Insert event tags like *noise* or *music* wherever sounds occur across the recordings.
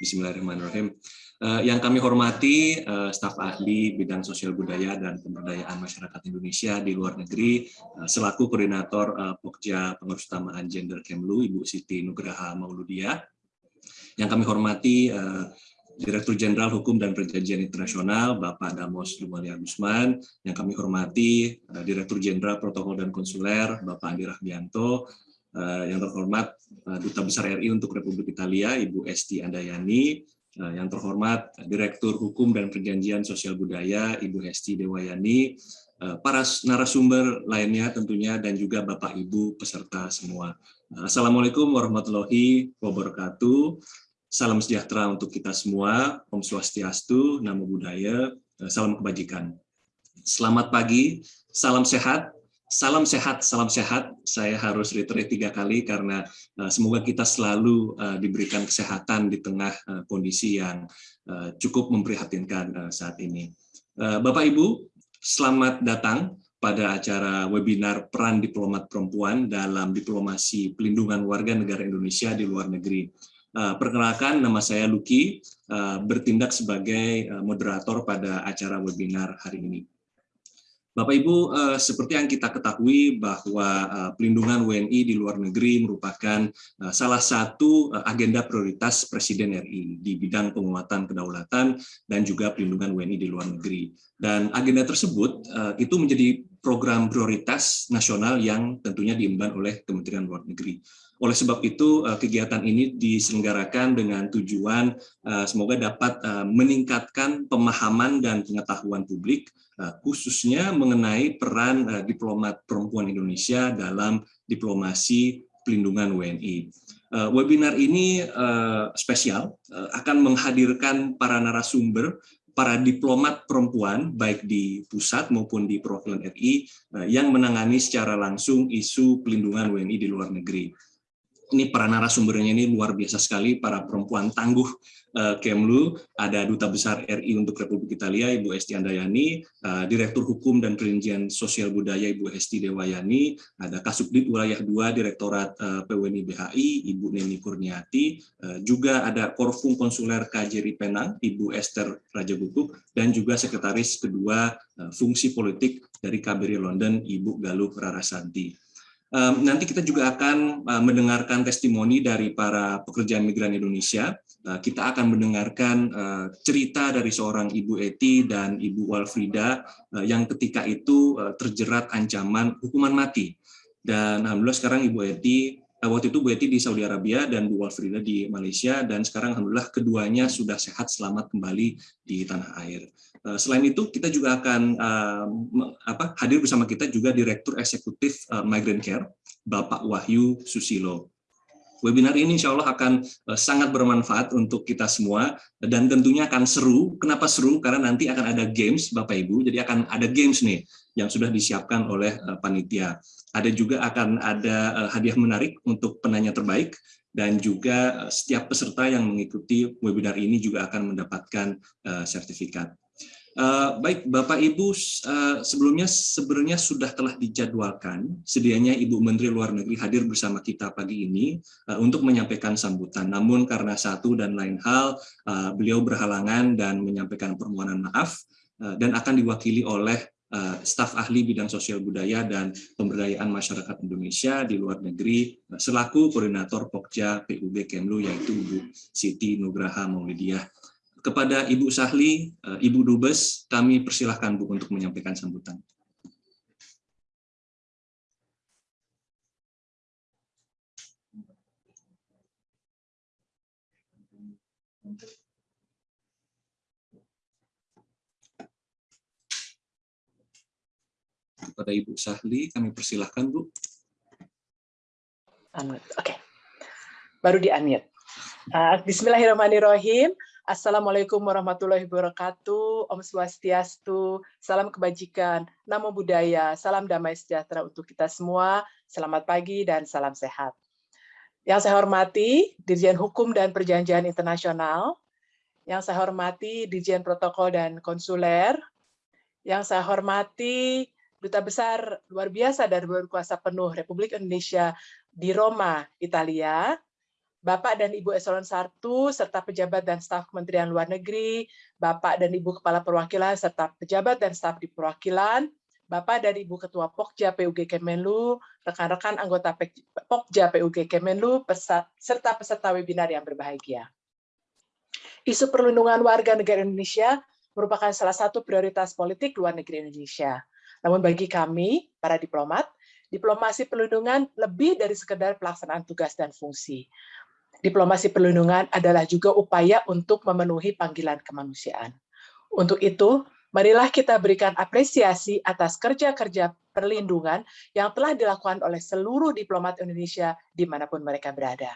Bismillahirrahmanirrahim. Uh, yang kami hormati uh, staf ahli bidang sosial budaya dan pemberdayaan masyarakat Indonesia di luar negeri uh, selaku koordinator uh, Pokja Pengurus Utamaan Gender Kemlu Ibu Siti Nugraha Mauludia. Yang kami hormati uh, Direktur Jenderal Hukum dan Perjanjian Internasional Bapak Damos Lumalia Gusman, yang kami hormati Direktur Jenderal Protokol dan Konsuler Bapak Andi Rahmianto, yang terhormat uh, Duta Besar RI untuk Republik Italia Ibu Esti Andayani, uh, yang terhormat Direktur Hukum dan Perjanjian Sosial Budaya Ibu Hesti Dewayani, para narasumber lainnya tentunya dan juga Bapak Ibu peserta semua. Assalamualaikum warahmatullahi wabarakatuh. Salam sejahtera untuk kita semua, Om Swastiastu, Namo Buddhaya, eh, salam kebajikan. Selamat pagi, salam sehat, salam sehat, salam sehat. Saya harus reiterate tiga kali karena uh, semoga kita selalu uh, diberikan kesehatan di tengah uh, kondisi yang cukup memprihatinkan saat ini. Bapak Ibu, selamat datang pada acara webinar peran diplomat perempuan dalam diplomasi pelindungan warga negara Indonesia di luar negeri. Perkenalkan, nama saya Luki, bertindak sebagai moderator pada acara webinar hari ini. Bapak Ibu, uh, seperti yang kita ketahui bahwa uh, pelindungan WNI di luar negeri merupakan uh, salah satu agenda prioritas Presiden RI di bidang penguatan kedaulatan dan juga pelindungan WNI di luar negeri. Dan agenda tersebut itu menjadi program prioritas nasional yang tentunya diemban oleh Kementerian Luar Negeri. Oleh sebab itu, eh, kegiatan ini diselenggarakan dengan tujuan eh, semoga dapat eh, meningkatkan pemahaman dan pengetahuan publik, khususnya mengenai peran diplomat perempuan Indonesia dalam diplomasi pelindungan WNI. Webinar ini spesial, akan menghadirkan para narasumber para diplomat perempuan baik di pusat maupun di perwakilan RI yang menangani secara langsung isu pelindungan WNI di luar negeri ini para narasumbernya ini luar biasa sekali, para perempuan tangguh uh, Kemlu, ada Duta Besar RI untuk Republik Italia, Ibu Esti Andayani, uh, Direktur Hukum dan Perincian Sosial Budaya, Ibu Esti Dewayani, ada Kasubdit Wilayah 2, Direktorat eh, PWNI BHI, Ibu Neni Kurniati, juga ada Korfum Konsuler KJRI Penang, Ibu Esther Raja Guguk, dan juga Sekretaris kedua Fungsi Politik dari KBRI London, Ibu Galuh Rarasanti. Nanti kita juga akan uh, mendengarkan testimoni dari para pekerja migran Indonesia. Uh, kita akan mendengarkan uh, cerita dari seorang Ibu Eti dan Ibu Walfrida yang ketika itu terjerat ancaman hukuman mati. Dan alhamdulillah sekarang Ibu Eti waktu itu Bu Eti di Saudi Arabia dan Bu Walfrida di Malaysia dan sekarang alhamdulillah keduanya sudah sehat selamat kembali di tanah air. Eh, selain itu, kita juga akan uh, apa, hadir bersama kita juga Direktur Eksekutif Migrant Care, Bapak Wahyu Susilo. Webinar ini insya Allah akan sangat bermanfaat untuk kita semua dan tentunya akan seru. Kenapa seru? Karena nanti akan ada games, Bapak Ibu. Jadi akan ada games nih yang sudah disiapkan oleh panitia. Ada juga akan ada uh, hadiah menarik untuk penanya terbaik dan juga setiap peserta yang mengikuti webinar ini juga akan mendapatkan uh, sertifikat. Baik, Bapak Ibu, sebelumnya sebenarnya sudah telah dijadwalkan sedianya Ibu Menteri Luar Negeri hadir bersama kita pagi ini untuk menyampaikan sambutan. Namun karena satu dan lain hal, beliau berhalangan dan menyampaikan permohonan maaf dan akan diwakili oleh staf ahli bidang sosial budaya dan pemberdayaan masyarakat Indonesia di luar negeri uh, selaku koordinator Pokja PUB Kemlu yaitu Ibu Siti Nugraha Maulidiah kepada Ibu Sahli, eh, Ibu Dubes, kami persilahkan Bu untuk menyampaikan sambutan. Kepada Ibu Sahli, kami persilahkan Bu. Oke, okay. baru di-unmute. Uh, Bismillahirrahmanirrahim. Assalamualaikum warahmatullahi wabarakatuh. Om Swastiastu, salam kebajikan, namo buddhaya, salam damai sejahtera untuk kita semua. Selamat pagi dan salam sehat. Yang saya hormati Dirjen Hukum dan Perjanjian Internasional, yang saya hormati Dirjen Protokol dan Konsuler, yang saya hormati Duta Besar luar biasa dan berkuasa penuh Republik Indonesia di Roma, Italia, Bapak dan Ibu Eselon 1, serta pejabat dan staf Kementerian Luar Negeri, Bapak dan Ibu Kepala Perwakilan, serta pejabat dan staf di perwakilan, Bapak dan Ibu Ketua Pokja PUG Kemenlu, rekan-rekan anggota Pokja PUG Kemenlu, serta peserta webinar yang berbahagia. Isu perlindungan warga negara Indonesia merupakan salah satu prioritas politik luar negeri Indonesia. Namun bagi kami, para diplomat, diplomasi perlindungan lebih dari sekedar pelaksanaan tugas dan fungsi. Diplomasi perlindungan adalah juga upaya untuk memenuhi panggilan kemanusiaan. Untuk itu, marilah kita berikan apresiasi atas kerja-kerja perlindungan yang telah dilakukan oleh seluruh diplomat Indonesia di mana pun mereka berada.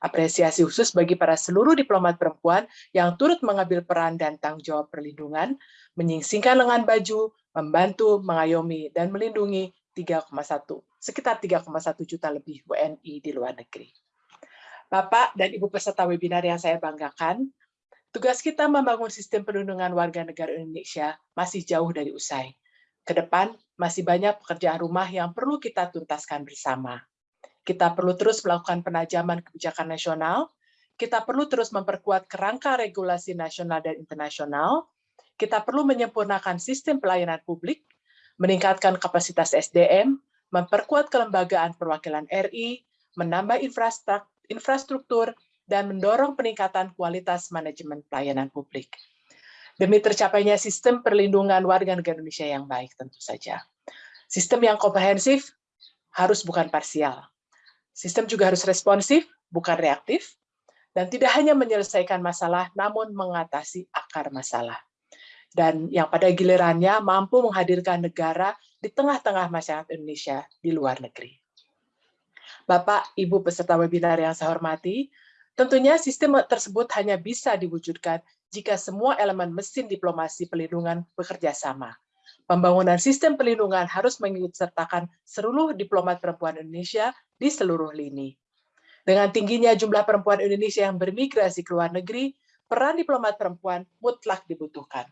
Apresiasi khusus bagi para seluruh diplomat perempuan yang turut mengambil peran dan tanggung jawab perlindungan, menyingsingkan lengan baju, membantu, mengayomi, dan melindungi 3,1 sekitar 3,1 juta lebih WNI di luar negeri. Bapak dan Ibu peserta webinar yang saya banggakan, tugas kita membangun sistem perlindungan warga negara Indonesia masih jauh dari usai. Ke depan masih banyak pekerjaan rumah yang perlu kita tuntaskan bersama. Kita perlu terus melakukan penajaman kebijakan nasional, kita perlu terus memperkuat kerangka regulasi nasional dan internasional, kita perlu menyempurnakan sistem pelayanan publik, meningkatkan kapasitas SDM, memperkuat kelembagaan perwakilan RI, menambah infrastruktur, dan mendorong peningkatan kualitas manajemen pelayanan publik. Demi tercapainya sistem perlindungan warga negara Indonesia yang baik tentu saja. Sistem yang komprehensif harus bukan parsial. Sistem juga harus responsif, bukan reaktif, dan tidak hanya menyelesaikan masalah, namun mengatasi akar masalah. Dan yang pada gilirannya mampu menghadirkan negara di tengah-tengah masyarakat Indonesia di luar negeri. Bapak, Ibu peserta webinar yang saya hormati, tentunya sistem tersebut hanya bisa diwujudkan jika semua elemen mesin diplomasi pelindungan bekerja sama. Pembangunan sistem pelindungan harus mengikutsertakan seluruh diplomat perempuan Indonesia di seluruh lini. Dengan tingginya jumlah perempuan Indonesia yang bermigrasi ke luar negeri, peran diplomat perempuan mutlak dibutuhkan.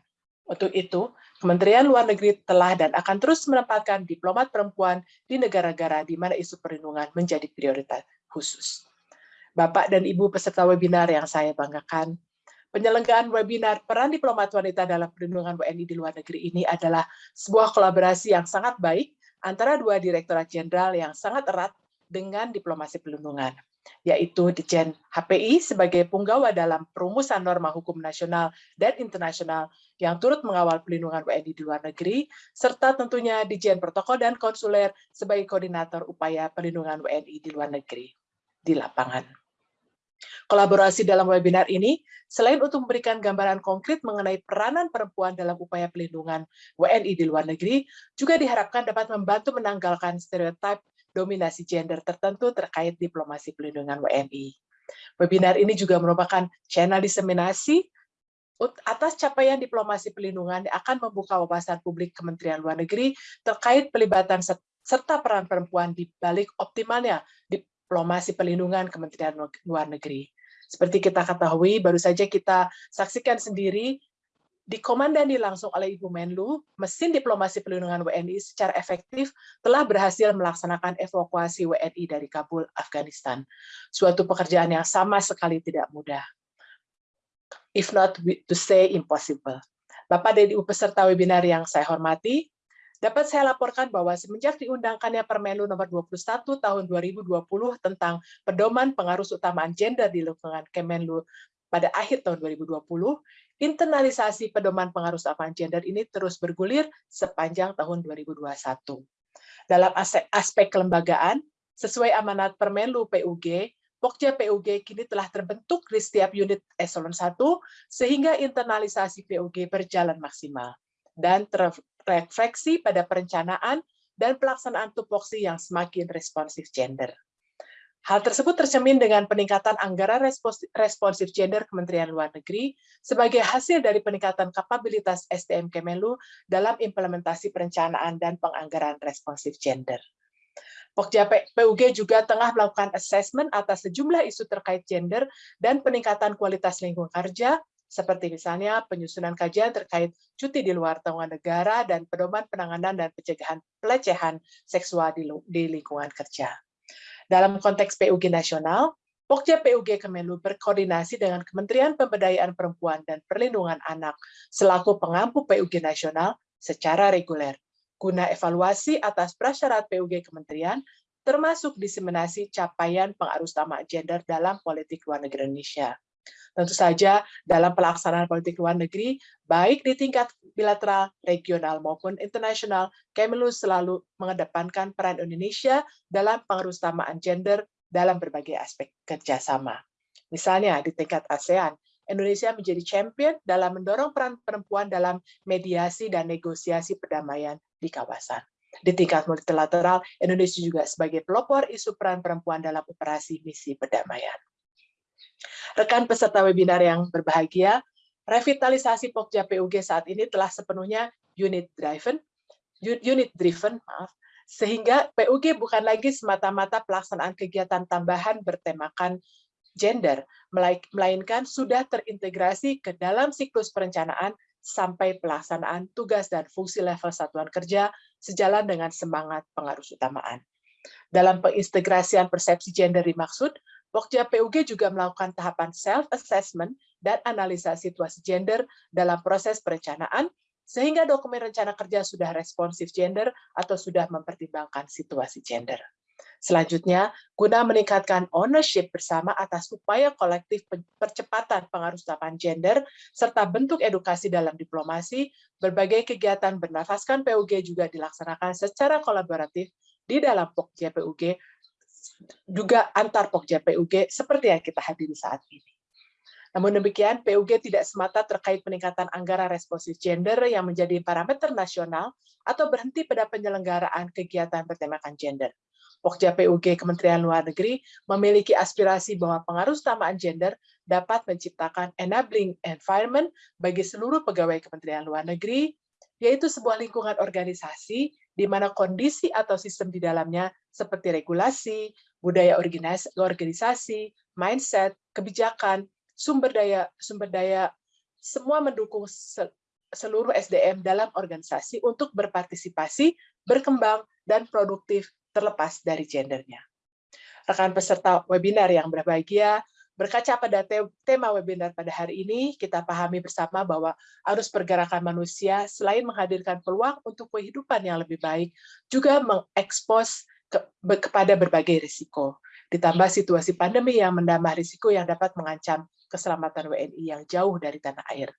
Untuk itu, Kementerian Luar Negeri telah dan akan terus menempatkan diplomat perempuan di negara-negara di mana isu perlindungan menjadi prioritas khusus. Bapak dan Ibu peserta webinar yang saya banggakan, penyelenggaraan webinar peran diplomat wanita dalam perlindungan WNI di luar negeri ini adalah sebuah kolaborasi yang sangat baik antara dua direktorat jenderal yang sangat erat dengan diplomasi perlindungan yaitu Dijen HPI sebagai punggawa dalam perumusan norma hukum nasional dan internasional yang turut mengawal pelindungan WNI di luar negeri, serta tentunya Dijen Protokol dan Konsuler sebagai koordinator upaya perlindungan WNI di luar negeri di lapangan. Kolaborasi dalam webinar ini, selain untuk memberikan gambaran konkret mengenai peranan perempuan dalam upaya pelindungan WNI di luar negeri, juga diharapkan dapat membantu menanggalkan stereotip dominasi gender tertentu terkait diplomasi pelindungan WNI. Webinar ini juga merupakan channel diseminasi atas capaian diplomasi pelindungan yang akan membuka wawasan publik Kementerian Luar Negeri terkait pelibatan serta peran perempuan di balik optimalnya diplomasi pelindungan Kementerian Luar Negeri. Seperti kita ketahui, baru saja kita saksikan sendiri dikomandani langsung oleh Ibu Menlu, mesin diplomasi pelindungan WNI secara efektif telah berhasil melaksanakan evakuasi WNI dari Kabul, Afghanistan. Suatu pekerjaan yang sama sekali tidak mudah. If not to say impossible. Bapak dan Ibu peserta webinar yang saya hormati, dapat saya laporkan bahwa semenjak diundangkannya Permenlu nomor 21 tahun 2020 tentang pedoman pengaruh utamaan gender di lingkungan Kemenlu pada akhir tahun 2020, internalisasi pedoman pengaruh kesamaan gender ini terus bergulir sepanjang tahun 2021. Dalam aspek kelembagaan, sesuai amanat Permenlu PUG, Pokja PUG kini telah terbentuk di setiap unit eselon 1, sehingga internalisasi PUG berjalan maksimal dan terrefleksi pada perencanaan dan pelaksanaan tupoksi yang semakin responsif gender. Hal tersebut tercermin dengan peningkatan anggaran responsif gender Kementerian Luar Negeri sebagai hasil dari peningkatan kapabilitas SDM Kemenlu dalam implementasi perencanaan dan penganggaran responsif gender. Pokja PUG juga tengah melakukan assessment atas sejumlah isu terkait gender dan peningkatan kualitas lingkungan kerja, seperti misalnya penyusunan kajian terkait cuti di luar tanggungan negara dan pedoman penanganan dan pencegahan pelecehan seksual di lingkungan kerja. Dalam konteks PUG nasional, Pokja PUG Kemenlu berkoordinasi dengan Kementerian Pemberdayaan Perempuan dan Perlindungan Anak selaku pengampu PUG nasional secara reguler, guna evaluasi atas prasyarat PUG Kementerian, termasuk diseminasi capaian pengarus utama gender dalam politik luar negeri Indonesia. Tentu saja dalam pelaksanaan politik luar negeri, baik di tingkat bilateral, regional, maupun internasional, Kemenlu selalu mengedepankan peran Indonesia dalam pengerusamaan gender dalam berbagai aspek kerjasama. Misalnya di tingkat ASEAN, Indonesia menjadi champion dalam mendorong peran perempuan dalam mediasi dan negosiasi perdamaian di kawasan. Di tingkat multilateral, Indonesia juga sebagai pelopor isu peran perempuan dalam operasi misi perdamaian. Rekan peserta webinar yang berbahagia, revitalisasi Pokja PUG saat ini telah sepenuhnya unit driven, unit driven, maaf, sehingga PUG bukan lagi semata-mata pelaksanaan kegiatan tambahan bertemakan gender, melainkan sudah terintegrasi ke dalam siklus perencanaan sampai pelaksanaan tugas dan fungsi level satuan kerja sejalan dengan semangat pengarus utamaan. Dalam pengintegrasian persepsi gender dimaksud, Pokja PUG juga melakukan tahapan self-assessment dan analisa situasi gender dalam proses perencanaan sehingga dokumen rencana kerja sudah responsif gender atau sudah mempertimbangkan situasi gender. Selanjutnya, guna meningkatkan ownership bersama atas upaya kolektif percepatan pengaruh utapan gender, serta bentuk edukasi dalam diplomasi, berbagai kegiatan bernafaskan PUG juga dilaksanakan secara kolaboratif di dalam POK JPUG, juga antar POK JPUG seperti yang kita hadiri saat ini. Namun demikian, PUG tidak semata terkait peningkatan anggaran responsif gender yang menjadi parameter nasional atau berhenti pada penyelenggaraan kegiatan bertemakan gender. Pokja PUG Kementerian Luar Negeri memiliki aspirasi bahwa pengaruh utamaan gender dapat menciptakan enabling environment bagi seluruh pegawai Kementerian Luar Negeri, yaitu sebuah lingkungan organisasi di mana kondisi atau sistem di dalamnya seperti regulasi, budaya organisasi, mindset, kebijakan, sumber daya sumber daya semua mendukung seluruh SDM dalam organisasi untuk berpartisipasi, berkembang, dan produktif terlepas dari gendernya. Rekan peserta webinar yang berbahagia, berkaca pada tema webinar pada hari ini, kita pahami bersama bahwa arus pergerakan manusia selain menghadirkan peluang untuk kehidupan yang lebih baik, juga mengekspos ke, kepada berbagai risiko. Ditambah situasi pandemi yang menambah risiko yang dapat mengancam keselamatan WNI yang jauh dari tanah air.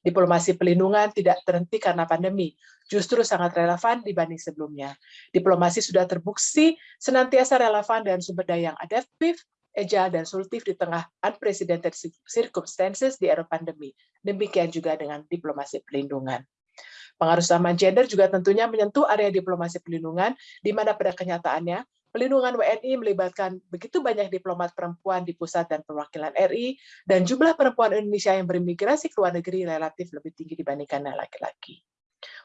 Diplomasi pelindungan tidak terhenti karena pandemi, justru sangat relevan dibanding sebelumnya. Diplomasi sudah terbukti senantiasa relevan dan sumber daya yang adaptif, agile, dan solutif di tengah unprecedented circumstances di era pandemi. Demikian juga dengan diplomasi pelindungan. Pengaruh sama gender juga tentunya menyentuh area diplomasi pelindungan, di mana pada kenyataannya Pelindungan WNI melibatkan begitu banyak diplomat perempuan di pusat dan perwakilan RI, dan jumlah perempuan Indonesia yang berimigrasi ke luar negeri relatif lebih tinggi dibandingkan laki-laki.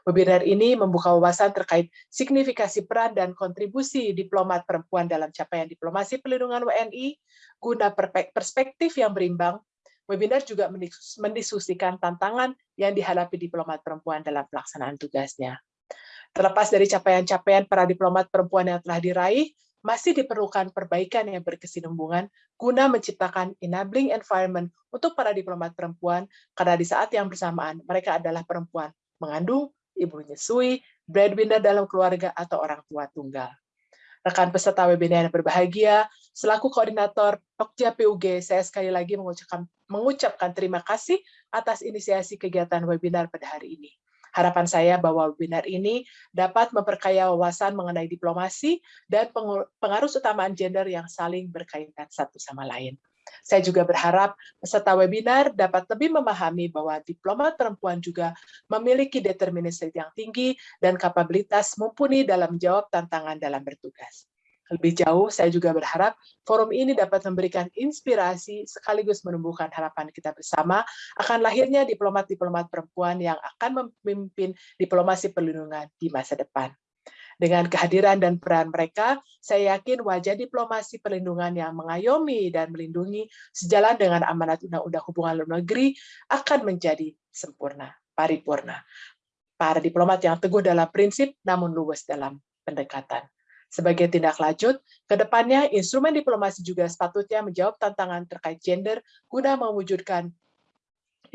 Webinar ini membuka wawasan terkait signifikasi peran dan kontribusi diplomat perempuan dalam capaian diplomasi pelindungan WNI, guna perspektif yang berimbang. Webinar juga mendiskusikan tantangan yang dihadapi diplomat perempuan dalam pelaksanaan tugasnya. Terlepas dari capaian-capaian para diplomat perempuan yang telah diraih, masih diperlukan perbaikan yang berkesinambungan guna menciptakan enabling environment untuk para diplomat perempuan, karena di saat yang bersamaan mereka adalah perempuan mengandung, ibu menyusui, breadwinner dalam keluarga, atau orang tua tunggal. Rekan peserta webinar yang berbahagia, selaku koordinator Pokja PUG, saya sekali lagi mengucapkan, mengucapkan terima kasih atas inisiasi kegiatan webinar pada hari ini. Harapan saya bahwa webinar ini dapat memperkaya wawasan mengenai diplomasi dan pengaruh utamaan gender yang saling berkaitan satu sama lain. Saya juga berharap peserta webinar dapat lebih memahami bahwa diplomat perempuan juga memiliki determinasi yang tinggi dan kapabilitas mumpuni dalam menjawab tantangan dalam bertugas. Lebih jauh, saya juga berharap forum ini dapat memberikan inspirasi sekaligus menumbuhkan harapan kita bersama akan lahirnya diplomat-diplomat perempuan yang akan memimpin diplomasi perlindungan di masa depan. Dengan kehadiran dan peran mereka, saya yakin wajah diplomasi perlindungan yang mengayomi dan melindungi sejalan dengan amanat Undang-Undang Hubungan Luar Negeri akan menjadi sempurna, paripurna. Para diplomat yang teguh dalam prinsip namun luwes dalam pendekatan. Sebagai tindak lanjut, ke depannya instrumen diplomasi juga sepatutnya menjawab tantangan terkait gender guna mewujudkan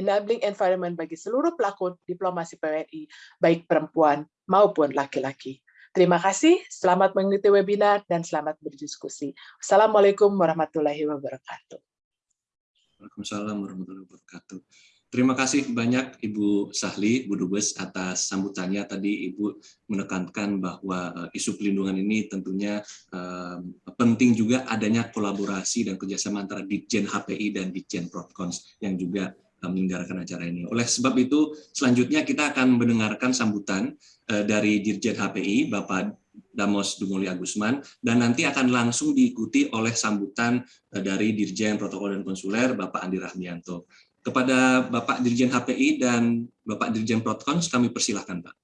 enabling environment bagi seluruh pelaku diplomasi PWNI, baik perempuan maupun laki-laki. Terima kasih, selamat mengikuti webinar, dan selamat berdiskusi. Assalamualaikum warahmatullahi wabarakatuh. Waalaikumsalam warahmatullahi wabarakatuh. Terima kasih banyak Ibu Sahli, Bu Dubes, atas sambutannya. Tadi Ibu menekankan bahwa uh, isu pelindungan ini tentunya uh, penting juga adanya kolaborasi dan kerjasama antara Ditjen HPI dan Ditjen Propcons yang juga menyelenggarakan acara ini. Oleh sebab itu, selanjutnya kita akan mendengarkan sambutan uh, dari Dirjen HPI, Bapak Damos Dumuli Agusman, dan nanti akan langsung diikuti oleh sambutan uh, dari Dirjen Protokol dan Konsuler, Bapak Andi Rahmianto. Kepada Bapak Dirjen HPI dan Bapak Dirjen Protkons, kami persilahkan Pak.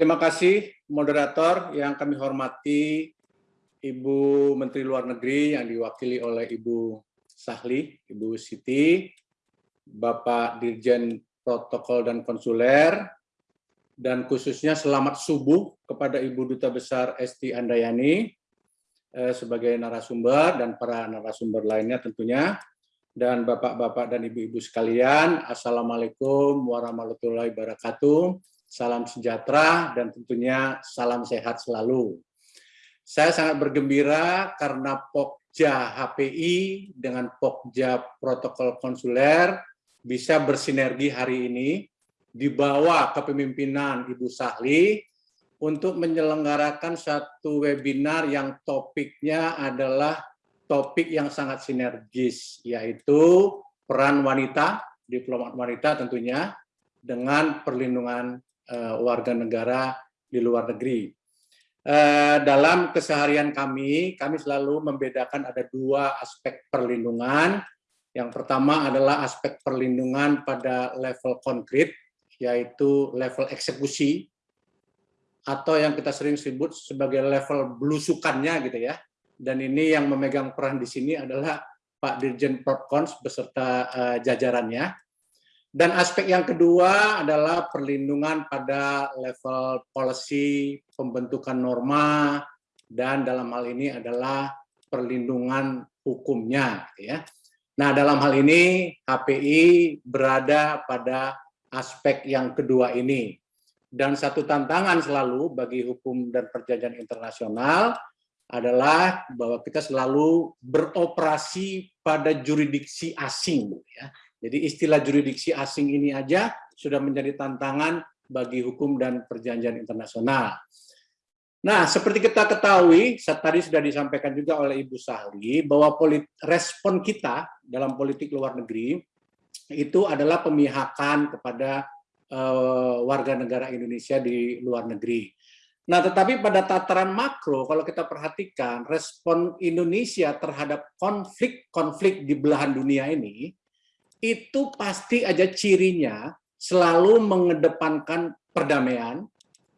Terima kasih moderator yang kami hormati Ibu Menteri Luar Negeri yang diwakili oleh Ibu Sahli, Ibu Siti, Bapak Dirjen Protokol dan Konsuler, dan khususnya selamat subuh kepada Ibu Duta Besar Esti Andayani eh, sebagai narasumber dan para narasumber lainnya tentunya dan bapak-bapak dan ibu-ibu sekalian, Assalamualaikum warahmatullahi wabarakatuh. Salam sejahtera dan tentunya salam sehat selalu. Saya sangat bergembira karena Pokja HPI dengan Pokja Protokol Konsuler bisa bersinergi hari ini di bawah kepemimpinan Ibu Sahli untuk menyelenggarakan satu webinar yang topiknya adalah topik yang sangat sinergis, yaitu peran wanita, diplomat wanita tentunya, dengan perlindungan uh, warga negara di luar negeri. Uh, dalam keseharian kami, kami selalu membedakan ada dua aspek perlindungan. Yang pertama adalah aspek perlindungan pada level konkret, yaitu level eksekusi, atau yang kita sering sebut sebagai level belusukannya gitu ya, dan ini yang memegang peran di sini adalah Pak Dirjen Propcons beserta uh, jajarannya. Dan aspek yang kedua adalah perlindungan pada level policy, pembentukan norma, dan dalam hal ini adalah perlindungan hukumnya. Ya. Nah, dalam hal ini HPI berada pada aspek yang kedua ini. Dan satu tantangan selalu bagi hukum dan perjanjian internasional adalah bahwa kita selalu beroperasi pada juridiksi asing. Ya. Jadi istilah juridiksi asing ini aja sudah menjadi tantangan bagi hukum dan perjanjian internasional. Nah, seperti kita ketahui, tadi sudah disampaikan juga oleh Ibu Sahli, bahwa respon kita dalam politik luar negeri itu adalah pemihakan kepada uh, warga negara Indonesia di luar negeri. Nah, tetapi pada tataran makro, kalau kita perhatikan respon Indonesia terhadap konflik-konflik di belahan dunia ini, itu pasti aja cirinya selalu mengedepankan perdamaian,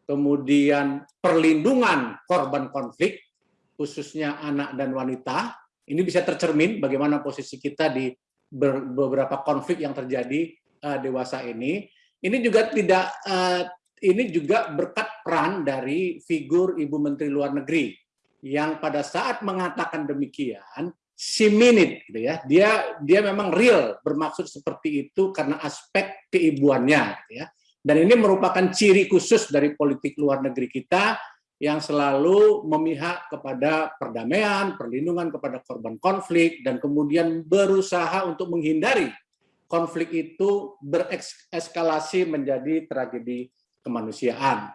kemudian perlindungan korban konflik, khususnya anak dan wanita. Ini bisa tercermin bagaimana posisi kita di beberapa konflik yang terjadi uh, dewasa ini. Ini juga tidak uh, ini juga berkat peran dari figur Ibu Menteri Luar Negeri yang pada saat mengatakan demikian si minute gitu ya dia dia memang real bermaksud seperti itu karena aspek keibuannya gitu ya dan ini merupakan ciri khusus dari politik luar negeri kita yang selalu memihak kepada perdamaian, perlindungan kepada korban konflik, dan kemudian berusaha untuk menghindari konflik itu berekskalasi menjadi tragedi kemanusiaan.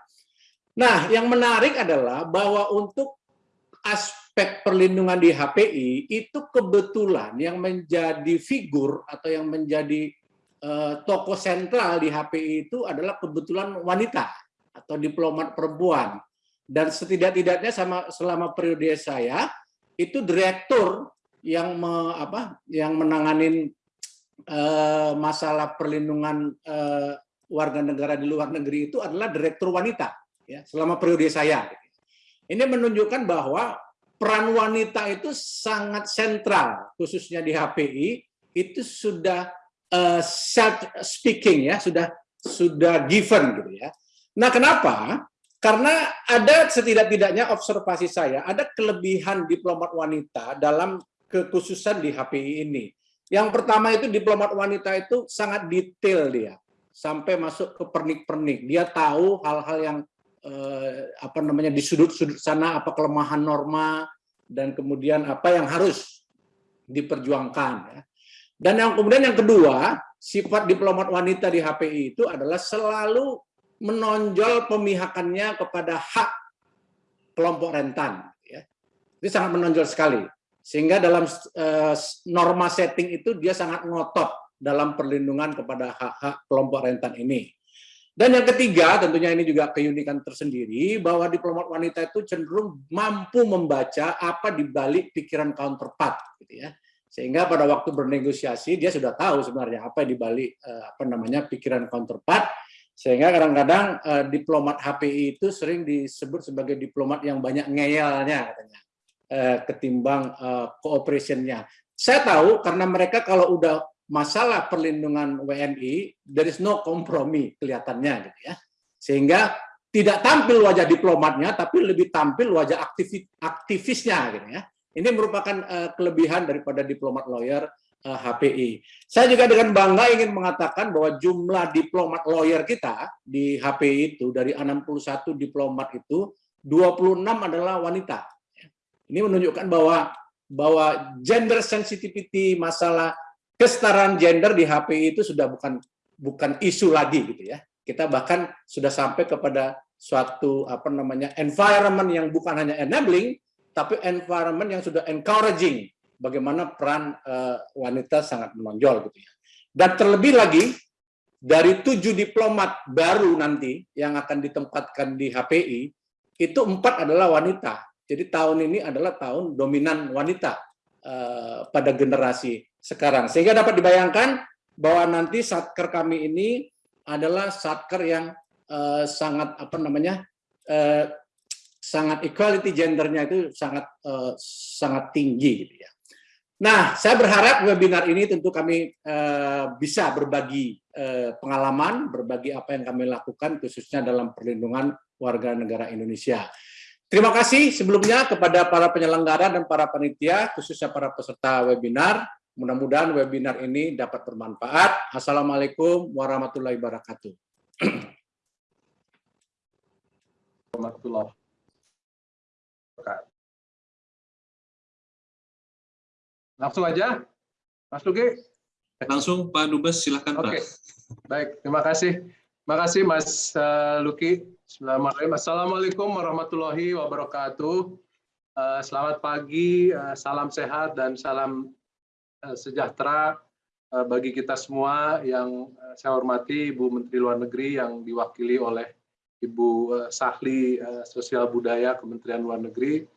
Nah, yang menarik adalah bahwa untuk aspek perlindungan di HPI itu kebetulan yang menjadi figur atau yang menjadi tokoh sentral di HPI itu adalah kebetulan wanita atau diplomat perempuan. Dan setidak-tidaknya sama selama periode saya itu direktur yang me, apa yang menanganin uh, masalah perlindungan uh, warga negara di luar negeri itu adalah direktur wanita ya selama periode saya. Ini menunjukkan bahwa peran wanita itu sangat sentral khususnya di HPI itu sudah uh, self speaking ya sudah sudah given gitu ya. Nah kenapa? karena ada setidak-tidaknya observasi saya, ada kelebihan diplomat wanita dalam kekhususan di HPI ini. Yang pertama itu diplomat wanita itu sangat detail dia, sampai masuk ke pernik-pernik. Dia tahu hal-hal yang eh, apa namanya di sudut-sudut sana apa kelemahan norma dan kemudian apa yang harus diperjuangkan. Ya. Dan yang kemudian yang kedua, sifat diplomat wanita di HPI itu adalah selalu menonjol pemihakannya kepada hak kelompok rentan. Ya. Itu sangat menonjol sekali. Sehingga dalam uh, norma setting itu dia sangat ngotot dalam perlindungan kepada hak-hak kelompok rentan ini. Dan yang ketiga, tentunya ini juga keunikan tersendiri, bahwa diplomat wanita itu cenderung mampu membaca apa di balik pikiran counterpart. Gitu ya. Sehingga pada waktu bernegosiasi, dia sudah tahu sebenarnya apa di balik eh, apa namanya pikiran counterpart, sehingga kadang-kadang uh, diplomat HPI itu sering disebut sebagai diplomat yang banyak ngeyelnya katanya, uh, ketimbang cooperation-nya. Saya tahu karena mereka kalau udah masalah perlindungan WNI, there is no kompromi kelihatannya gitu ya. Sehingga tidak tampil wajah diplomatnya, tapi lebih tampil wajah aktivis, aktivisnya gitu ya. Ini merupakan uh, kelebihan daripada diplomat lawyer HPI. Eh, Saya juga dengan bangga ingin mengatakan bahwa jumlah diplomat lawyer kita di HPI itu dari 61 diplomat itu 26 adalah wanita. Ini menunjukkan bahwa bahwa gender sensitivity masalah kesetaraan gender di HPI itu sudah bukan bukan isu lagi gitu ya. Kita bahkan sudah sampai kepada suatu apa namanya environment yang bukan hanya enabling tapi environment yang sudah encouraging bagaimana peran uh, wanita sangat menonjol gitu ya. Dan terlebih lagi dari tujuh diplomat baru nanti yang akan ditempatkan di HPI itu empat adalah wanita. Jadi tahun ini adalah tahun dominan wanita uh, pada generasi sekarang. Sehingga dapat dibayangkan bahwa nanti satker kami ini adalah satker yang uh, sangat apa namanya uh, sangat equality gendernya itu sangat uh, sangat tinggi gitu ya. Nah, saya berharap webinar ini tentu kami uh, bisa berbagi uh, pengalaman, berbagi apa yang kami lakukan khususnya dalam perlindungan warga negara Indonesia. Terima kasih sebelumnya kepada para penyelenggara dan para panitia, khususnya para peserta webinar. Mudah-mudahan webinar ini dapat bermanfaat. Assalamualaikum warahmatullahi wabarakatuh. *clears throat* Warahmatullahi wabarakatuh. Langsung aja, Mas Luki. Langsung Pak Dubes, silakan Pak. Oke, baik. Terima kasih. Terima kasih Mas uh, Luki. Assalamualaikum warahmatullahi wabarakatuh. Uh, selamat pagi, uh, salam sehat dan salam sejahtera bagi kita semua yang saya hormati Ibu Menteri Luar Negeri yang diwakili oleh Ibu Sahli Sosial Budaya Kementerian Luar Negeri,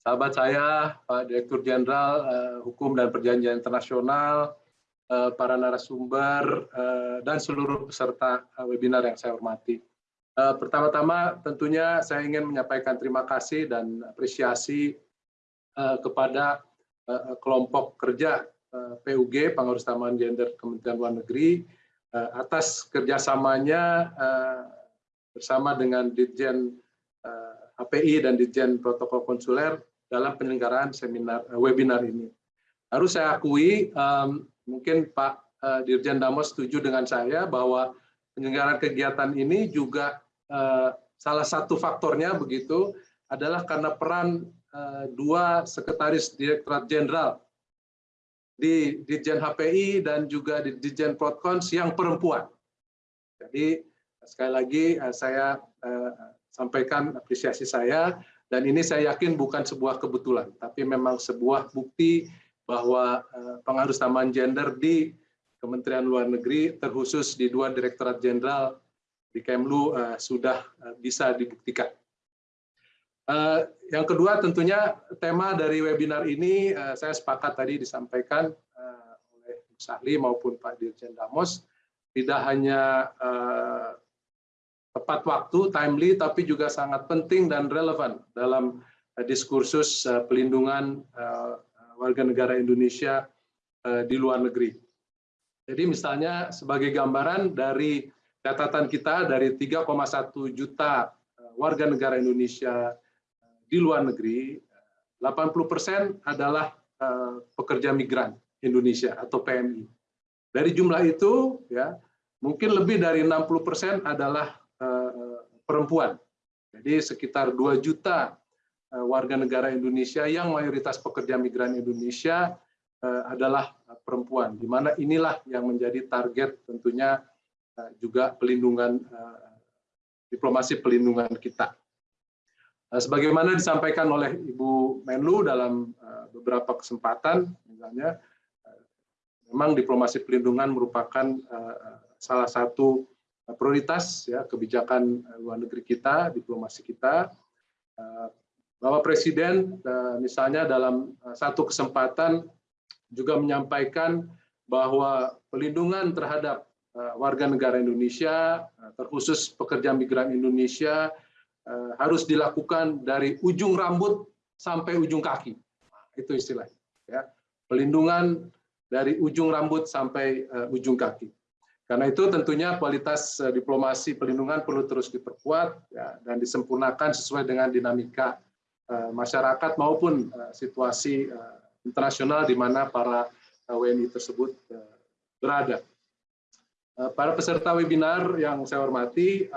sahabat saya, Pak Direktur Jenderal uh, Hukum dan Perjanjian Internasional, uh, para narasumber, uh, dan seluruh peserta webinar yang saya hormati. Pertama-tama tentunya saya ingin menyampaikan terima kasih dan apresiasi kepada kelompok kerja PUG, Pengurus Taman Gender Kementerian Luar Negeri, atas kerjasamanya bersama dengan Ditjen HPI dan Ditjen Protokol Konsuler dalam penyelenggaraan seminar uh, webinar ini. Harus saya akui, um, mungkin Pak uh, Dirjen Damos setuju dengan saya bahwa penyelenggaraan kegiatan ini juga uh, salah satu faktornya begitu adalah karena peran uh, dua sekretaris Direktorat Jenderal di Ditjen HPI dan juga di Ditjen Protkons yang perempuan. Jadi sekali lagi saya sampaikan apresiasi saya dan ini saya yakin bukan sebuah kebetulan, tapi memang sebuah bukti bahwa eh, pengaruh taman gender di Kementerian Luar Negeri, terkhusus di dua Direktorat Jenderal di Kemlu, eh, sudah eh, bisa dibuktikan. Yang kedua tentunya tema dari webinar ini saya sepakat tadi disampaikan oleh Sahli maupun Pak Dirjen Damos, tidak hanya tepat waktu, timely, tapi juga sangat penting dan relevan dalam uh, diskursus uh, pelindungan uh, warga negara Indonesia di luar negeri. Jadi misalnya sebagai gambaran dari catatan kita dari 3,1 juta warga negara Indonesia di luar negeri, 80 persen adalah pekerja migran Indonesia atau PMI. Dari jumlah itu, ya mungkin lebih dari 60 persen adalah perempuan. Jadi sekitar 2 juta warga negara Indonesia yang mayoritas pekerja migran Indonesia adalah perempuan, di mana inilah yang menjadi target tentunya juga pelindungan diplomasi pelindungan kita. Sebagaimana disampaikan oleh Ibu Menlu dalam beberapa kesempatan, misalnya memang diplomasi pelindungan merupakan salah satu prioritas ya kebijakan luar negeri kita, diplomasi kita. Bapak Presiden misalnya dalam satu kesempatan juga menyampaikan bahwa pelindungan terhadap warga negara Indonesia, terkhusus pekerja migran Indonesia, harus dilakukan dari ujung rambut sampai ujung kaki. Itu istilahnya. Ya. Pelindungan dari ujung rambut sampai ujung kaki. Karena itu tentunya kualitas uh, diplomasi pelindungan perlu terus diperkuat ya, dan disempurnakan sesuai dengan dinamika uh, masyarakat maupun uh, situasi uh, internasional di mana para WNI tersebut berada. Para peserta webinar yang saya hormati,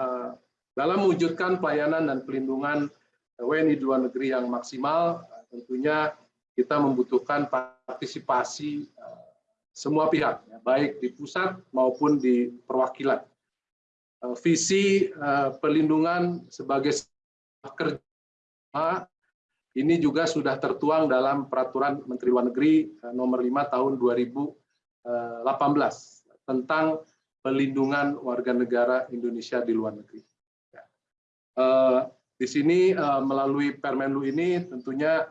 dalam mewujudkan pelayanan dan pelindungan WNI di luar negeri yang maksimal, tentunya kita membutuhkan partisipasi semua pihak, ya, baik di pusat maupun di perwakilan. Uh, visi uh, perlindungan sebagai kerja ini juga sudah tertuang dalam Peraturan Menteri Luar Negeri uh, Nomor 5 Tahun 2018 tentang pelindungan warga negara Indonesia di luar negeri. Ya. Di sini melalui Permenlu ini tentunya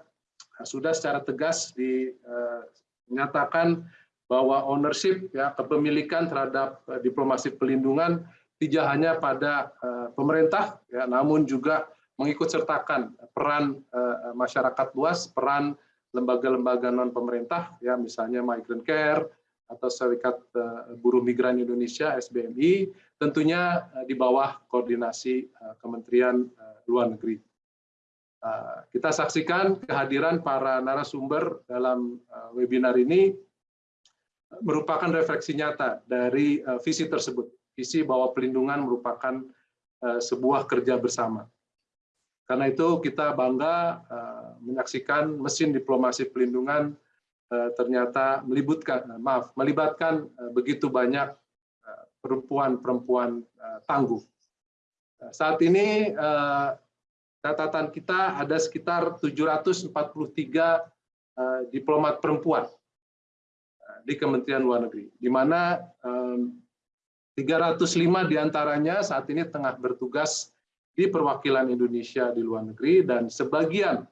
sudah secara tegas dinyatakan bahwa ownership ya kepemilikan terhadap uh, diplomasi pelindungan tidak hanya pada uh, pemerintah ya namun juga mengikut sertakan peran uh, masyarakat luas, peran lembaga-lembaga non pemerintah ya misalnya Migrant Care atau Serikat uh, Buruh Migran Indonesia SBMI tentunya di bawah koordinasi Kementerian Luar Negeri. Kita saksikan kehadiran para narasumber dalam webinar ini merupakan refleksi nyata dari uh, visi tersebut. Visi bahwa pelindungan merupakan uh, sebuah kerja bersama. Karena itu kita bangga uh, menyaksikan mesin diplomasi pelindungan ternyata melibatkan, uh, maaf, melibatkan begitu banyak perempuan-perempuan uh, tangguh. Uh, saat ini catatan kita ada sekitar 743 uh, diplomat perempuan di Kementerian Luar Negeri, di mana 305 di antaranya saat ini tengah bertugas di perwakilan Indonesia di luar negeri dan sebagian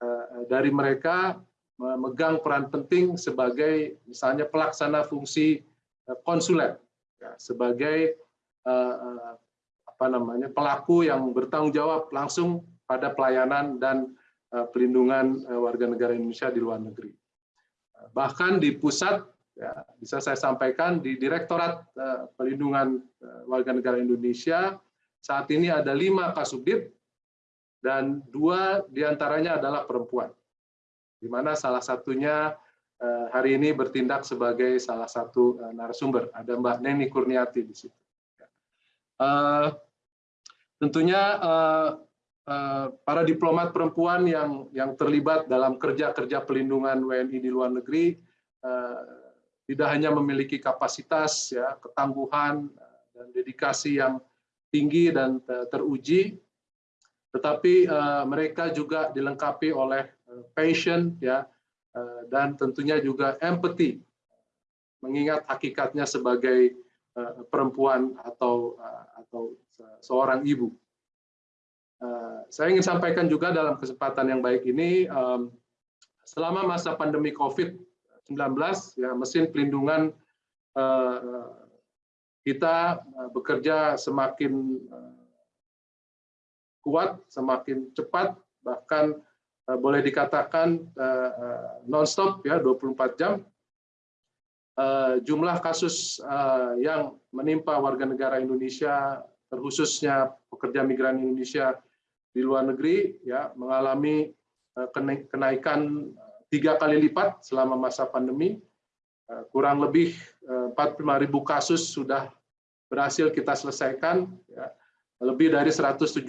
eh, dari mereka memegang peran penting sebagai misalnya pelaksana fungsi eh, konsuler ya, sebagai eh, apa namanya pelaku yang bertanggung jawab langsung pada pelayanan dan pelindungan warga negara Indonesia di luar negeri bahkan di pusat ya, bisa saya sampaikan di Direktorat uh, Pelindungan uh, Warga Negara Indonesia saat ini ada lima kasubdit dan dua di antaranya adalah perempuan, di mana salah satunya uh, hari ini bertindak sebagai salah satu narasumber. Ada Mbak Neni Kurniati di situ. Uh, tentunya Eh, para diplomat perempuan yang yang terlibat dalam kerja-kerja pelindungan WNI di luar negeri eh, tidak hanya memiliki kapasitas ya ketangguhan eh, dan dedikasi yang tinggi dan teruji tetapi mereka juga dilengkapi oleh passion ya dan tentunya juga empathy mengingat hakikatnya sebagai perempuan atau atau seorang ibu. Eh, saya ingin sampaikan juga dalam kesempatan yang baik ini, selama masa pandemi COVID-19, ya mesin pelindungan eh, kita eh, bekerja semakin kuat, semakin cepat, bahkan boleh dikatakan non-stop ya 24 jam. jumlah kasus yang menimpa warga negara Indonesia, terkhususnya pekerja migran Indonesia di luar negeri, ya mengalami kenaikan tiga kali lipat selama masa pandemi. Kurang lebih 45.000 kasus sudah berhasil kita selesaikan. Ya. Lebih dari 179.000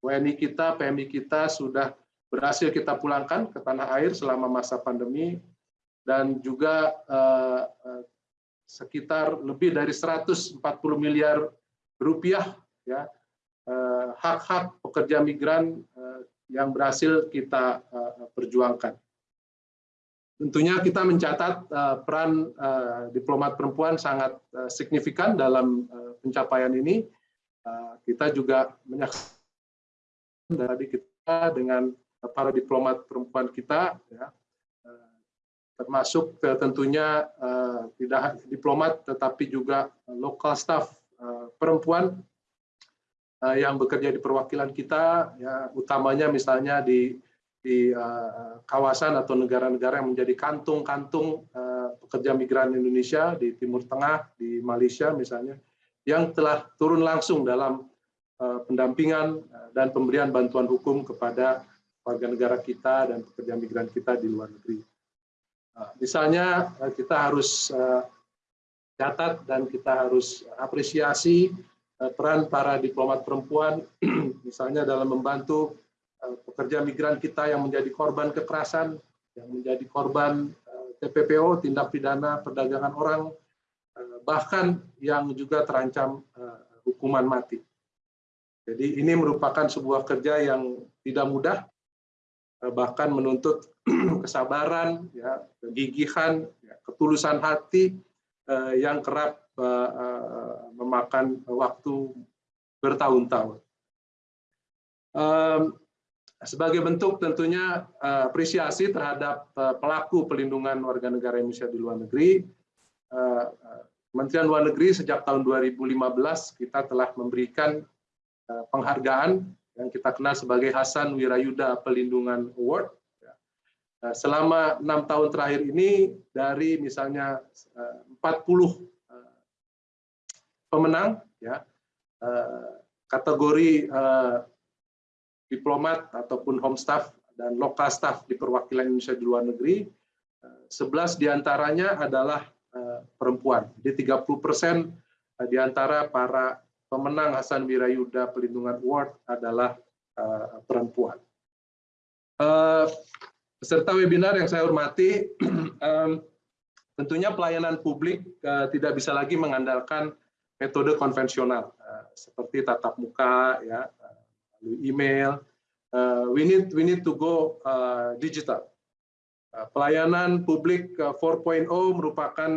WNI kita, PMI kita sudah berhasil kita pulangkan ke tanah air selama masa pandemi dan juga eh, eh, sekitar lebih dari 140 miliar rupiah ya eh, hak-hak pekerja migran yang berhasil kita perjuangkan. Tentunya kita mencatat peran diplomat perempuan sangat signifikan dalam pencapaian ini. Kita juga menyaksikan dari kita dengan para diplomat perempuan kita, ya, termasuk eh, tentunya tidak diplomat tetapi juga lokal staff perempuan yang bekerja di perwakilan kita ya utamanya misalnya di di uh, kawasan atau negara-negara yang menjadi kantung-kantung uh, pekerja migran Indonesia di Timur Tengah di Malaysia misalnya yang telah turun langsung dalam uh, pendampingan dan pemberian bantuan hukum kepada warga negara kita dan pekerja migran kita di luar negeri. Misalnya eh, kita harus eh, catat dan kita harus apresiasi eh, peran para diplomat perempuan, *clears throat* misalnya dalam membantu pekerja migran kita yang menjadi korban kekerasan, yang menjadi korban TPPO, tindak pidana perdagangan orang, bahkan yang juga terancam hukuman mati. Jadi ini merupakan sebuah kerja yang tidak mudah, bahkan menuntut *clears throat* kesabaran, ya, kegigihan, ya, ketulusan hati eh, yang kerap eh, eh, memakan waktu bertahun-tahun. Sebagai bentuk tentunya apresiasi terhadap pelaku pelindungan warga negara Indonesia di luar negeri, Kementerian Luar Negeri sejak tahun 2015 kita telah memberikan penghargaan yang kita kenal sebagai Hasan Wirayuda Pelindungan Award. Nah, selama enam tahun terakhir ini dari misalnya 40 eh, eh, pemenang ya eh, kategori diplomat ataupun home staff dan lokal staff di perwakilan Indonesia di luar negeri 11 di antaranya adalah perempuan. Jadi 30 persen di antara para pemenang Hasan Wirayuda Pelindungan Award adalah perempuan peserta webinar yang saya hormati, *clears throat* tentunya pelayanan publik eh, tidak bisa lagi mengandalkan metode konvensional eh, seperti tatap muka, ya, lalu email. Eh, we need we need to go digital. Pelayanan publik 4.0 merupakan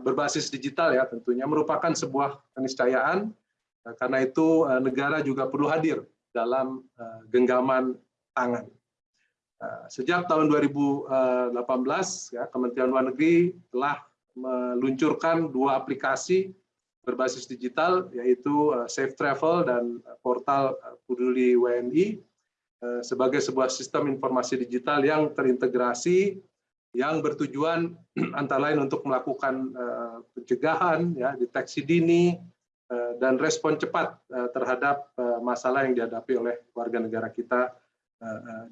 berbasis digital ya tentunya merupakan sebuah keniscayaan karena itu negara juga perlu hadir dalam genggaman tangan. Eh, sejak tahun 2018, ya, Kementerian Luar Negeri telah meluncurkan dua aplikasi berbasis digital, yaitu eh, Safe Travel dan portal eh, Peduli WNI, sebagai sebuah sistem informasi digital yang terintegrasi, yang bertujuan *clears throat* antara lain untuk melakukan pencegahan, ya, deteksi dini, dan respon cepat terhadap masalah yang dihadapi oleh warga negara kita Eh, eh,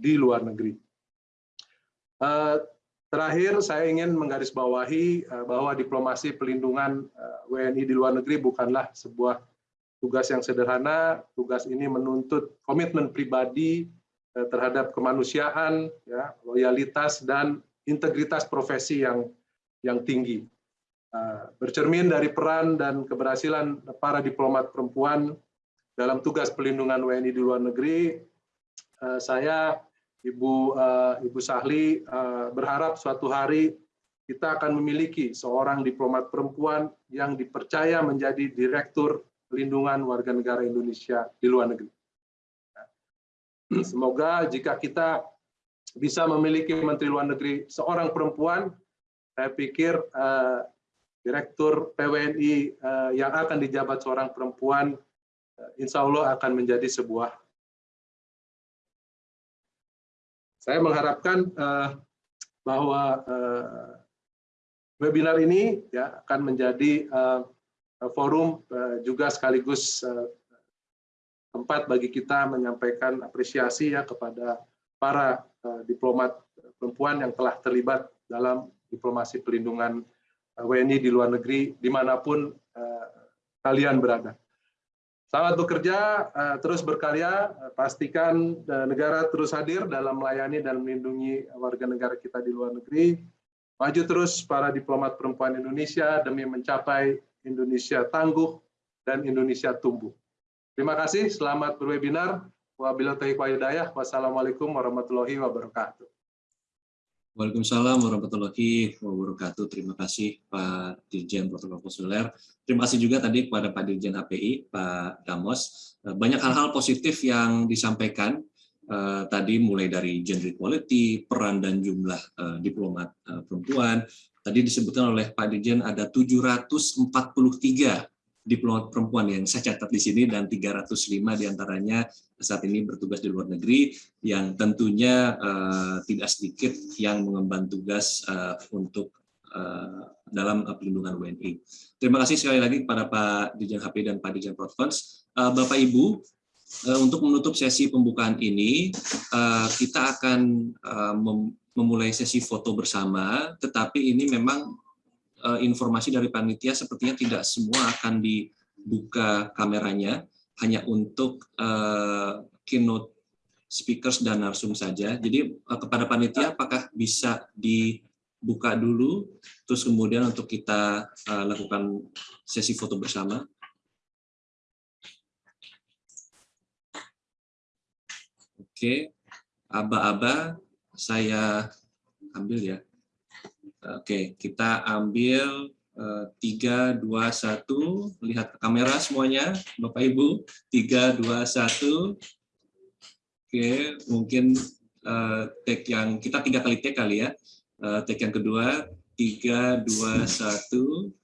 di luar negeri. Eh, terakhir, saya ingin menggarisbawahi bahwa diplomasi pelindungan WNI di luar negeri bukanlah sebuah tugas yang sederhana. Tugas ini menuntut komitmen pribadi terhadap kemanusiaan, ya, loyalitas dan integritas profesi yang yang tinggi. Bercermin dari peran dan keberhasilan para diplomat perempuan dalam tugas pelindungan WNI di luar negeri, Eh, saya Ibu uh, Ibu Sahli uh, berharap suatu hari kita akan memiliki seorang diplomat perempuan yang dipercaya menjadi direktur pelindungan warga negara Indonesia di luar negeri. Semoga jika kita bisa memiliki Menteri Luar Negeri seorang perempuan, saya pikir uh, Direktur PWNI uh, yang akan dijabat seorang perempuan, uh, insya Allah akan menjadi sebuah Saya mengharapkan uh, bahwa uh, webinar ini ya akan menjadi forum juga sekaligus tempat bagi kita menyampaikan apresiasi ya kepada para diplomat perempuan yang telah terlibat dalam diplomasi perlindungan WNI di luar negeri di mana pun kalian berada. Selamat bekerja, uh, terus berkarya, uh, pastikan uh, negara terus hadir dalam melayani dan melindungi warga negara kita di luar negeri. Maju terus para diplomat perempuan Indonesia demi mencapai Indonesia tangguh dan Indonesia tumbuh. Terima kasih, selamat berwebinar. Wabillahi Wassalamualaikum warahmatullahi wabarakatuh. Waalaikumsalam warahmatullahi wabarakatuh. Terima kasih Pak Dirjen Protokol Konsuler. Terima kasih juga tadi kepada Pak Dirjen HPI, Pak Damos. Eh, banyak hal-hal positif yang disampaikan uh, tadi mulai dari gender equality, peran dan jumlah uh, diplomat uh, perempuan. Tadi disebutkan oleh Pak Dirjen ada 743 diplomat perempuan yang saya catat di sini dan 305 di antaranya saat ini bertugas di luar negeri yang tentunya uh, tidak sedikit yang mengemban tugas uh, untuk uh, dalam pelindungan WNI. Terima kasih sekali lagi kepada Pak Dirjen HP dan Pak Dirjen. Uh, Bapak Ibu, untuk menutup sesi pembukaan ini, kita akan mem memulai sesi foto bersama, tetapi ini memang uh, informasi dari panitia sepertinya tidak semua akan dibuka kameranya, hanya untuk uh, keynote speakers dan narsum saja. Jadi uh, kepada panitia apakah bisa dibuka dulu, terus kemudian untuk kita uh, lakukan sesi foto bersama. Oke, aba-aba saya ambil ya. Oke, kita ambil eh, tiga dua satu lihat ke kamera semuanya, Bapak Ibu. tiga dua satu Oke, mungkin uh, take yang kita tiga kali take kali ya. Uh, take yang kedua, tiga dua satu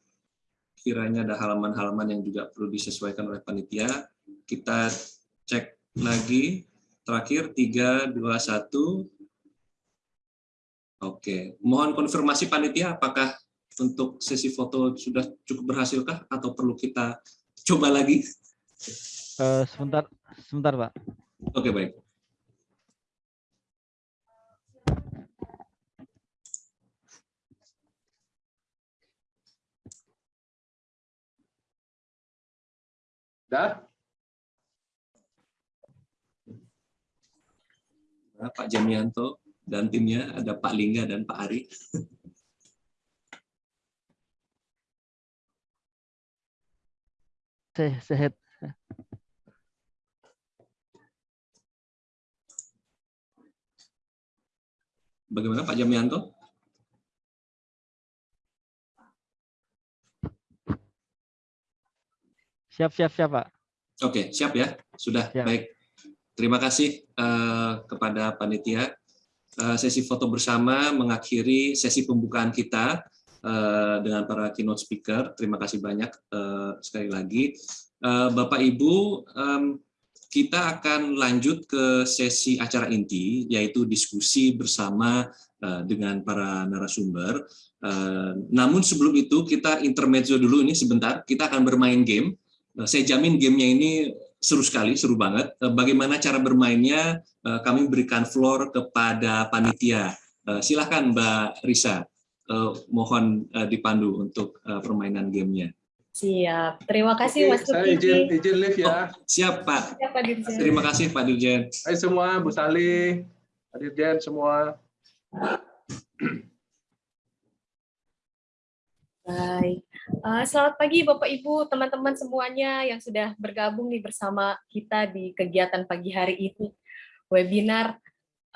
Kiranya ada halaman-halaman yang juga perlu disesuaikan oleh panitia. Kita cek lagi. Terakhir, tiga dua satu Oke, mohon konfirmasi panitia apakah untuk sesi foto sudah cukup berhasilkah atau perlu kita coba lagi? Uh, sebentar, sebentar Pak. Oke baik. Dah? Pak Jamianto dan timnya ada Pak Lingga dan Pak Ari. *laughs* Sehat. Bagaimana Pak Jamianto? Siap, siap, siap, Pak. Oke, siap ya. Sudah, siap. baik. Terima kasih uh, kepada panitia sesi foto bersama mengakhiri sesi pembukaan kita eh, dengan para keynote speaker. Terima kasih banyak eh, sekali lagi. Bapak Ibu, kita akan lanjut ke sesi acara inti, yaitu diskusi bersama dengan para narasumber. Namun sebelum itu kita intermezzo dulu ini sebentar, kita akan bermain game. Saya jamin gamenya ini seru sekali, seru banget. Eh, bagaimana cara bermainnya, eh, kami berikan floor kepada panitia. Eh, silahkan Mbak Risa, mohon dipandu untuk permainan gamenya. Siap, terima kasih Mas Saya izin, izin live ya. Oh, siap Pak. Siap, Pak Dirjen. Terima kasih Pak Dirjen. Hai semua, Bu Sali, Pak Dirjen semua. Baik. Uh, selamat pagi Bapak Ibu, teman-teman semuanya yang sudah bergabung nih bersama kita di kegiatan pagi hari ini. Webinar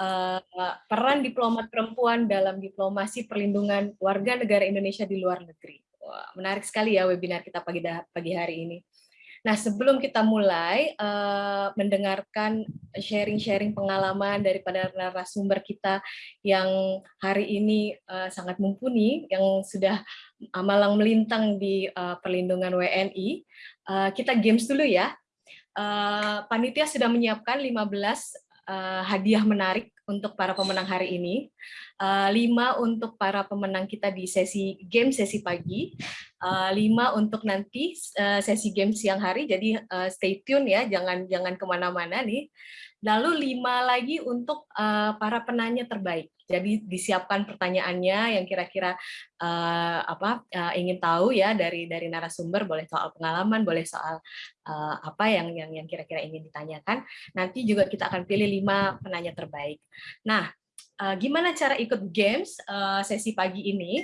uh, peran diplomat perempuan dalam diplomasi perlindungan warga negara Indonesia di luar negeri. Wah, menarik sekali ya webinar kita pagi pagi hari ini. Nah, sebelum kita mulai uh, mendengarkan sharing-sharing pengalaman daripada narasumber kita yang hari ini uh, sangat mumpuni, yang sudah malang melintang di uh, perlindungan WNI, uh, kita games dulu ya. Uh, panitia sudah menyiapkan 15 uh, hadiah menarik untuk para pemenang hari ini. Uh, lima untuk para pemenang kita di sesi game sesi pagi, uh, lima untuk nanti uh, sesi game siang hari. Jadi uh, stay tune ya, jangan jangan ke mana-mana nih. Lalu lima lagi untuk uh, para penanya terbaik. Jadi disiapkan pertanyaannya yang kira-kira uh, apa uh, ingin tahu ya dari dari narasumber, boleh soal pengalaman, boleh soal uh, apa yang yang yang kira-kira ingin ditanyakan. Nanti juga kita akan pilih lima penanya terbaik. Nah, uh, gimana cara ikut games uh, sesi pagi ini?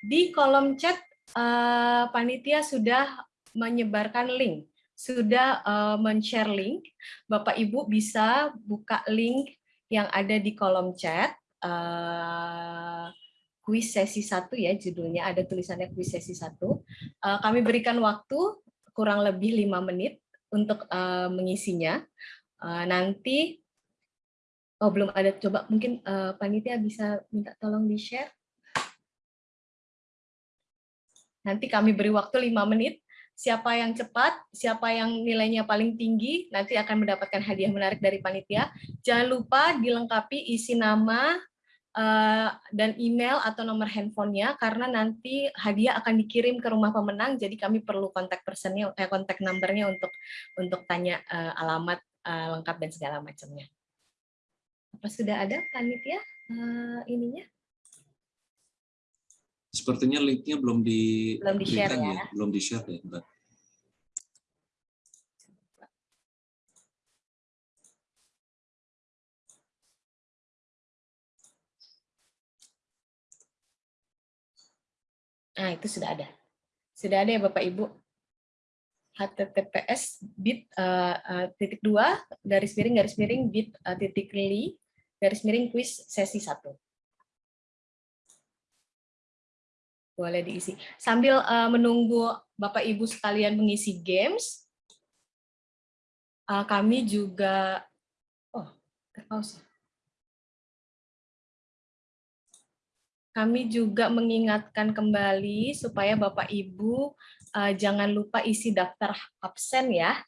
Di kolom chat uh, panitia sudah menyebarkan link, sudah uh, men-share link. Bapak Ibu bisa buka link yang ada di kolom chat uh, kuis sesi satu ya judulnya ada tulisannya kuis sesi satu. Uh, kami berikan waktu kurang lebih lima menit untuk uh, mengisinya. Uh, nanti oh belum ada coba mungkin uh, panitia bisa minta tolong di share. Nanti kami beri waktu lima menit. Siapa yang cepat, siapa yang nilainya paling tinggi, nanti akan mendapatkan hadiah menarik dari panitia. Jangan lupa dilengkapi isi nama, Eh, dan email atau nomor handphonenya karena nanti hadiah akan dikirim ke rumah pemenang jadi kami perlu kontak personnya eh, kontak numbernya untuk untuk tanya uh, alamat uh, lengkap dan segala macamnya apa sudah ada panitia uh, ininya sepertinya linknya belum di belum di share ya. ya belum di share ya Mbak. Nah, itu sudah ada. Sudah ada ya Bapak Ibu. https bit uh, uh, titik dua garis miring garis miring bit uh, titik li garis miring quiz sesi satu. Boleh diisi. Sambil uh, menunggu Bapak Ibu sekalian mengisi games, uh, kami juga oh terpause. Kami juga mengingatkan kembali supaya Bapak Ibu uh, jangan lupa isi daftar absen ya,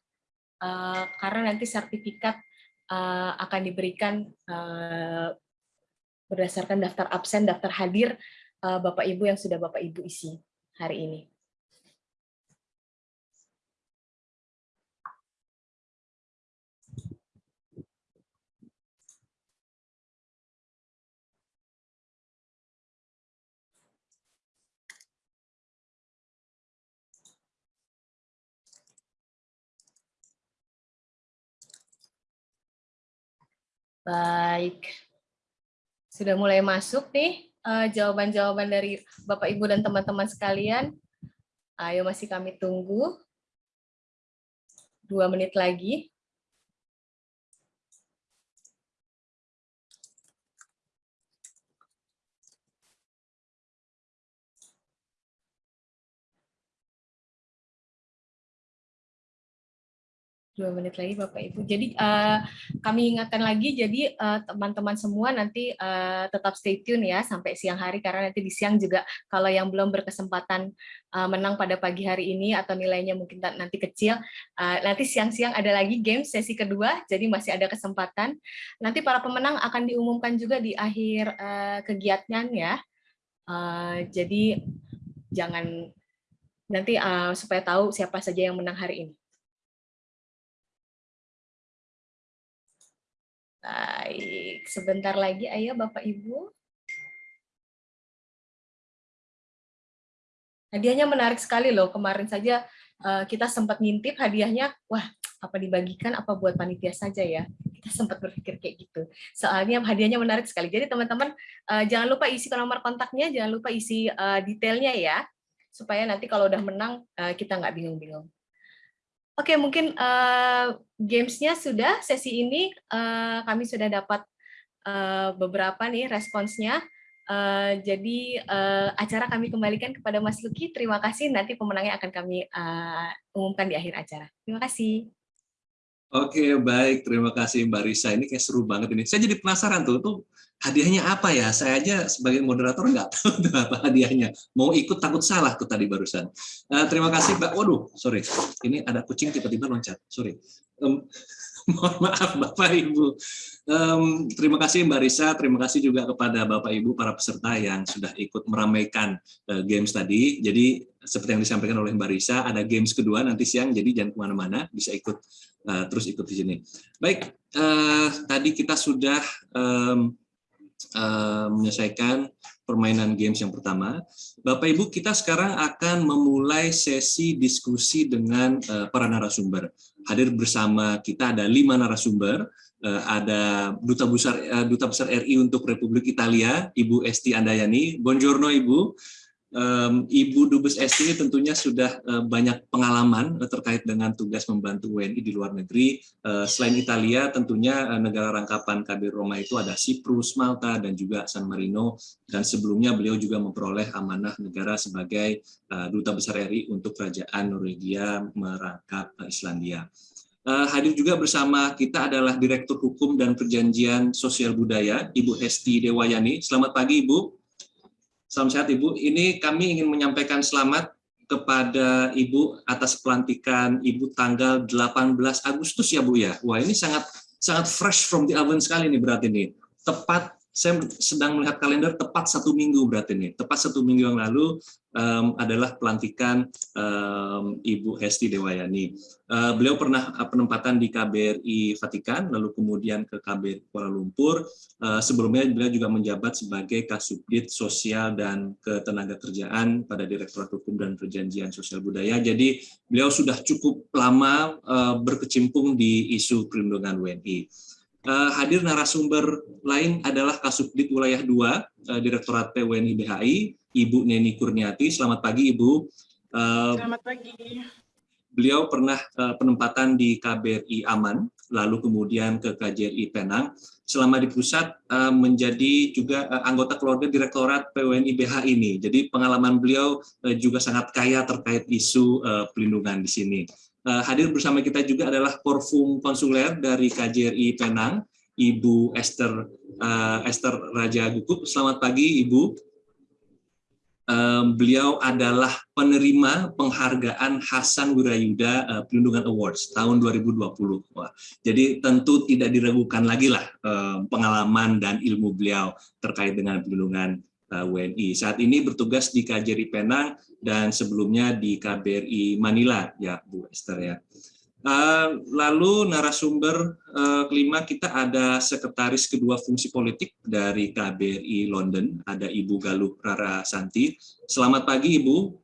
uh, karena nanti sertifikat uh, akan diberikan uh, berdasarkan daftar absen, daftar hadir uh, Bapak Ibu yang sudah Bapak Ibu isi hari ini. Baik. Sudah mulai masuk nih eh, jawaban-jawaban dari Bapak Ibu dan teman-teman sekalian. Ayo masih kami tunggu. Dua menit lagi. Dua menit lagi Bapak Ibu. Jadi uh, kami ingatkan lagi, jadi eh, teman-teman uh, semua nanti uh, tetap stay tune ya sampai siang hari karena nanti di siang juga kalau yang belum berkesempatan uh, menang pada pagi hari ini atau nilainya mungkin nanti kecil, uh, nanti siang-siang ada lagi game sesi kedua, jadi masih ada kesempatan. Nanti para pemenang akan diumumkan juga di akhir uh, kegiatan ya. Uh, jadi jangan nanti uh, supaya tahu siapa saja yang menang hari ini. Baik, sebentar lagi ayo Bapak Ibu. Hadiahnya menarik sekali loh. Kemarin saja eh, kita sempat ngintip hadiahnya, wah apa dibagikan apa buat panitia saja ya. Kita sempat berpikir kayak gitu. Soalnya hadiahnya menarik sekali. Jadi teman-teman eh, jangan lupa isi nomor kontaknya, jangan lupa isi eh, detailnya ya. Supaya nanti kalau udah menang kita nggak bingung-bingung. Oke, mungkin uh, gamesnya sudah sesi ini uh, kami sudah dapat uh, beberapa nih responsnya. Uh, jadi uh, acara kami kembalikan kepada Mas Luki. Terima kasih. Nanti pemenangnya akan kami uh, umumkan di akhir acara. Terima kasih. Oke, baik. Terima kasih Mbak Risa. Ini kayak seru banget ini. Saya jadi penasaran tuh, tuh hadiahnya apa ya? Saya aja sebagai moderator nggak tahu *laughs* tuh apa hadiahnya. Mau ikut takut salah tuh tadi barusan. Uh, terima kasih Mbak. Waduh, sorry. Ini ada kucing tiba-tiba loncat. Sorry. Um, *laughs* Mohon maaf Bapak Ibu. Um, terima kasih Mbak Risa, terima kasih juga kepada Bapak Ibu para peserta yang sudah ikut meramaikan uh, games tadi. Jadi seperti yang disampaikan oleh Mbak Risa, ada games kedua nanti siang, jadi jangan ke mana-mana, bisa ikut uh, terus ikut di sini. Baik, uh, tadi kita sudah um, uh, menyelesaikan permainan games yang pertama. Bapak Ibu, kita sekarang akan memulai sesi diskusi dengan uh, para narasumber. Hadir bersama kita ada lima narasumber, uh, ada Duta Besar uh, Duta Besar RI untuk Republik Italia, Ibu Esti Andayani. Buongiorno Ibu um, Ibu Dubes Esti ini tentunya sudah uh, banyak pengalaman uh, terkait dengan tugas membantu WNI di luar negeri. Uh, selain Italia, tentunya uh, negara rangkapan KBRI Roma itu ada Siprus, Malta, dan juga San Marino. Dan sebelumnya beliau juga memperoleh amanah negara sebagai uh, Duta Besar RI untuk Kerajaan Norwegia merangkap uh, Islandia. Uh, hadir juga bersama kita adalah Direktur Hukum dan Perjanjian Sosial Budaya, Ibu Esti Dewayani. Selamat pagi, Ibu. Salam sehat Ibu. Ini kami ingin menyampaikan selamat kepada Ibu atas pelantikan Ibu tanggal 18 Agustus ya Bu ya. Wah ini sangat sangat fresh from the oven sekali nih berarti ini. Tepat saya sedang melihat kalender tepat satu minggu berarti ini. Tepat satu minggu yang lalu um, adalah pelantikan um, Ibu Hesti Dewayani. Uh, beliau pernah uh, penempatan di KBRI Vatikan, lalu kemudian ke KBRI Kuala Lumpur. Uh, sebelumnya beliau juga menjabat sebagai Kasubdit Sosial dan Ketenaga Kerjaan pada Direktorat Hukum dan Perjanjian Sosial Budaya. Jadi beliau sudah cukup lama uh, berkecimpung di isu perlindungan WNI. Uh, hadir narasumber lain adalah Kasubdit Wilayah 2, uh, Direktorat PWNI BHI, Ibu Neni Kurniati. Selamat pagi, Ibu. Uh, Selamat pagi. Beliau pernah uh, penempatan di KBRI Aman, lalu kemudian ke KJRI Penang. Selama di pusat uh, menjadi juga uh, anggota keluarga Direktorat PWNI BH ini. Jadi pengalaman beliau uh, juga sangat kaya terkait isu uh, pelindungan di sini. Uh, hadir bersama kita juga adalah Korfum Konsuler dari KJRI Penang, Ibu Esther uh, Esther Raja Gukup. Selamat pagi, Ibu beliau adalah penerima penghargaan Hasan Wirayuda uh, Pelindungan Awards tahun 2020. Wah, jadi tentu tidak diragukan lagi lah uh, pengalaman dan ilmu beliau terkait dengan pelindungan uh, WNI. Saat ini bertugas di KJRI Penang dan sebelumnya di KBRI Manila, ya Bu Esther ya. Eh, lalu narasumber uh, kelima kita ada sekretaris kedua fungsi politik dari KBRI London, ada Ibu Galuh Rara Santi. Selamat pagi Ibu.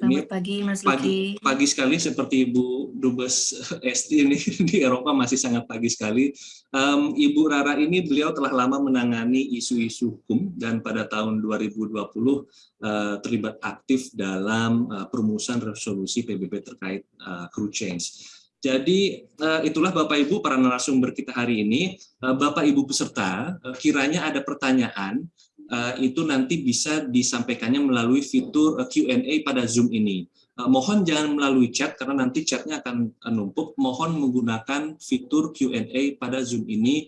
Selamat pagi Mas Luki. Pagi, pagi sekali seperti Ibu Dubes *laughs* Esti ini *laughs* di Eropa masih sangat pagi sekali. Um, Ibu Rara ini beliau telah lama menangani isu-isu hukum dan pada tahun 2020 uh, eh, terlibat aktif dalam uh, perumusan resolusi PBB terkait uh, crew change. Jadi uh, itulah Bapak Ibu para narasumber kita hari ini. Uh, Bapak Ibu peserta, uh, kiranya ada pertanyaan itu nanti bisa disampaikannya melalui fitur eh, Q&A pada Zoom ini. Eh, mohon jangan melalui chat karena nanti chatnya akan numpuk. Mohon menggunakan fitur Q&A pada Zoom ini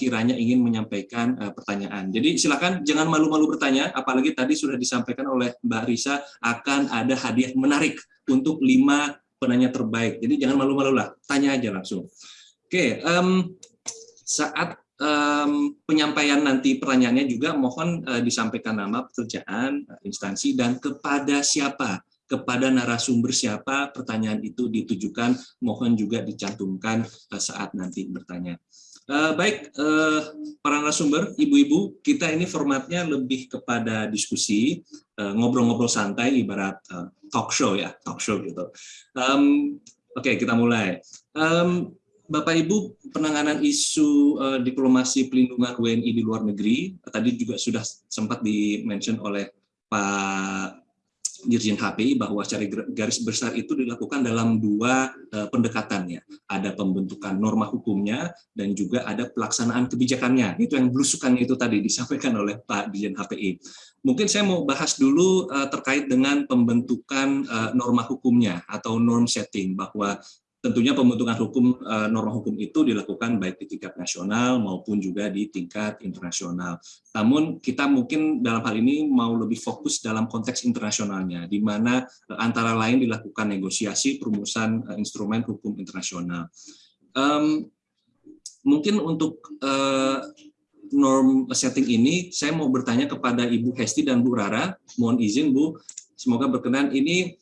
kiranya ingin menyampaikan pertanyaan. Jadi silakan jangan malu-malu bertanya, apalagi tadi sudah disampaikan oleh Mbak Risa akan ada hadiah menarik untuk lima penanya terbaik. Jadi jangan malu-malu lah, tanya aja langsung. Oke, um, saat um, penyampaian nanti pertanyaannya juga mohon uh, disampaikan nama pekerjaan, uh, instansi, dan kepada siapa, kepada narasumber siapa pertanyaan itu ditujukan, mohon juga dicantumkan uh, saat nanti bertanya. Uh, baik, uh, para narasumber, ibu-ibu, kita ini formatnya lebih kepada diskusi, ngobrol-ngobrol uh, santai, ibarat uh, talk show ya, talk show gitu. Um, Oke, okay, kita mulai. Um, Bapak Ibu, penanganan isu uh, diplomasi pelindungan WNI di luar negeri tadi juga sudah sempat di-mention oleh Pak Dirjen HPI bahwa secara garis besar itu dilakukan dalam dua uh, pendekatannya. Ada pembentukan norma hukumnya dan juga ada pelaksanaan kebijakannya. Itu yang belusukan itu tadi disampaikan oleh Pak Dirjen HPI. Mungkin saya mau bahas dulu uh, terkait dengan pembentukan uh, norma hukumnya atau norm setting bahwa tentunya pembentukan hukum eh, norma hukum itu dilakukan baik di tingkat nasional maupun juga di tingkat internasional. Namun kita mungkin dalam hal ini mau lebih fokus dalam konteks internasionalnya, di mana eh, antara lain dilakukan negosiasi perumusan eh, instrumen hukum internasional. Um, mungkin untuk uh, norm setting ini, saya mau bertanya kepada Ibu Hesti dan Bu Rara. Mohon izin Bu, semoga berkenan. Ini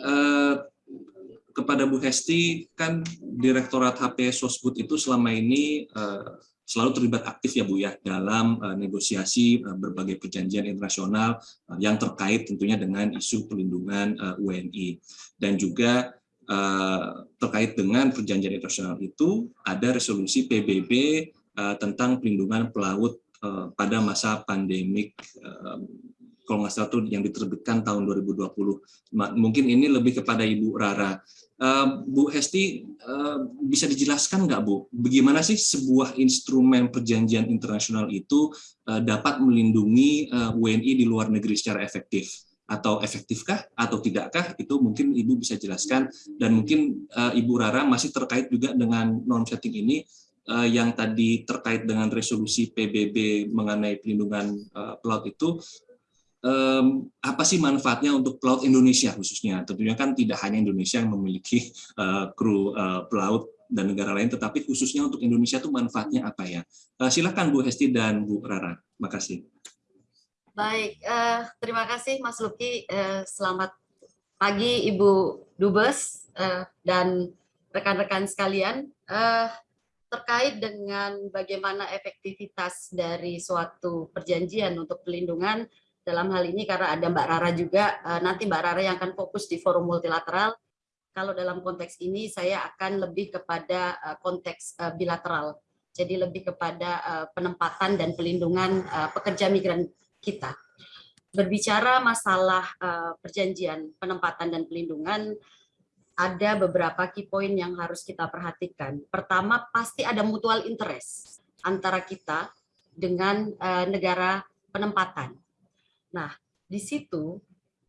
uh, kepada Bu Hesti, kan Direktorat HP Sosbud itu selama ini uh, selalu terlibat aktif ya Bu ya dalam uh, negosiasi uh, berbagai perjanjian internasional yang terkait tentunya dengan isu pelindungan uh, WNI dan juga terkait dengan perjanjian internasional itu ada resolusi PBB tentang pelindungan pelaut pada masa pandemik kalau nggak salah itu yang diterbitkan tahun 2020. Mungkin ini lebih kepada Ibu Rara. Eh, Bu Hesti, eh, bisa dijelaskan nggak Bu, bagaimana sih sebuah instrumen perjanjian internasional itu eh, dapat melindungi WNI di luar negeri secara efektif? Atau efektifkah atau tidakkah? Itu mungkin Ibu bisa jelaskan. Dan mungkin Ibu Rara masih terkait juga dengan non setting ini, yang tadi terkait dengan resolusi PBB mengenai pelindungan pelaut itu um, apa sih manfaatnya untuk pelaut Indonesia khususnya? Tentunya kan tidak hanya Indonesia yang memiliki uh, kru uh, pelaut dan negara lain, tetapi khususnya untuk Indonesia itu manfaatnya apa ya? Uh, silakan Bu Hesti dan Bu Rara. Makasih. Baik, uh, terima kasih Mas Luki. Uh, selamat pagi Ibu Dubes uh, dan rekan-rekan sekalian. Uh, terkait dengan bagaimana efektivitas dari suatu perjanjian untuk pelindungan dalam hal ini karena ada Mbak Rara juga, eh, nanti Mbak Rara yang akan fokus di forum multilateral. Kalau dalam konteks ini saya akan lebih kepada eh, konteks eh, bilateral, jadi lebih kepada penempatan dan pelindungan pekerja migran kita. Berbicara masalah perjanjian penempatan dan pelindungan, ada beberapa key point yang harus kita perhatikan. Pertama, pasti ada mutual interest antara kita dengan negara penempatan Nah, di situ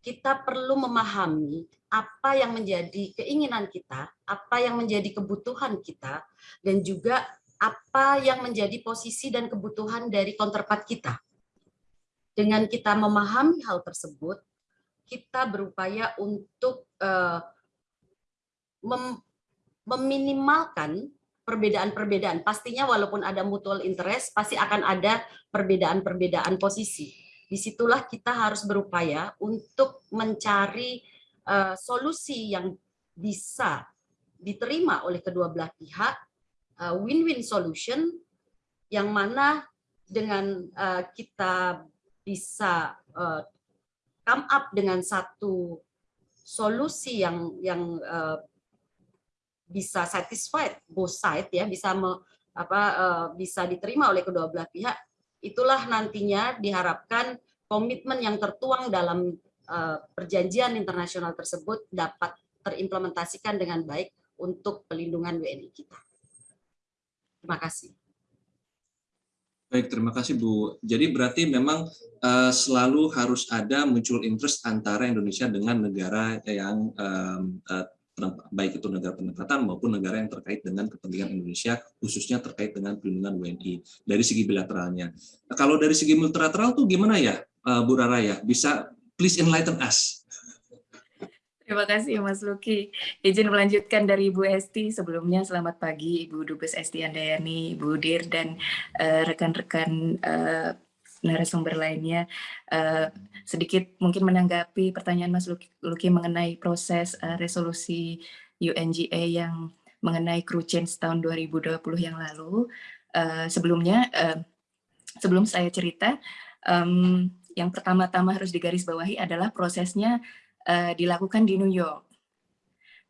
kita perlu memahami apa yang menjadi keinginan kita, apa yang menjadi kebutuhan kita, dan juga apa yang menjadi posisi dan kebutuhan dari counterpart kita. Dengan kita memahami hal tersebut, kita berupaya untuk uh, mem meminimalkan perbedaan-perbedaan. Pastinya walaupun ada mutual interest, pasti akan ada perbedaan-perbedaan posisi di situlah kita harus berupaya untuk mencari uh, solusi yang bisa diterima oleh kedua belah pihak, eh, win-win uh, solution, yang mana dengan uh, kita bisa uh, come up dengan satu solusi yang yang uh, bisa satisfied both side ya bisa me, apa uh, bisa diterima oleh kedua belah pihak itulah nantinya diharapkan komitmen yang tertuang dalam uh, perjanjian internasional tersebut dapat terimplementasikan dengan baik untuk pelindungan WNI kita. Terima kasih. Baik, terima kasih Bu. Jadi berarti memang uh, selalu harus ada muncul interest antara Indonesia dengan negara yang um, uh, baik itu negara penempatan maupun negara yang terkait dengan kepentingan Indonesia, khususnya terkait dengan perlindungan WNI dari segi bilateralnya. Nah, kalau dari segi multilateral tuh gimana ya, uh, Bu Rara ya? Bisa please enlighten us. Terima kasih Mas Luki. Izin melanjutkan dari Ibu Esti. Sebelumnya selamat pagi Ibu Dubes Esti Andayani, Ibu Dir, dan eh, rekan-rekan uh, narasumber lainnya. Uh, sedikit mungkin menanggapi pertanyaan Mas Luki, mengenai proses uh, resolusi UNGA yang mengenai crew change tahun 2020 yang lalu. Uh, sebelumnya, uh, sebelum saya cerita, um, yang pertama-tama harus digarisbawahi adalah prosesnya uh, dilakukan di New York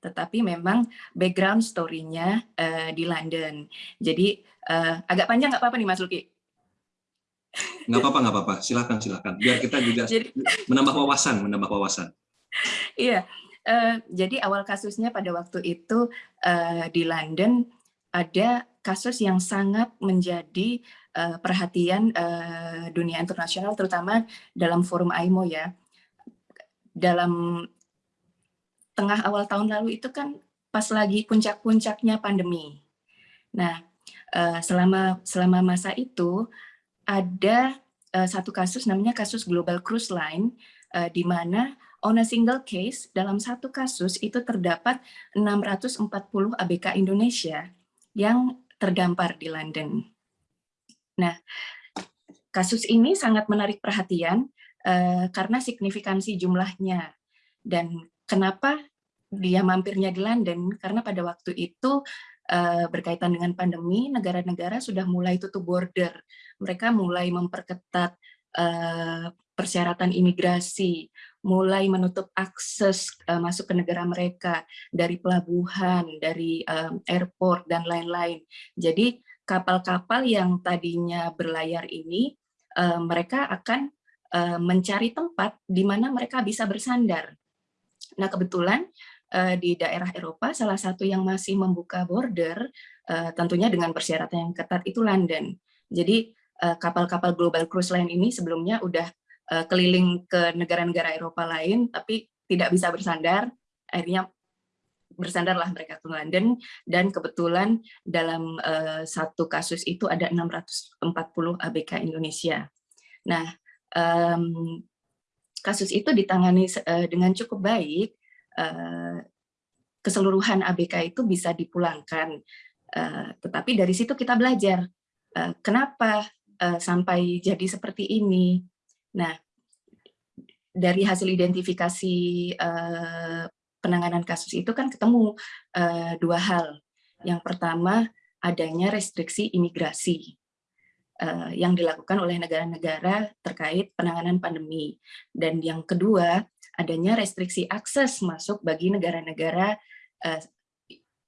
tetapi memang background story-nya uh, di London. Jadi uh, agak panjang nggak apa-apa nih Mas Luki? Nggak apa-apa, nggak apa-apa. Silakan, silakan. Biar kita juga jadi, menambah wawasan, menambah wawasan. Iya. Uh, jadi awal kasusnya pada waktu itu uh, di London ada kasus yang sangat menjadi uh, perhatian uh, dunia internasional, terutama dalam forum AIMO ya. Dalam tengah awal tahun lalu itu kan pas lagi puncak-puncaknya pandemi. Nah, uh, selama selama masa itu ada uh, satu kasus namanya kasus Global Cruise Line uh, di mana on a single case dalam satu kasus itu terdapat 640 ABK Indonesia yang terdampar di London. Nah, kasus ini sangat menarik perhatian uh, karena signifikansi jumlahnya. Dan kenapa dia mampirnya di London? Karena pada waktu itu berkaitan dengan pandemi, negara-negara sudah mulai tutup border. Mereka mulai memperketat uh, persyaratan imigrasi, mulai menutup akses uh, masuk ke negara mereka dari pelabuhan, dari airport dan lain-lain. Jadi kapal-kapal yang tadinya berlayar ini mereka akan mencari tempat di mana mereka bisa bersandar. Nah kebetulan uh, di daerah Eropa salah satu yang masih membuka border uh, tentunya dengan persyaratan yang ketat itu London. Jadi kapal-kapal global cruise line ini sebelumnya udah uh, keliling ke negara-negara Eropa lain, tapi tidak bisa bersandar, akhirnya bersandarlah mereka ke London, dan kebetulan dalam uh, satu kasus itu ada 640 ABK Indonesia. Nah, um, kasus itu ditangani uh, dengan cukup baik, uh, keseluruhan ABK itu bisa dipulangkan, uh, tetapi dari situ kita belajar, uh, kenapa sampai jadi seperti ini, Nah, dari hasil identifikasi penanganan kasus itu kan ketemu dua hal. Yang pertama, adanya restriksi imigrasi yang dilakukan oleh negara-negara terkait penanganan pandemi. Dan yang kedua, adanya restriksi akses masuk bagi negara-negara uh,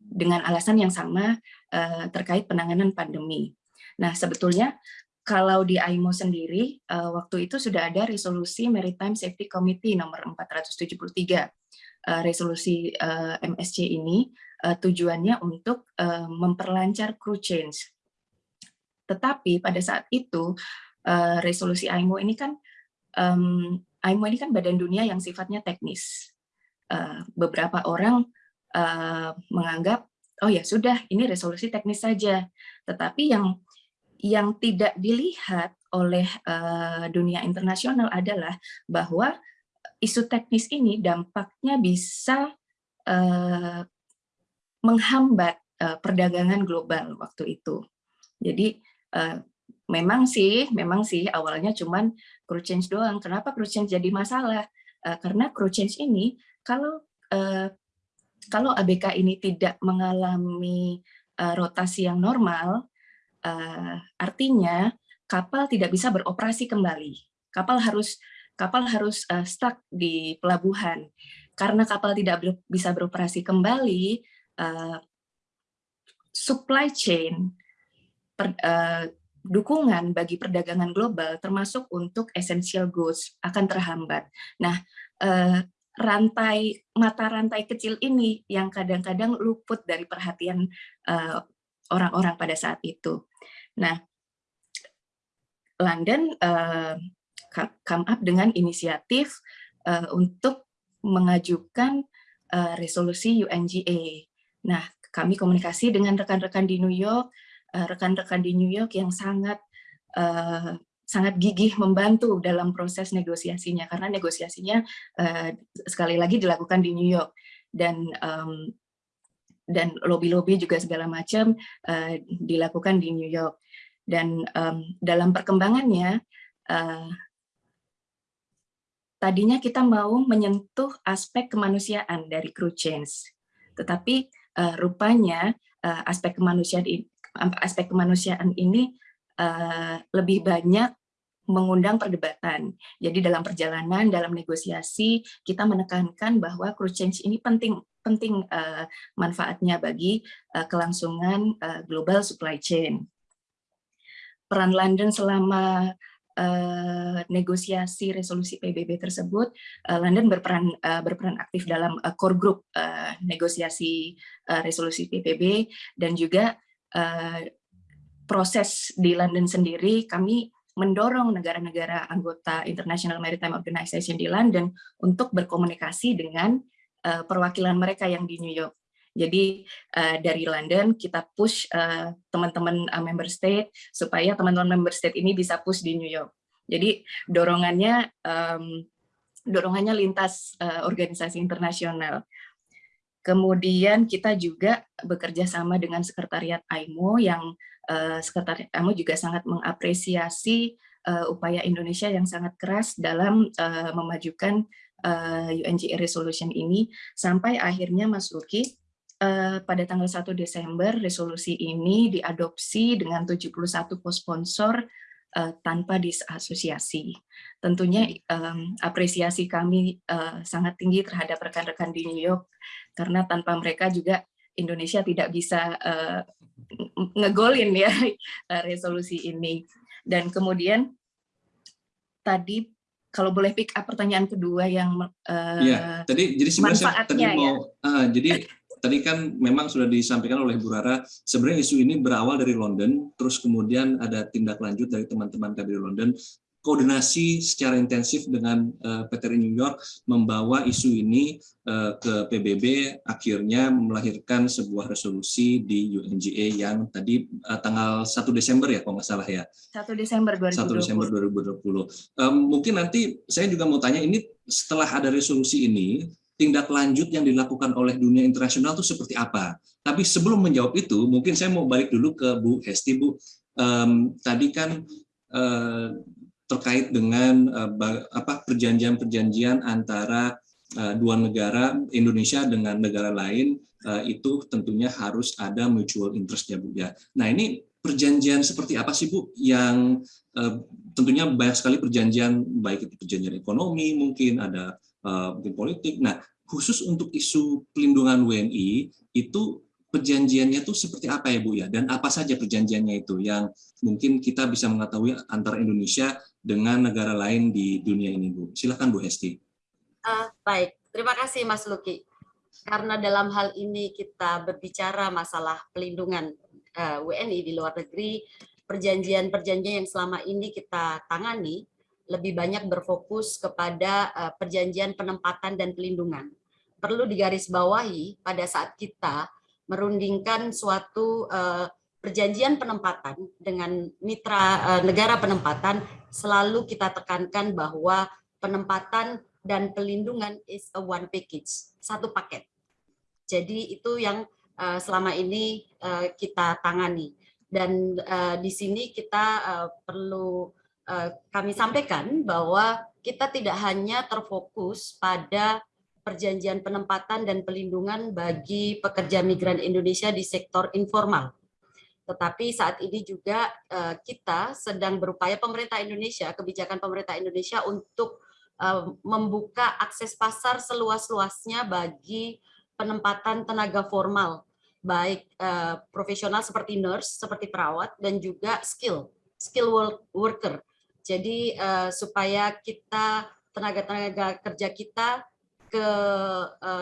dengan alasan yang sama uh, terkait penanganan pandemi. Nah, sebetulnya kalau di AIMO sendiri, uh, waktu itu sudah ada resolusi Maritime Safety Committee nomor 473. Uh, resolusi eh, MSC ini tujuannya untuk memperlancar crew change. Tetapi pada saat itu, resolusi AIMO ini kan, AIMO ini kan badan dunia yang sifatnya teknis. Uh, beberapa orang uh, menganggap, oh ya sudah, ini resolusi teknis saja. Tetapi yang yang tidak dilihat oleh uh, dunia internasional adalah bahwa isu teknis ini dampaknya bisa menghambat perdagangan global waktu itu. Jadi memang sih, memang sih awalnya cuman crew change doang. Kenapa crew change jadi masalah? Uh, karena crew change ini kalau uh, kalau ABK ini tidak mengalami uh, rotasi yang normal, uh, artinya kapal tidak bisa beroperasi kembali. Kapal harus kapal harus uh, stuck di pelabuhan. Karena kapal tidak ber, bisa beroperasi kembali, uh, supply chain per, uh, dukungan bagi perdagangan global termasuk untuk essential goods akan terhambat. Nah, uh, rantai mata rantai kecil ini yang kadang-kadang luput dari perhatian orang-orang uh, pada saat itu. Nah, London uh, come up dengan inisiatif uh, untuk mengajukan resolusi UNGA. Nah, kami komunikasi dengan rekan-rekan di New York, rekan-rekan uh, di New York yang sangat uh, sangat gigih membantu dalam proses negosiasinya. Karena negosiasinya uh, sekali lagi dilakukan di New York. Dan um, dan lobby-lobby juga segala macam uh, dilakukan di New York. Dan um, dalam perkembangannya, uh, tadinya kita mau menyentuh aspek kemanusiaan dari crew change, tetapi uh, rupanya uh, aspek kemanusiaan aspek kemanusiaan ini uh, lebih banyak mengundang perdebatan. Jadi dalam perjalanan, dalam negosiasi, kita menekankan bahwa crew change ini penting penting uh, manfaatnya bagi uh, kelangsungan uh, global supply chain peran London selama uh, negosiasi resolusi PBB tersebut, uh, London berperan uh, berperan aktif dalam uh, core group uh, negosiasi uh, resolusi PBB dan juga uh, proses di London sendiri kami mendorong negara-negara anggota International Maritime Organization di London untuk berkomunikasi dengan uh, perwakilan mereka yang di New York. Jadi uh, dari London kita push eh, teman-teman uh, member state supaya teman-teman member state ini bisa push di New York. Jadi dorongannya um, dorongannya lintas uh, organisasi internasional. Kemudian kita juga bekerja sama dengan Sekretariat AIMO yang uh, Sekretariat AIMO juga sangat mengapresiasi uh, upaya Indonesia yang sangat keras dalam uh, memajukan uh, UNGA resolution ini. Sampai akhirnya Mas Luki uh, pada tanggal 1 Desember resolusi ini diadopsi dengan 71 co-sponsor uh, tanpa disasosiasi. Tentunya um, apresiasi kami uh, sangat tinggi terhadap rekan-rekan di New York karena tanpa mereka juga Indonesia tidak bisa uh, ngegolin ya *laughs* resolusi ini. Dan kemudian tadi kalau boleh pick up pertanyaan kedua yang uh, ya, tadi jadi sebenarnya saya tadi mau ya. uh, jadi tadi kan memang sudah disampaikan oleh Bu Rara, sebenarnya isu ini berawal dari London, terus kemudian ada tindak lanjut dari teman-teman KBRI London, koordinasi secara intensif dengan uh, eh, PTRI New York membawa isu ini uh, ke PBB akhirnya melahirkan sebuah resolusi di UNGA yang tadi uh, tanggal 1 Desember ya kalau nggak salah ya 1 Desember 2020 1 Desember 2020 um, mungkin nanti saya juga mau tanya ini setelah ada resolusi ini tindak lanjut yang dilakukan oleh dunia internasional itu seperti apa. Tapi sebelum menjawab itu, mungkin saya mau balik dulu ke Bu Hesti, Bu. Um, tadi kan uh, terkait dengan uh, apa perjanjian-perjanjian antara uh, dua negara Indonesia dengan negara lain uh, itu tentunya harus ada mutual interest ya Bu ya. Nah ini perjanjian seperti apa sih Bu yang tentunya banyak sekali perjanjian baik itu perjanjian ekonomi mungkin ada mungkin politik. Nah, khusus untuk isu pelindungan WNI itu perjanjiannya itu seperti apa ya Bu ya? Dan apa saja perjanjiannya itu yang mungkin kita bisa mengetahui antara Indonesia dengan negara lain di dunia ini Bu? Silakan Bu Hesti. Uh, baik, terima kasih Mas Luki. Karena dalam hal ini kita berbicara masalah pelindungan uh, eh, WNI di luar negeri, perjanjian-perjanjian yang selama ini kita tangani lebih banyak berfokus kepada uh, perjanjian penempatan dan pelindungan. Perlu digarisbawahi pada saat kita merundingkan suatu uh, perjanjian penempatan dengan mitra uh, negara penempatan, selalu kita tekankan bahwa penempatan dan pelindungan is a one package, satu paket. Jadi itu yang uh, selama ini uh, kita tangani. Dan di sini kita perlu Eh, kami sampaikan bahwa kita tidak hanya terfokus pada perjanjian penempatan dan pelindungan bagi pekerja migran Indonesia di sektor informal. Tetapi saat ini juga eh, kita sedang berupaya pemerintah Indonesia, kebijakan pemerintah Indonesia untuk eh, membuka akses pasar seluas-luasnya bagi penempatan tenaga formal, baik profesional seperti nurse, seperti perawat, dan juga skill, skill worker. Jadi supaya kita tenaga-tenaga kerja kita ke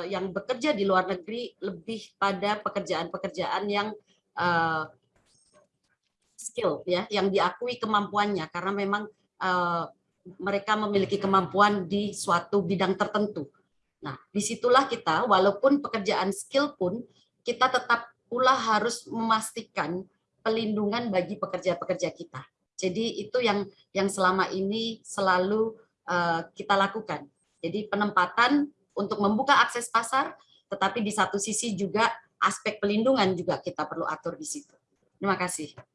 yang bekerja di luar negeri lebih pada pekerjaan-pekerjaan yang skill ya, yang diakui kemampuannya karena memang uh, mereka memiliki kemampuan di suatu bidang tertentu. Nah, di situlah kita, walaupun pekerjaan skill pun, kita tetap pula harus memastikan pelindungan bagi pekerja-pekerja kita. Jadi itu yang yang selama ini selalu uh, kita lakukan. Jadi penempatan untuk membuka akses pasar, tetapi di satu sisi juga aspek pelindungan juga kita perlu atur di situ. Terima kasih.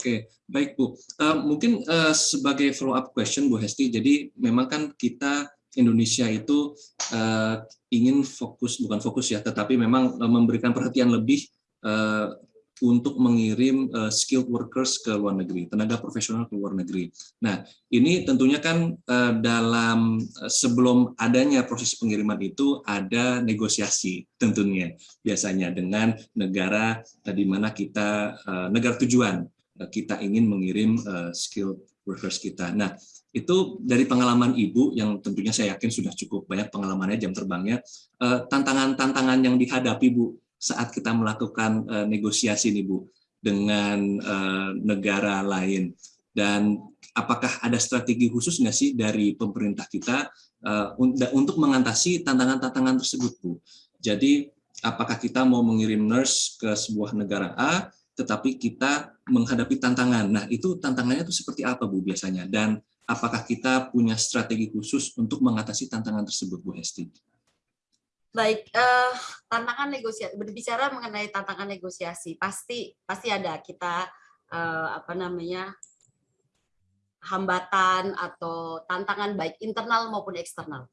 Oke, baik Bu. Uh, mungkin uh, sebagai follow up question Bu Hesti, jadi memang kan kita Indonesia itu uh, ingin fokus, bukan fokus ya, tetapi memang memberikan perhatian lebih uh, untuk mengirim uh, skilled workers ke luar negeri, tenaga profesional ke luar negeri. Nah, ini tentunya kan uh, dalam uh, sebelum adanya proses pengiriman itu ada negosiasi tentunya biasanya dengan negara uh, di mana kita uh, negara tujuan kita ingin mengirim uh, skilled workers kita. Nah, itu dari pengalaman Ibu yang tentunya saya yakin sudah cukup banyak pengalamannya jam terbangnya, tantangan-tantangan yang dihadapi Bu saat kita melakukan uh, negosiasi nih Bu dengan uh, negara lain dan apakah ada strategi khusus nggak sih dari pemerintah kita uh, untuk mengatasi tantangan-tantangan tersebut Bu? Jadi apakah kita mau mengirim nurse ke sebuah negara A tetapi kita menghadapi tantangan. Nah, itu tantangannya itu seperti apa Bu biasanya dan apakah kita punya strategi khusus untuk mengatasi tantangan tersebut Bu Hesti? Baik, uh, tantangan negosiasi berbicara mengenai tantangan negosiasi pasti pasti ada kita uh, apa namanya hambatan atau tantangan baik internal maupun eksternal.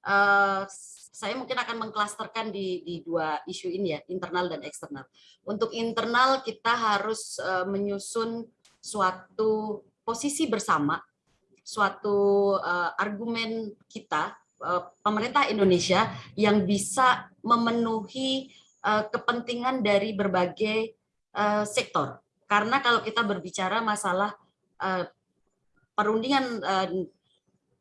Uh, saya mungkin akan mengklasterkan di, di dua isu ini ya, internal dan eksternal. Untuk internal kita harus uh, menyusun suatu posisi bersama, suatu uh, argumen kita Eh, pemerintah Indonesia yang bisa memenuhi eh, kepentingan dari berbagai eh, sektor. Karena kalau kita berbicara masalah perundingan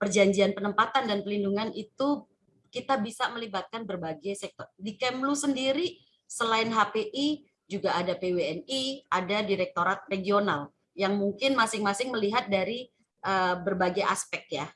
perjanjian penempatan dan pelindungan itu kita bisa melibatkan berbagai sektor. Di Kemlu sendiri selain HPI juga ada PWNI, ada direktorat regional yang mungkin masing-masing melihat dari berbagai aspek ya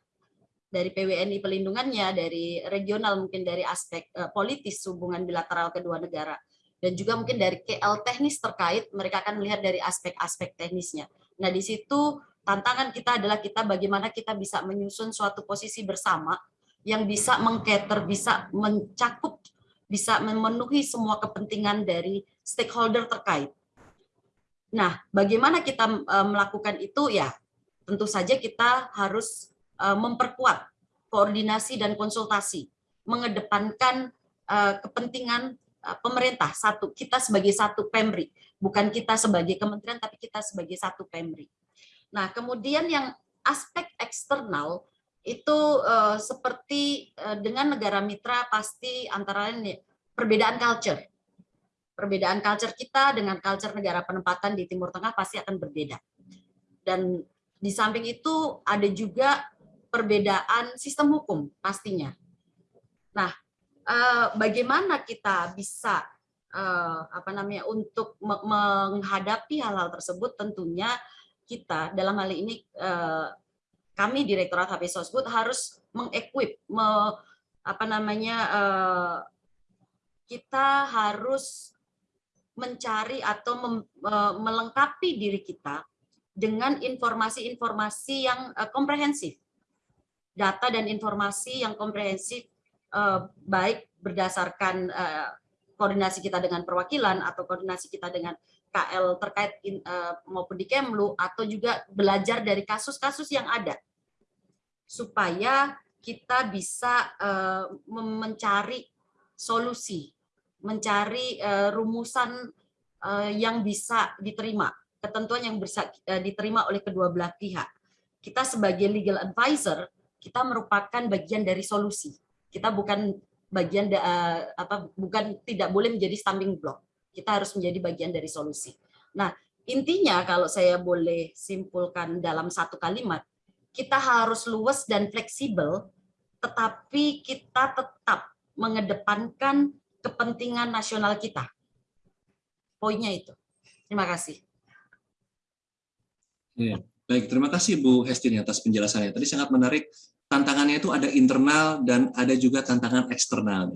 dari PWNI pelindungannya, dari regional mungkin dari aspek uh, politis hubungan bilateral kedua negara, dan juga mungkin dari KL teknis terkait, mereka akan melihat dari aspek-aspek teknisnya. Nah di situ tantangan kita adalah kita bagaimana kita bisa menyusun suatu posisi bersama yang bisa mengcater, bisa mencakup, bisa memenuhi semua kepentingan dari stakeholder terkait. Nah, bagaimana kita eh, melakukan itu ya? Tentu saja kita harus Eh, memperkuat koordinasi dan konsultasi, mengedepankan eh, kepentingan pemerintah satu, kita sebagai satu Pemri, bukan kita sebagai kementerian tapi kita sebagai satu Pemri. Nah, kemudian yang aspek eksternal itu seperti dengan negara mitra pasti antara lain perbedaan culture. Perbedaan culture kita dengan culture negara penempatan di Timur Tengah pasti akan berbeda. Dan di samping itu ada juga perbedaan sistem hukum pastinya. Nah, eh, bagaimana kita bisa eh, apa namanya untuk menghadapi hal-hal tersebut tentunya kita dalam hal ini eh, kami Direktorat HP Sosbud harus mengequip me, apa namanya kita harus mencari atau melengkapi diri kita dengan informasi-informasi yang komprehensif. Data dan informasi yang komprehensif eh, baik berdasarkan eh, koordinasi kita dengan perwakilan atau koordinasi kita dengan KL terkait eh, maupun di Kemlu atau juga belajar dari kasus-kasus yang ada supaya kita bisa mencari solusi, mencari rumusan yang bisa diterima, ketentuan yang bisa diterima oleh kedua belah pihak. Kita sebagai legal advisor kita merupakan bagian dari solusi. Kita bukan bagian apa bukan tidak boleh menjadi stumbling block. Kita harus menjadi bagian dari solusi. Nah, intinya kalau saya boleh simpulkan dalam satu kalimat, kita harus luas dan fleksibel, tetapi kita tetap mengedepankan kepentingan nasional kita. Poinnya itu. Terima kasih. Ya, baik, terima kasih Bu Hestin atas penjelasannya. Tadi sangat menarik tantangannya itu ada internal dan ada juga tantangan eksternal.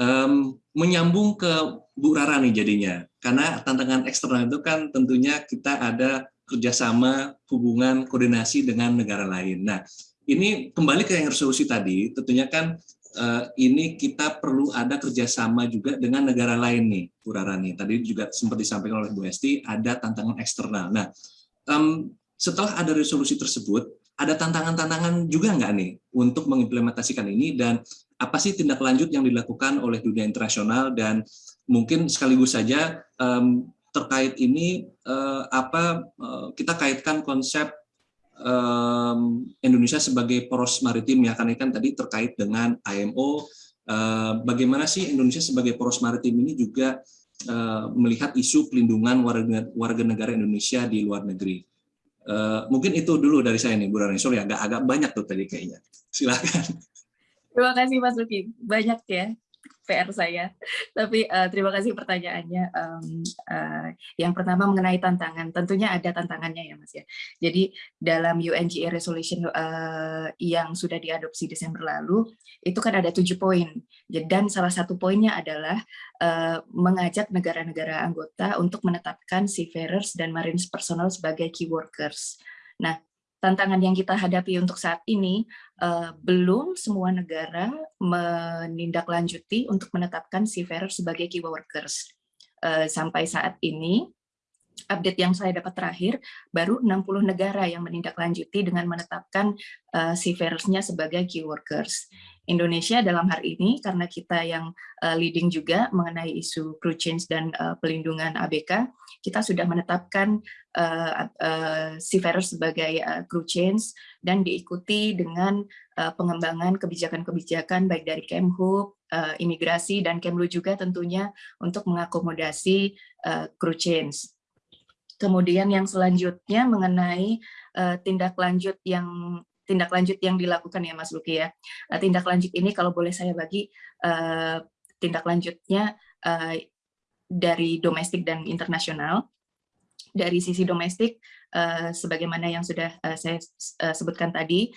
Um, menyambung ke Bu Rara nih jadinya, karena tantangan eksternal itu kan tentunya kita ada kerjasama, hubungan, koordinasi dengan negara lain. Nah, ini kembali ke yang resolusi tadi, tentunya kan uh, ini kita perlu ada kerjasama juga dengan negara lain nih, Bu Rara nih. Tadi juga sempat disampaikan oleh Bu Esti, ada tantangan eksternal. Nah, um, setelah ada resolusi tersebut, ada tantangan-tantangan juga nggak nih untuk mengimplementasikan ini dan apa sih tindak lanjut yang dilakukan oleh dunia internasional dan mungkin sekaligus saja um, terkait ini uh, apa uh, kita kaitkan konsep um, Indonesia sebagai poros maritim ya karena kan tadi terkait dengan IMO uh, bagaimana sih Indonesia sebagai poros maritim ini juga uh, melihat isu pelindungan warga, warga negara Indonesia di luar negeri. Uh, mungkin itu dulu dari saya nih, Bu Rani. Sorry, agak agak banyak tuh tadi kayaknya. Silakan. Terima kasih Mas Luki. Banyak ya PR saya. Tapi uh, terima kasih pertanyaannya. Um, uh, yang pertama mengenai tantangan. Tentunya ada tantangannya ya Mas ya. Jadi dalam UNGA Resolution uh, yang sudah diadopsi Desember lalu, itu kan ada tujuh poin. Dan salah satu poinnya adalah uh, mengajak negara-negara anggota untuk menetapkan seafarers dan marine personnel sebagai key workers. Nah, tantangan yang kita hadapi untuk saat ini uh, belum semua negara menindaklanjuti untuk menetapkan seafarer sebagai key workers. Uh, sampai saat ini update yang saya dapat terakhir baru 60 negara yang menindaklanjuti dengan menetapkan uh, seafarers-nya sebagai key workers. Indonesia dalam hal ini karena kita yang uh, leading juga mengenai isu crew change dan uh, pelindungan ABK, kita sudah menetapkan uh, uh, seafarers sebagai uh, crew change dan diikuti dengan uh, pengembangan kebijakan-kebijakan baik dari Kemhub, uh, imigrasi dan Kemlu juga tentunya untuk mengakomodasi uh, crew change. Kemudian yang selanjutnya mengenai uh, tindak lanjut yang tindak lanjut yang dilakukan ya Mas Luki ya. Uh, tindak lanjut ini kalau boleh saya bagi uh, tindak lanjutnya uh, dari domestik dan internasional. Dari sisi domestik, uh, sebagaimana yang sudah uh, saya uh, sebutkan tadi,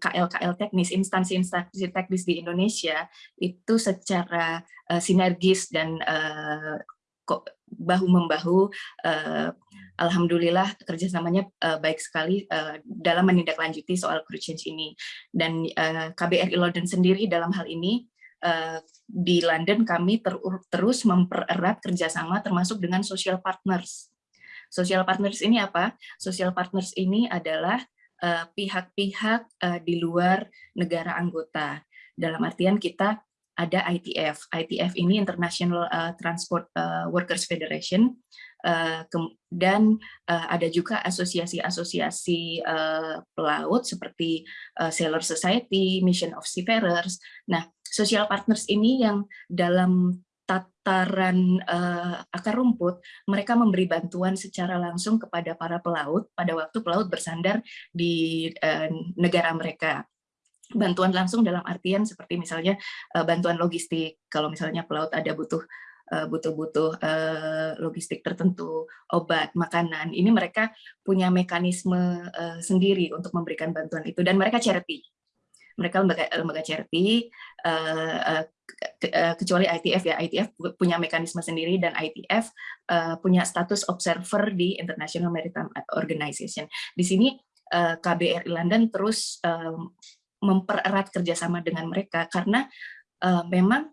KL-KL teknis, instansi-instansi teknis di Indonesia itu secara sinergis dan bahu membahu uh, alhamdulillah kerjasamanya uh, baik sekali uh, dalam menindaklanjuti soal crew change ini. Dan uh, KBRI London sendiri dalam hal ini di London kami ter terus mempererat kerjasama termasuk dengan social partners. Social partners ini apa? Social partners ini adalah pihak-pihak uh, uh, di luar negara anggota. Dalam artian kita ada ITF. ITF ini International uh, Transport uh, Workers Federation uh, dan ada juga asosiasi-asosiasi pelaut seperti Sailor Society, Mission of Seafarers. Nah, social partners ini yang dalam tataran akar rumput, mereka memberi bantuan secara langsung kepada para pelaut pada waktu pelaut bersandar di negara mereka bantuan langsung dalam artian seperti misalnya uh, bantuan logistik kalau misalnya pelaut ada butuh eh, butuh-butuh uh, logistik tertentu, obat, makanan. Ini mereka punya mekanisme sendiri untuk memberikan bantuan itu dan mereka charity. Mereka lembaga, lembaga charity, ke, kecuali ITF ya, ITF punya mekanisme sendiri dan ITF punya status observer di International Maritime Organization. Di sini KBRI London terus mempererat kerjasama dengan mereka. Karena uh, memang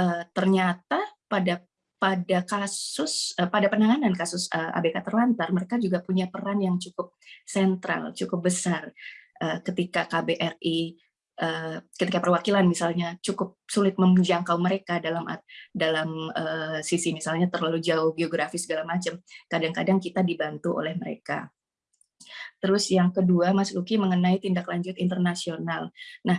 uh, ternyata pada pada kasus uh, pada penanganan kasus uh, ABK terlantar mereka juga punya peran yang cukup sentral cukup besar. Uh, ketika KBRI uh, ketika perwakilan misalnya cukup sulit menjangkau mereka dalam dalam uh, sisi misalnya terlalu jauh geografis segala macam kadang-kadang kita dibantu oleh mereka Terus yang kedua, Mas Luki mengenai tindak lanjut internasional. Nah,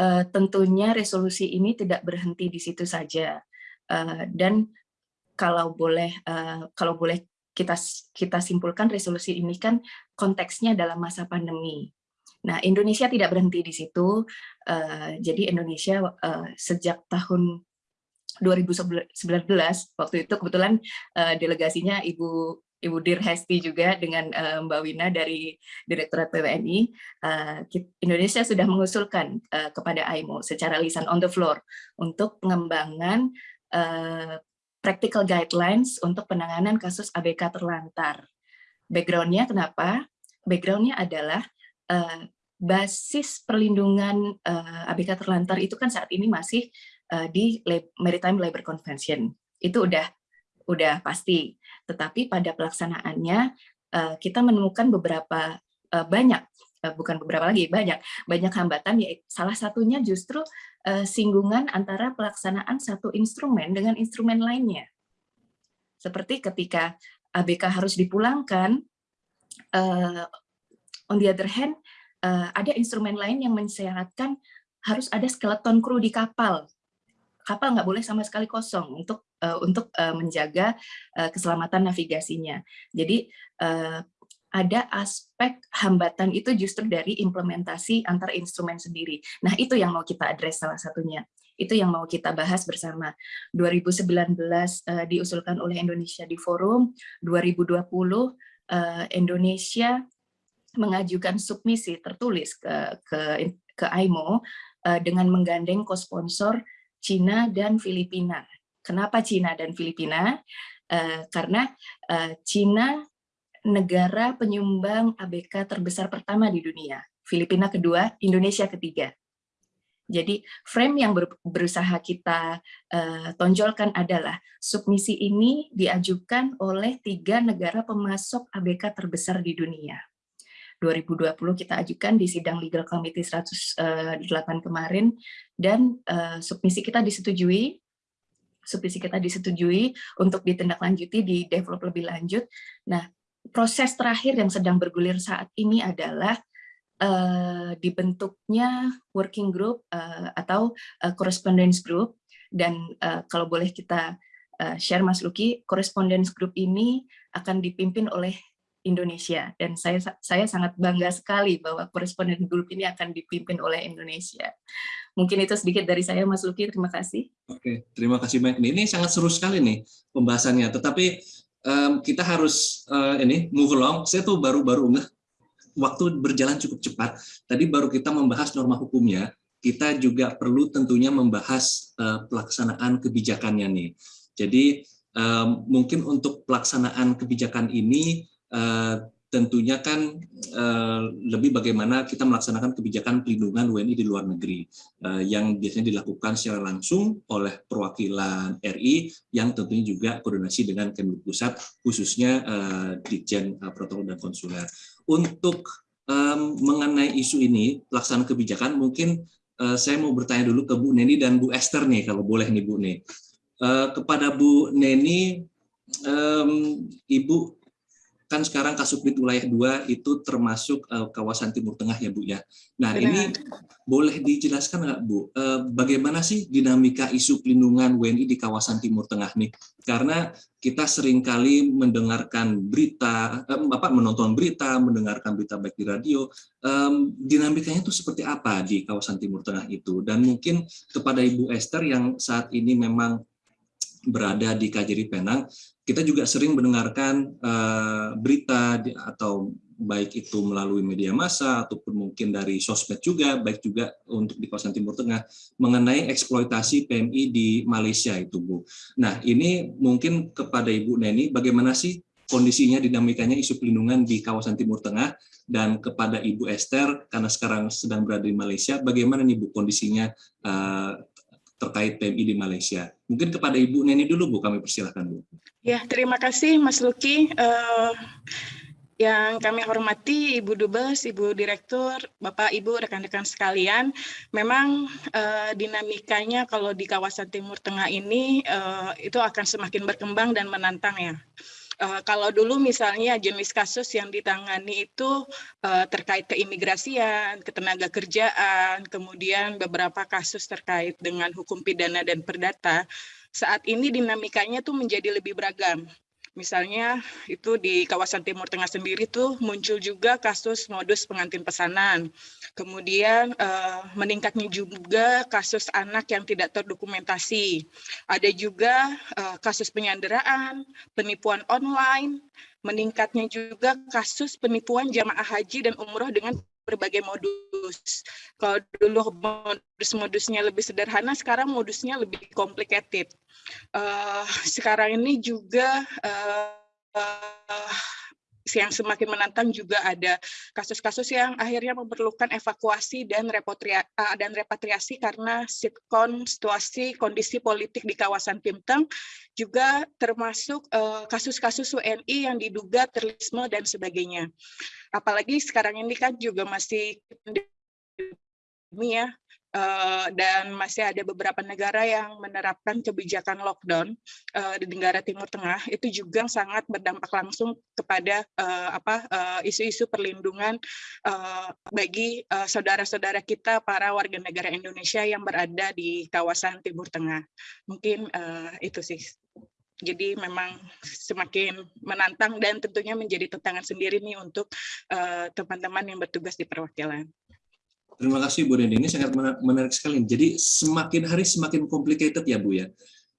uh, tentunya resolusi ini tidak berhenti di situ saja. Uh, dan kalau boleh uh, kalau boleh kita kita simpulkan resolusi ini kan konteksnya dalam masa pandemi. Nah, Indonesia tidak berhenti di situ. Jadi Indonesia sejak tahun 2019 waktu itu kebetulan delegasinya Ibu Ibu Dir Hesti juga dengan uh, Mbak Wina dari Direktorat PWNI, uh, eh, Indonesia sudah mengusulkan uh, kepada AIMO secara lisan on the floor untuk pengembangan uh, practical guidelines untuk penanganan kasus ABK terlantar. Backgroundnya kenapa? Backgroundnya adalah uh, basis perlindungan uh, ABK terlantar itu kan saat ini masih uh, di Maritime Labor Convention. Itu udah udah pasti tetapi pada pelaksanaannya eh, kita menemukan beberapa eh, banyak eh, bukan beberapa lagi banyak banyak hambatan ya salah satunya justru singgungan antara pelaksanaan satu instrumen dengan instrumen lainnya. Seperti ketika ABK harus dipulangkan on the other hand ada instrumen lain yang mensyaratkan harus ada skeleton kru di kapal. Kapal nggak boleh sama sekali kosong untuk uh, untuk uh, menjaga uh, keselamatan navigasinya. Jadi uh, ada aspek hambatan itu justru dari implementasi antar instrumen sendiri. Nah itu yang mau kita address salah satunya. Itu yang mau kita bahas bersama. 2019 uh, diusulkan oleh Indonesia di forum, 2020 uh, Indonesia mengajukan submisi tertulis ke ke ke AIMO uh, dengan menggandeng co-sponsor Cina dan Filipina. Kenapa Cina dan Filipina? Uh, karena uh, Cina negara penyumbang ABK terbesar pertama di dunia. Filipina kedua, Indonesia ketiga. Jadi frame yang ber, berusaha kita uh, tonjolkan adalah submisi ini diajukan oleh tiga negara pemasok ABK terbesar di dunia. 2020 kita ajukan di sidang Legal Committee 108 eh, kemarin dan uh, submisi kita disetujui submisi kita disetujui untuk ditindaklanjuti di develop lebih lanjut. Nah, proses terakhir yang sedang bergulir saat ini adalah uh, dibentuknya working group uh, atau uh, correspondence group dan uh, kalau boleh kita uh, share Mas Luki, correspondence group ini akan dipimpin oleh Indonesia dan saya saya sangat bangga sekali bahwa correspondence group ini akan dipimpin oleh Indonesia. Mungkin itu sedikit dari saya Mas Luki, terima kasih. Oke, terima kasih banyak. Ini sangat seru sekali nih pembahasannya, tetapi um, kita harus uh, ini move along. Saya tuh baru-baru nggak waktu berjalan cukup cepat. Tadi baru kita membahas norma hukumnya, kita juga perlu tentunya membahas uh, pelaksanaan kebijakannya nih. Jadi um, mungkin untuk pelaksanaan kebijakan ini uh, tentunya kan uh, lebih bagaimana kita melaksanakan kebijakan pelindungan WNI di luar negeri uh, yang biasanya dilakukan secara langsung oleh perwakilan RI yang tentunya juga koordinasi dengan Kemlu Pusat khususnya uh, Ditjen uh, Protokol dan Konsuler. Untuk um, mengenai isu ini pelaksanaan kebijakan mungkin uh, saya mau bertanya dulu ke Bu Neni dan Bu Esther nih kalau boleh nih Bu nih. Uh, kepada Bu Neni, um, Ibu kan sekarang Kasubdit wilayah 2 itu termasuk uh, kawasan Timur Tengah ya Bu ya. Nah Benar. ini boleh dijelaskan nggak Bu, uh, bagaimana sih dinamika isu pelindungan WNI di kawasan Timur Tengah nih? Karena kita sering kali mendengarkan berita, eh, apa menonton berita, mendengarkan berita baik di radio, um, dinamikanya itu seperti apa di kawasan Timur Tengah itu? Dan mungkin kepada Ibu Esther yang saat ini memang berada di KJRI Penang, kita juga sering mendengarkan uh, berita atau baik itu melalui media massa ataupun mungkin dari sosmed juga, baik juga untuk di kawasan Timur Tengah mengenai eksploitasi PMI di Malaysia itu Bu. Nah ini mungkin kepada Ibu Neni, bagaimana sih kondisinya dinamikanya isu pelindungan di kawasan Timur Tengah dan kepada Ibu Esther karena sekarang sedang berada di Malaysia, bagaimana nih Bu kondisinya uh, terkait PMI di Malaysia. Mungkin kepada Ibu Neni dulu Bu, kami persilahkan Bu. Ya, terima kasih Mas Luki. Uh, yang kami hormati Ibu Dubes, Ibu Direktur, Bapak, Ibu, rekan-rekan sekalian, memang uh, dinamikanya kalau di kawasan Timur Tengah ini uh, itu akan semakin berkembang dan menantang ya. Uh, kalau dulu misalnya jenis kasus yang ditangani itu uh, terkait keimigrasian, ketenaga kerjaan, kemudian beberapa kasus terkait dengan hukum pidana dan perdata, saat ini dinamikanya tuh menjadi lebih beragam. Misalnya itu di kawasan Timur Tengah sendiri tuh muncul juga kasus modus pengantin pesanan. Kemudian uh, meningkatnya juga kasus anak yang tidak terdokumentasi. Ada juga uh, kasus penyanderaan, penipuan online, meningkatnya juga kasus penipuan jamaah haji dan umroh dengan berbagai modus. Kalau dulu modus-modusnya lebih sederhana, sekarang modusnya lebih complicated. Uh, sekarang ini juga uh, uh, yang semakin menantang juga ada kasus-kasus yang akhirnya memerlukan evakuasi dan repatria, dan repatriasi karena sitkon situasi kondisi politik di kawasan Timteng juga termasuk kasus-kasus uh, WNI yang diduga terorisme dan sebagainya. Apalagi sekarang ini kan juga masih ya uh, dan masih ada beberapa negara yang menerapkan kebijakan lockdown uh, di negara Timur Tengah itu juga sangat berdampak langsung kepada uh, apa isu-isu perlindungan bagi saudara-saudara kita para warga negara Indonesia yang berada di kawasan Timur Tengah. Mungkin itu sih. Jadi memang semakin menantang dan tentunya menjadi tantangan sendiri nih untuk teman-teman yang bertugas di perwakilan. Terima kasih Bu Deni, ini sangat menarik sekali. Jadi semakin hari semakin complicated ya Bu ya.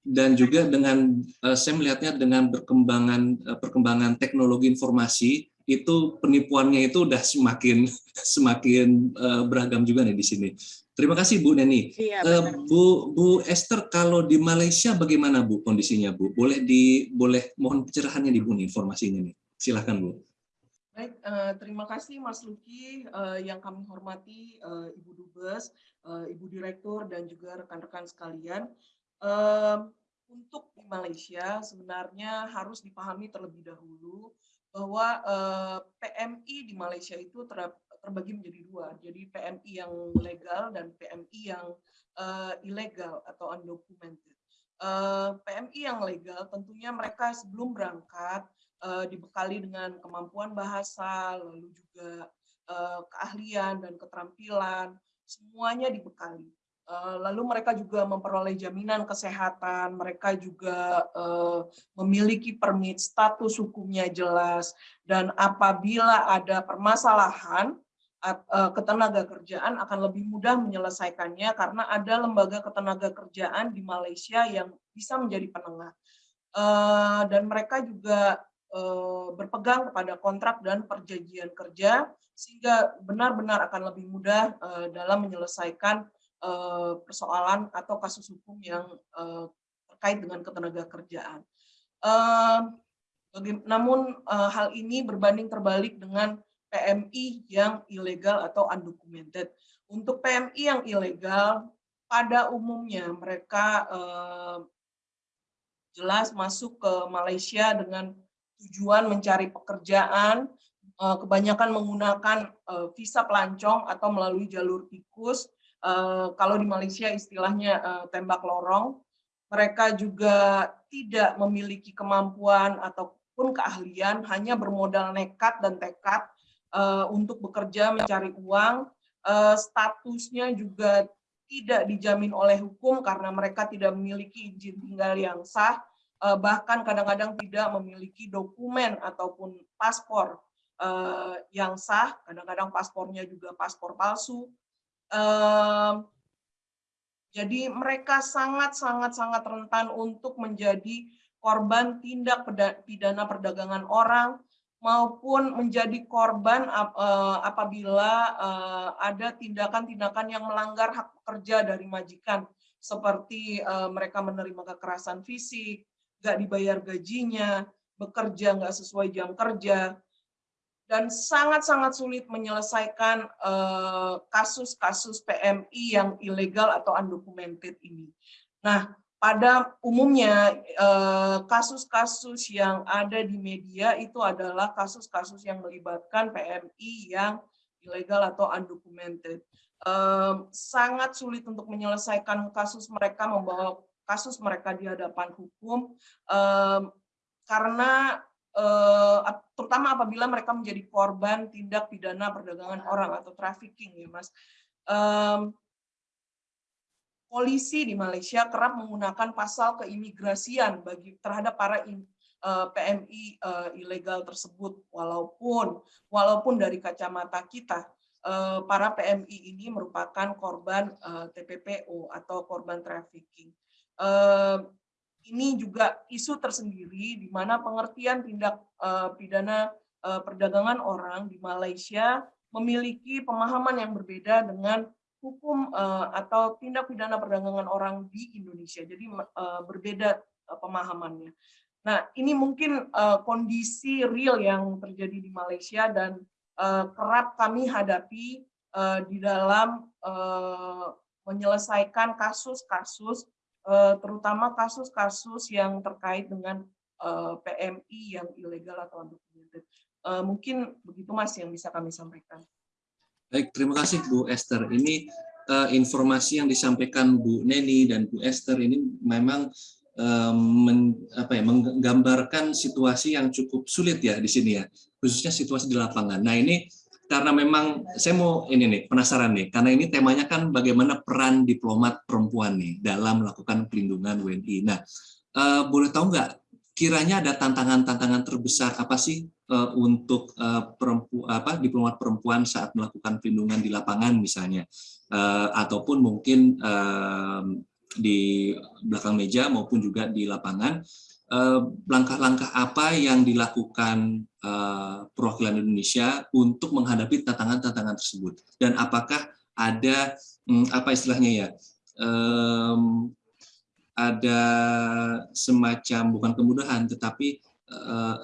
Dan juga dengan uh, saya melihatnya dengan perkembangan uh, perkembangan teknologi informasi itu penipuannya itu udah semakin *laughs* semakin uh, beragam juga nih di sini. Terima kasih Bu Neni. Iya, uh, Bu Bu Esther kalau di Malaysia bagaimana Bu kondisinya Bu? Boleh di boleh mohon pencerahannya di Bu nih informasinya nih. Silakan Bu. Baik, uh, terima kasih Mas Luki, uh, yang kami hormati uh, Ibu Dubes, uh, Ibu Direktur, dan juga rekan-rekan sekalian. Uh, untuk di Malaysia sebenarnya harus dipahami terlebih dahulu bahwa uh, PMI di Malaysia itu ter terbagi menjadi dua. Jadi PMI yang legal dan PMI yang uh, ilegal atau undocumented. Uh, PMI yang legal tentunya mereka sebelum berangkat uh, dibekali dengan kemampuan bahasa, lalu juga uh, keahlian dan keterampilan, semuanya dibekali. Uh, lalu mereka juga memperoleh jaminan kesehatan, mereka juga uh, memiliki permit, status hukumnya jelas, dan apabila ada permasalahan ketenaga kerjaan akan lebih mudah menyelesaikannya karena ada lembaga ketenaga kerjaan di Malaysia yang bisa menjadi penengah. Dan mereka juga berpegang kepada kontrak dan perjanjian kerja sehingga benar-benar akan lebih mudah eh, dalam menyelesaikan eh, persoalan atau kasus hukum yang terkait dengan ketenaga kerjaan. Namun hal ini berbanding terbalik dengan PMI yang ilegal atau undocumented. Untuk PMI yang ilegal, pada umumnya mereka jelas masuk ke Malaysia dengan tujuan mencari pekerjaan, eh, kebanyakan menggunakan eh, visa pelancong atau melalui jalur tikus. Eh, kalau di Malaysia istilahnya tembak lorong. Mereka juga tidak memiliki kemampuan ataupun keahlian, hanya bermodal nekat dan tekad untuk bekerja mencari uang. Statusnya juga tidak dijamin oleh hukum karena mereka tidak memiliki izin tinggal yang sah bahkan kadang-kadang tidak memiliki dokumen ataupun paspor eh, yang sah, kadang-kadang paspornya juga paspor palsu. Jadi mereka sangat-sangat-sangat rentan untuk menjadi korban tindak pidana perdagangan orang maupun menjadi korban eh, apabila ada tindakan-tindakan yang melanggar hak pekerja dari majikan seperti mereka menerima kekerasan fisik, nggak dibayar gajinya, bekerja nggak sesuai jam kerja, dan sangat-sangat sulit menyelesaikan eh, kasus-kasus uh, PMI yang ilegal atau undocumented ini. Nah, pada umumnya eh, kasus-kasus uh, yang ada di media itu adalah kasus-kasus yang melibatkan PMI yang ilegal atau undocumented. Sangat sulit untuk menyelesaikan kasus mereka membawa kasus mereka di hadapan hukum um, karena uh, terutama apabila mereka menjadi korban tindak pidana perdagangan orang atau trafficking ya mas. Polisi di Malaysia kerap menggunakan pasal keimigrasian bagi terhadap para uh, PMI uh, ilegal tersebut. Walaupun walaupun dari kacamata kita para PMI ini merupakan korban uh, TPPO atau korban trafficking ini juga isu tersendiri di mana pengertian tindak pidana perdagangan orang di Malaysia memiliki pemahaman yang berbeda dengan hukum atau tindak pidana perdagangan orang di Indonesia. Jadi berbeda pemahamannya. Nah, ini mungkin kondisi real yang terjadi di Malaysia dan kerap kami hadapi di dalam menyelesaikan kasus-kasus Eh, terutama kasus-kasus yang terkait dengan eh, PMI yang ilegal atau undocumented. Eh, mungkin begitu Mas yang bisa kami sampaikan. Baik, terima kasih Bu Esther. Ini informasi yang disampaikan Bu Neni dan Bu Esther ini memang men, apa ya, menggambarkan situasi yang cukup sulit ya di sini ya, khususnya situasi di lapangan. Nah ini karena memang saya mau ini nih penasaran nih. Karena ini temanya kan bagaimana peran diplomat perempuan nih dalam melakukan pelindungan WNI. Nah, uh, boleh tahu nggak kiranya ada tantangan-tantangan terbesar apa sih uh, untuk uh, perempu, apa diplomat perempuan saat melakukan pelindungan di lapangan misalnya? Uh, ataupun mungkin uh, di belakang meja maupun juga di lapangan langkah-langkah apa yang dilakukan eh, perwakilan Indonesia untuk menghadapi tantangan-tantangan tersebut? Dan apakah ada hmm, apa istilahnya ya ada semacam bukan kemudahan tetapi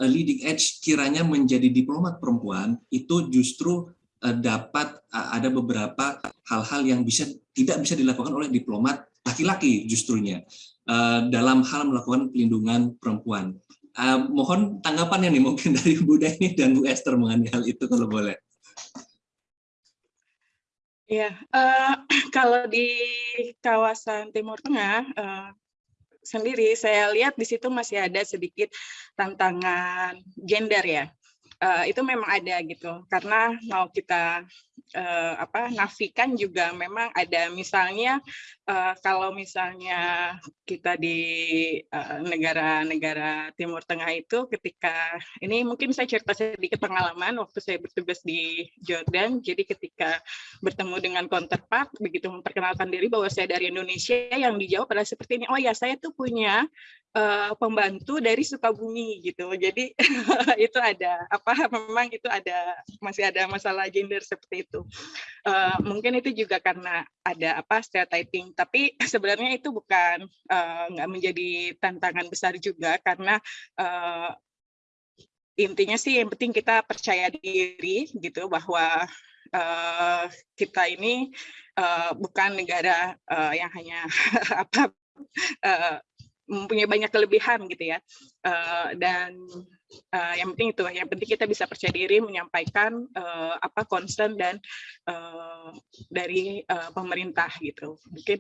a leading edge kiranya menjadi diplomat perempuan itu justru dapat ada beberapa hal-hal yang bisa tidak bisa dilakukan oleh diplomat laki-laki justrunya dalam hal melakukan pelindungan perempuan. Mohon tanggapannya nih mungkin dari Bu Deni dan Bu Esther mengenai hal itu kalau boleh. Ya, uh, *clears throat* kalau di kawasan Timur Tengah uh, sendiri, saya lihat di situ masih ada sedikit tantangan gender ya uh, itu memang ada gitu. Karena mau kita uh, apa nafikan juga memang ada misalnya uh, kalau misalnya kita di negara-negara uh, Timur Tengah itu ketika ini mungkin saya cerita sedikit pengalaman waktu saya bertugas di Jordan jadi ketika bertemu dengan counterpart begitu memperkenalkan diri bahwa saya dari Indonesia yang dijawab adalah seperti ini oh ya saya tuh punya uh, pembantu dari Sukabumi gitu. Jadi *laughs* itu ada apa memang itu ada masih ada masalah gender seperti itu. Uh, mungkin itu juga karena ada apa stereotyping. Tapi *laughs* sebenarnya itu bukan uh, nggak menjadi tantangan besar juga karena uh, intinya sih yang penting kita percaya diri gitu bahwa uh, kita ini uh, bukan negara uh, yang hanya *laughs* apa uh, mempunyai banyak kelebihan gitu ya uh, dan uh, yang penting itu yang penting kita bisa percaya diri menyampaikan uh, apa concern dan uh, dari uh, pemerintah gitu. Mungkin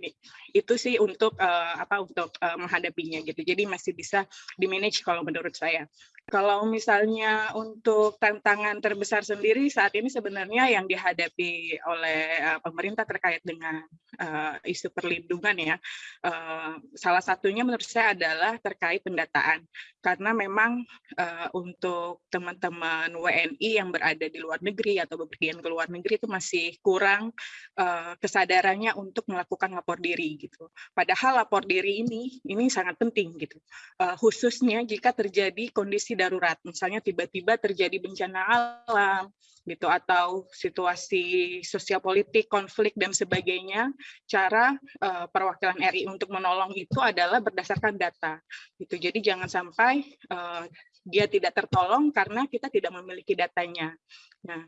itu sih untuk uh, apa untuk uh, menghadapinya gitu. Jadi masih bisa di manage kalau menurut saya. Kalau misalnya untuk tantangan terbesar sendiri saat ini sebenarnya yang dihadapi oleh uh, pemerintah terkait dengan uh, isu perlindungan ya, uh, salah satunya menurut saya adalah terkait pendataan. Karena memang uh, untuk teman-teman WNI yang berada di luar negeri atau bepergian ke luar negeri itu masih kurang uh, kesadarannya untuk melakukan lapor diri gitu. Padahal lapor diri ini ini sangat penting gitu, uh, khususnya jika terjadi kondisi darurat, misalnya tiba-tiba terjadi bencana alam, gitu atau situasi sosial politik, konflik dan sebagainya, cara uh, perwakilan RI untuk menolong itu adalah berdasarkan data. Gitu. Jadi jangan sampai uh, dia tidak tertolong karena kita tidak memiliki datanya. Nah,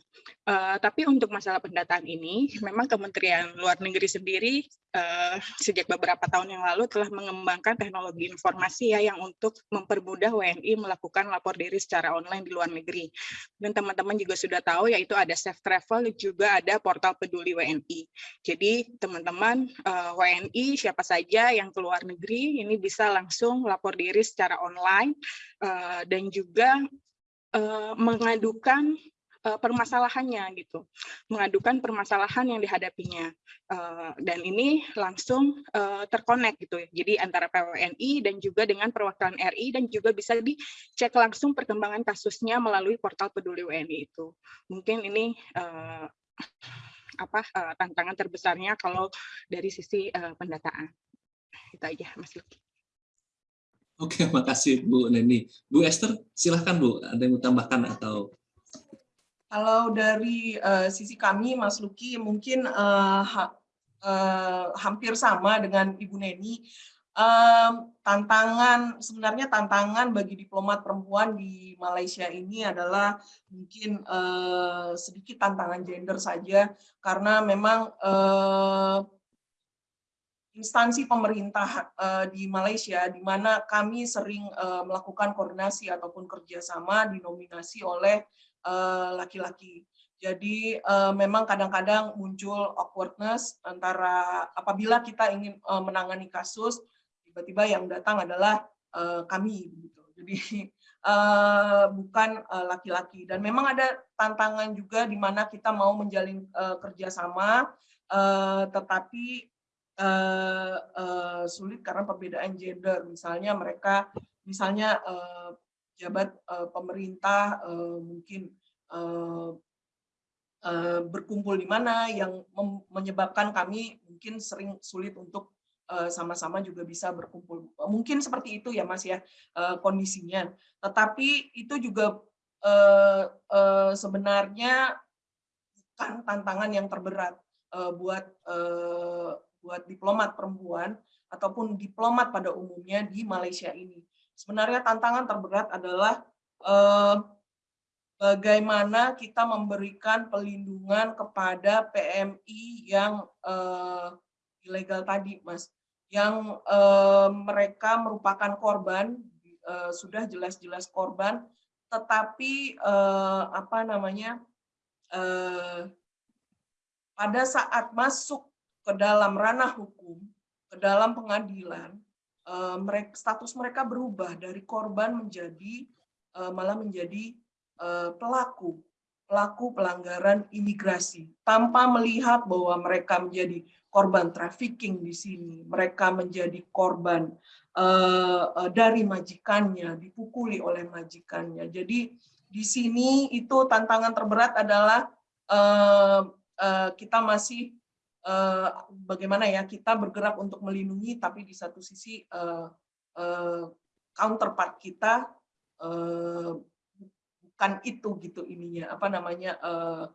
uh, tapi untuk masalah pendataan ini, memang Kementerian Luar Negeri sendiri uh, sejak beberapa tahun yang lalu telah mengembangkan teknologi informasi ya yang untuk mempermudah WNI melakukan lapor diri secara online di luar negeri. Dan teman-teman juga sudah tahu yaitu ada Safe Travel juga ada portal peduli WNI. Jadi teman-teman uh, WNI siapa saja yang ke luar negeri ini bisa langsung lapor diri secara online uh, dan juga uh, mengadukan uh, permasalahannya gitu, mengadukan permasalahan yang dihadapinya uh, dan ini langsung uh, terkonek gitu ya. Jadi antara PWNI dan juga dengan perwakilan RI dan juga bisa dicek langsung perkembangan kasusnya melalui portal Peduli WNI itu. Mungkin ini uh, apa uh, tantangan terbesarnya kalau dari sisi uh, pendataan. Itu aja Mas Luki. Oke, makasih Bu Neni. Bu Esther, silahkan Bu, ada yang mau tambahkan atau kalau dari uh, sisi kami, Mas Luki, mungkin uh, ha, uh, hampir sama dengan Ibu Neni. Um, tantangan sebenarnya tantangan bagi diplomat perempuan di Malaysia ini adalah mungkin uh, sedikit tantangan gender saja karena memang uh, instansi pemerintah uh, di Malaysia di mana kami sering uh, melakukan koordinasi ataupun kerjasama dinominasi oleh Eh, laki-laki. Jadi uh, memang kadang-kadang muncul awkwardness antara apabila kita ingin uh, menangani kasus, tiba-tiba yang datang adalah uh, kami. Gitu. Jadi uh, *laughs* bukan laki-laki. Uh, Dan memang ada tantangan juga di mana kita mau menjalin uh, kerjasama, uh, tetapi uh, uh, sulit karena perbedaan gender. Misalnya mereka, misalnya uh, jabat uh, pemerintah uh, mungkin uh, uh, berkumpul di mana yang menyebabkan kami mungkin sering sulit untuk sama-sama uh, juga bisa berkumpul. Mungkin seperti itu ya Mas ya uh, kondisinya. Tetapi itu juga uh, uh, sebenarnya kan tantangan yang terberat uh, buat uh, buat diplomat perempuan ataupun diplomat pada umumnya di Malaysia ini. Sebenarnya tantangan terberat adalah eh, bagaimana kita memberikan pelindungan kepada PMI yang eh, ilegal tadi, Mas, yang eh, mereka merupakan korban, eh, sudah jelas-jelas korban, tetapi eh, apa namanya eh, pada saat masuk ke dalam ranah hukum, ke dalam pengadilan, mereka, status mereka berubah dari korban menjadi eh, malah menjadi eh, pelaku pelaku pelanggaran imigrasi tanpa melihat bahwa mereka menjadi korban trafficking di sini, mereka menjadi korban dari majikannya, dipukuli oleh majikannya. Jadi di sini itu tantangan terberat adalah kita masih uh, bagaimana ya kita bergerak untuk melindungi, tapi di satu sisi uh, uh, counterpart kita uh, bukan itu gitu ininya apa namanya uh,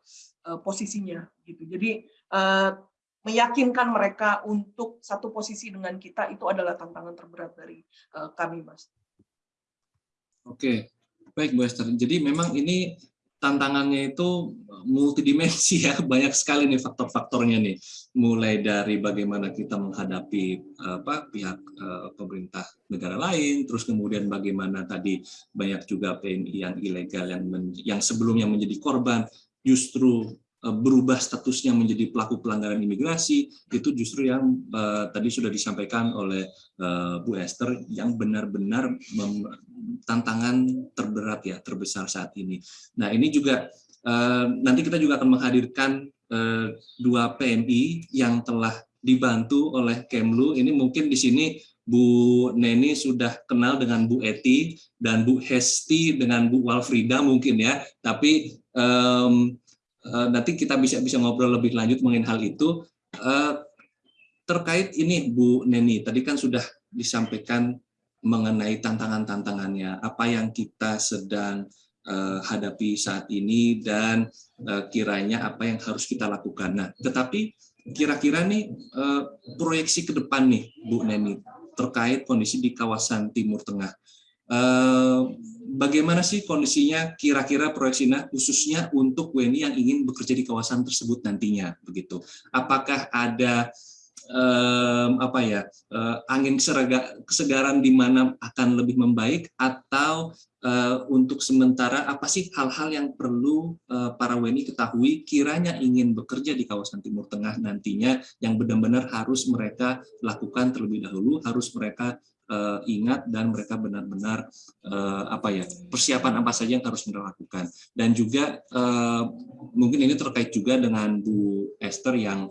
uh, posisinya gitu jadi uh, meyakinkan mereka untuk satu posisi dengan kita itu adalah tantangan terberat dari uh, kami mas. Oke baik Bu Esther jadi memang ini tantangannya itu multidimensi ya. *laughs* Banyak sekali nih faktor-faktornya nih. Mulai dari bagaimana kita menghadapi apa pihak uh, pemerintah negara lain terus kemudian bagaimana tadi banyak juga PMI yang ilegal yang men, yang sebelumnya menjadi korban justru berubah statusnya menjadi pelaku pelanggaran imigrasi itu justru yang uh, tadi sudah disampaikan oleh uh, Bu Esther yang benar-benar tantangan terberat ya terbesar saat ini. Nah ini juga nanti kita juga akan menghadirkan dua PMI yang telah dibantu oleh Kemlu. Ini mungkin di sini Bu Neni sudah kenal dengan Bu Eti dan Bu Hesti dengan Bu Walfrida mungkin ya. Tapi uh, nanti kita bisa bisa ngobrol lebih lanjut mengenai hal itu. Uh, terkait ini Bu Neni, tadi kan sudah disampaikan mengenai tantangan-tantangannya, apa yang kita sedang uh, hadapi saat ini dan kiranya apa yang harus kita lakukan. Nah, tetapi kira-kira nih proyeksi ke depan nih, Bu Neni, terkait kondisi di kawasan Timur Tengah. Bagaimana sih kondisinya kira-kira proyeksinya khususnya untuk WNI yang ingin bekerja di kawasan tersebut nantinya begitu? Apakah ada um, apa ya uh, angin serega, kesegaran di mana akan lebih membaik atau uh, untuk sementara apa sih hal-hal yang perlu uh, para WNI ketahui kiranya ingin bekerja di kawasan Timur Tengah nantinya yang benar-benar harus mereka lakukan terlebih dahulu harus mereka uh, ingat dan mereka benar-benar uh, apa ya persiapan apa saja yang harus mereka lakukan dan juga uh, mungkin ini terkait juga dengan Bu Esther yang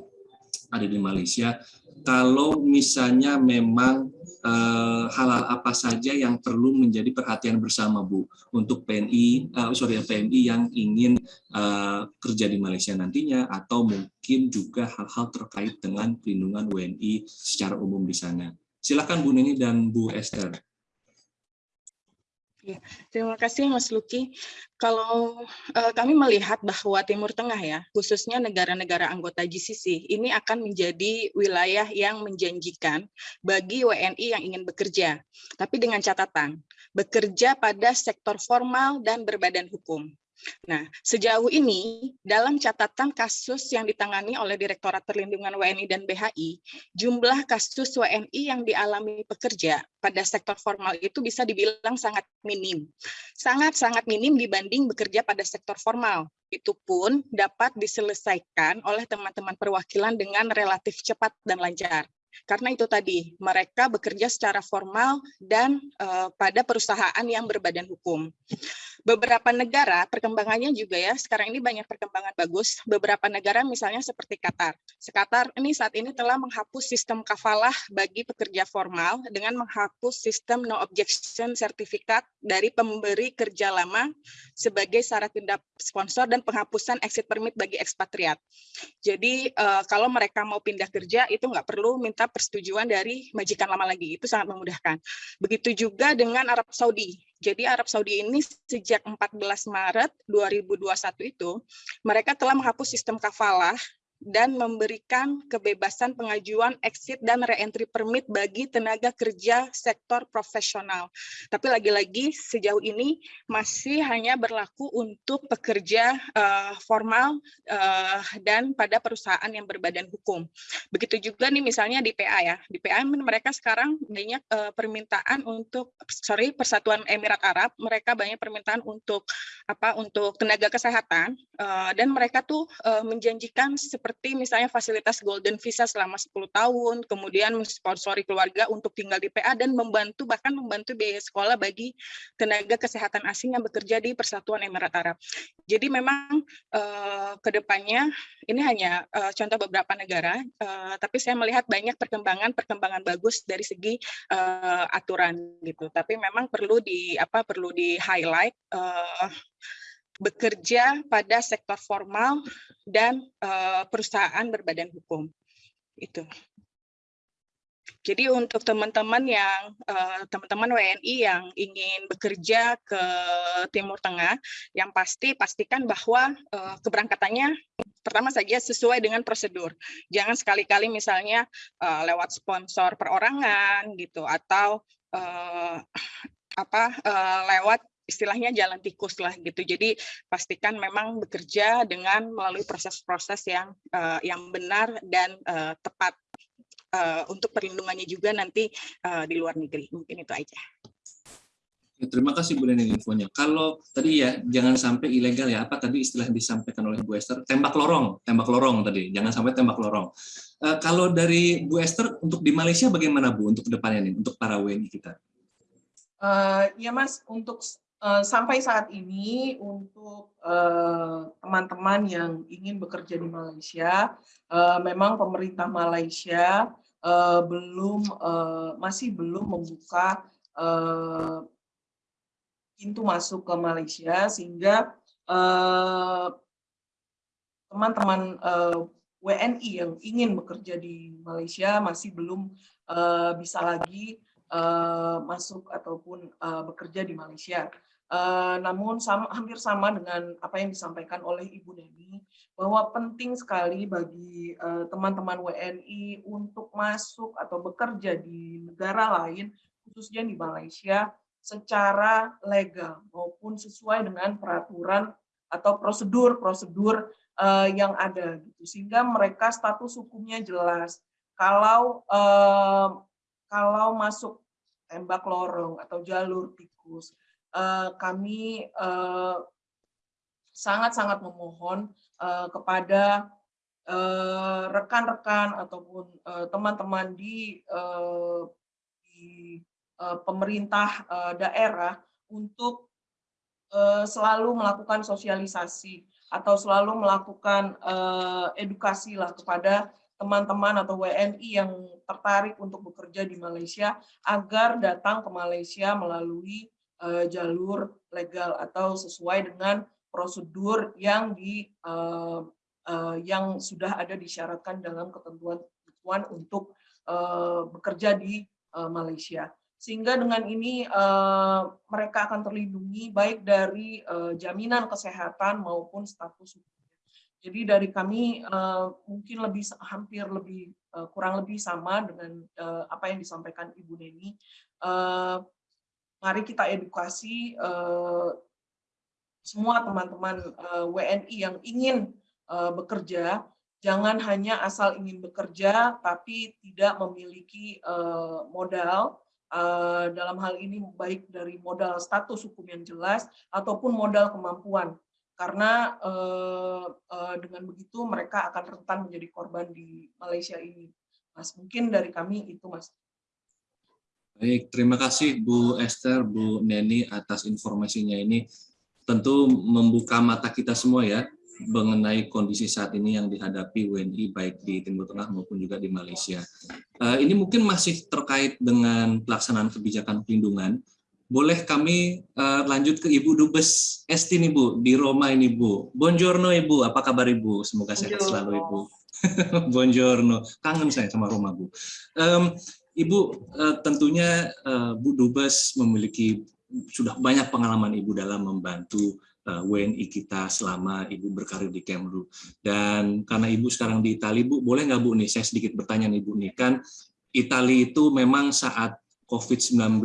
ada di Malaysia, kalau misalnya memang uh, apa saja yang perlu menjadi perhatian bersama Bu untuk PNI, uh, sorry PNI yang ingin uh, kerja di Malaysia nantinya atau mungkin juga hal-hal terkait dengan pelindungan WNI secara umum di sana. Silakan Bu Nini dan Bu Esther. Ya, terima kasih Mas Luki. Kalau uh, kami melihat bahwa Timur Tengah ya, khususnya negara-negara anggota GCC, ini akan menjadi wilayah yang menjanjikan bagi WNI yang ingin bekerja. Tapi dengan catatan, bekerja pada sektor formal dan berbadan hukum. Nah, sejauh ini dalam catatan kasus yang ditangani oleh Direktorat Perlindungan WNI dan BHI, jumlah kasus WNI yang dialami pekerja pada sektor formal itu bisa dibilang sangat minim. Sangat-sangat minim dibanding bekerja pada sektor formal. Itu pun dapat diselesaikan oleh teman-teman perwakilan dengan relatif cepat dan lancar. Karena itu tadi, mereka bekerja secara formal dan uh, pada perusahaan yang berbadan hukum. Beberapa negara, perkembangannya juga ya, sekarang ini banyak perkembangan bagus. Beberapa negara misalnya seperti Qatar. Qatar ini saat ini telah menghapus sistem kafalah bagi pekerja formal dengan menghapus sistem no objection sertifikat dari pemberi kerja lama sebagai syarat tindak sponsor dan penghapusan exit permit bagi ekspatriat. Jadi uh, kalau mereka mau pindah kerja itu nggak perlu minta persetujuan dari majikan lama lagi. Itu sangat memudahkan. Begitu juga dengan Arab Saudi. Jadi Arab Saudi ini sejak 14 Maret 2021 itu mereka telah menghapus sistem kafalah dan memberikan kebebasan pengajuan exit dan reentry permit bagi tenaga kerja sektor profesional. Tapi lagi-lagi sejauh ini masih hanya berlaku untuk pekerja uh, formal uh, dan pada perusahaan yang berbadan hukum. Begitu juga nih misalnya di PA ya. Di PA mereka sekarang banyak uh, permintaan untuk sorry Persatuan Emirat Arab, mereka banyak permintaan untuk apa untuk tenaga kesehatan uh, dan mereka tuh uh, menjanjikan seperti seperti misalnya fasilitas golden visa selama 10 tahun, kemudian mensponsori keluarga untuk tinggal di PA dan membantu bahkan membantu biaya sekolah bagi tenaga kesehatan asing yang bekerja di Persatuan Emirat Arab. Jadi memang uh, ke depannya ini hanya uh, contoh beberapa negara, uh, tapi saya melihat banyak perkembangan-perkembangan bagus dari segi uh, aturan gitu. Tapi memang perlu di apa perlu di highlight uh, bekerja pada sektor formal dan uh, perusahaan berbadan hukum. Itu. Jadi untuk teman-teman yang teman-teman uh, WNI yang ingin bekerja ke Timur Tengah, yang pasti pastikan bahwa uh, keberangkatannya pertama saja sesuai dengan prosedur. Jangan sekali-kali misalnya lewat sponsor perorangan gitu atau apa lewat istilahnya jalan tikus lah gitu. Jadi pastikan memang bekerja dengan melalui proses-proses yang uh, yang benar dan uh, tepat uh, untuk perlindungannya juga nanti uh, di luar negeri. Mungkin itu aja. Ya, terima kasih Bu Nening infonya. Kalau tadi ya jangan sampai ilegal ya, apa tadi istilah yang disampaikan oleh Bu Esther, tembak lorong, tembak lorong tadi, jangan sampai tembak lorong. Uh, kalau dari Bu Esther untuk di Malaysia bagaimana Bu untuk ke depannya nih, untuk para WNI kita? Uh, ya Mas, untuk sampai saat ini untuk eh, teman-teman yang ingin bekerja di Malaysia, uh, memang pemerintah Malaysia belum masih belum membuka pintu masuk ke Malaysia sehingga teman-teman WNI yang ingin bekerja di Malaysia masih belum bisa lagi masuk ataupun bekerja di Malaysia. Uh, namun sama, hampir sama dengan apa yang disampaikan oleh Ibu Neni, bahwa penting sekali bagi teman-teman uh, WNI untuk masuk atau bekerja di negara lain, khususnya di Malaysia, secara legal maupun sesuai dengan peraturan atau prosedur-prosedur uh, yang ada, gitu. sehingga mereka status hukumnya jelas. Kalau uh, kalau masuk tembak lorong atau jalur tikus, Eh, kami eh, sangat-sangat memohon eh, kepada rekan-rekan ataupun teman-teman di, di pemerintah daerah untuk selalu melakukan sosialisasi atau selalu melakukan edukasi lah kepada teman-teman atau WNI yang tertarik untuk bekerja di Malaysia agar datang ke Malaysia melalui uh, jalur legal atau sesuai dengan prosedur yang di uh, uh, yang sudah ada disyaratkan dalam ketentuan-ketentuan untuk uh, bekerja di uh, Malaysia. Sehingga dengan ini uh, mereka akan terlindungi baik dari uh, jaminan kesehatan maupun status. Jadi dari kami uh, mungkin lebih hampir lebih uh, kurang lebih sama dengan uh, apa yang disampaikan Ibu Neni. Uh, mari kita edukasi uh, semua teman-teman eh, WNI yang ingin uh, bekerja, jangan hanya asal ingin bekerja tapi tidak memiliki modal, dalam hal ini baik dari modal status hukum yang jelas ataupun modal kemampuan. Karena uh, uh, dengan begitu mereka akan rentan menjadi korban di Malaysia ini. Mas, mungkin dari kami itu Mas. Baik, terima kasih Bu Esther, Bu Neni atas informasinya ini. Tentu membuka mata kita semua ya mengenai kondisi saat ini yang dihadapi WNI baik di Timur Tengah maupun juga di Malaysia. Uh, ini mungkin masih terkait dengan pelaksanaan kebijakan pelindungan. Boleh kami uh, lanjut ke Ibu Dubes Esti nih Bu, di Roma ini Bu. Buongiorno Ibu, apa kabar Ibu? Semoga sehat selalu Ibu. *laughs* Buongiorno, kangen saya sama Roma Bu. Um, Ibu uh, tentunya uh, Bu Dubes memiliki sudah banyak pengalaman Ibu dalam membantu WNI kita selama Ibu berkarir di Kemlu. Dan karena Ibu sekarang di Italia, Bu, boleh nggak Bu nih, saya sedikit bertanya nih Bu nih, kan Italia itu memang saat COVID-19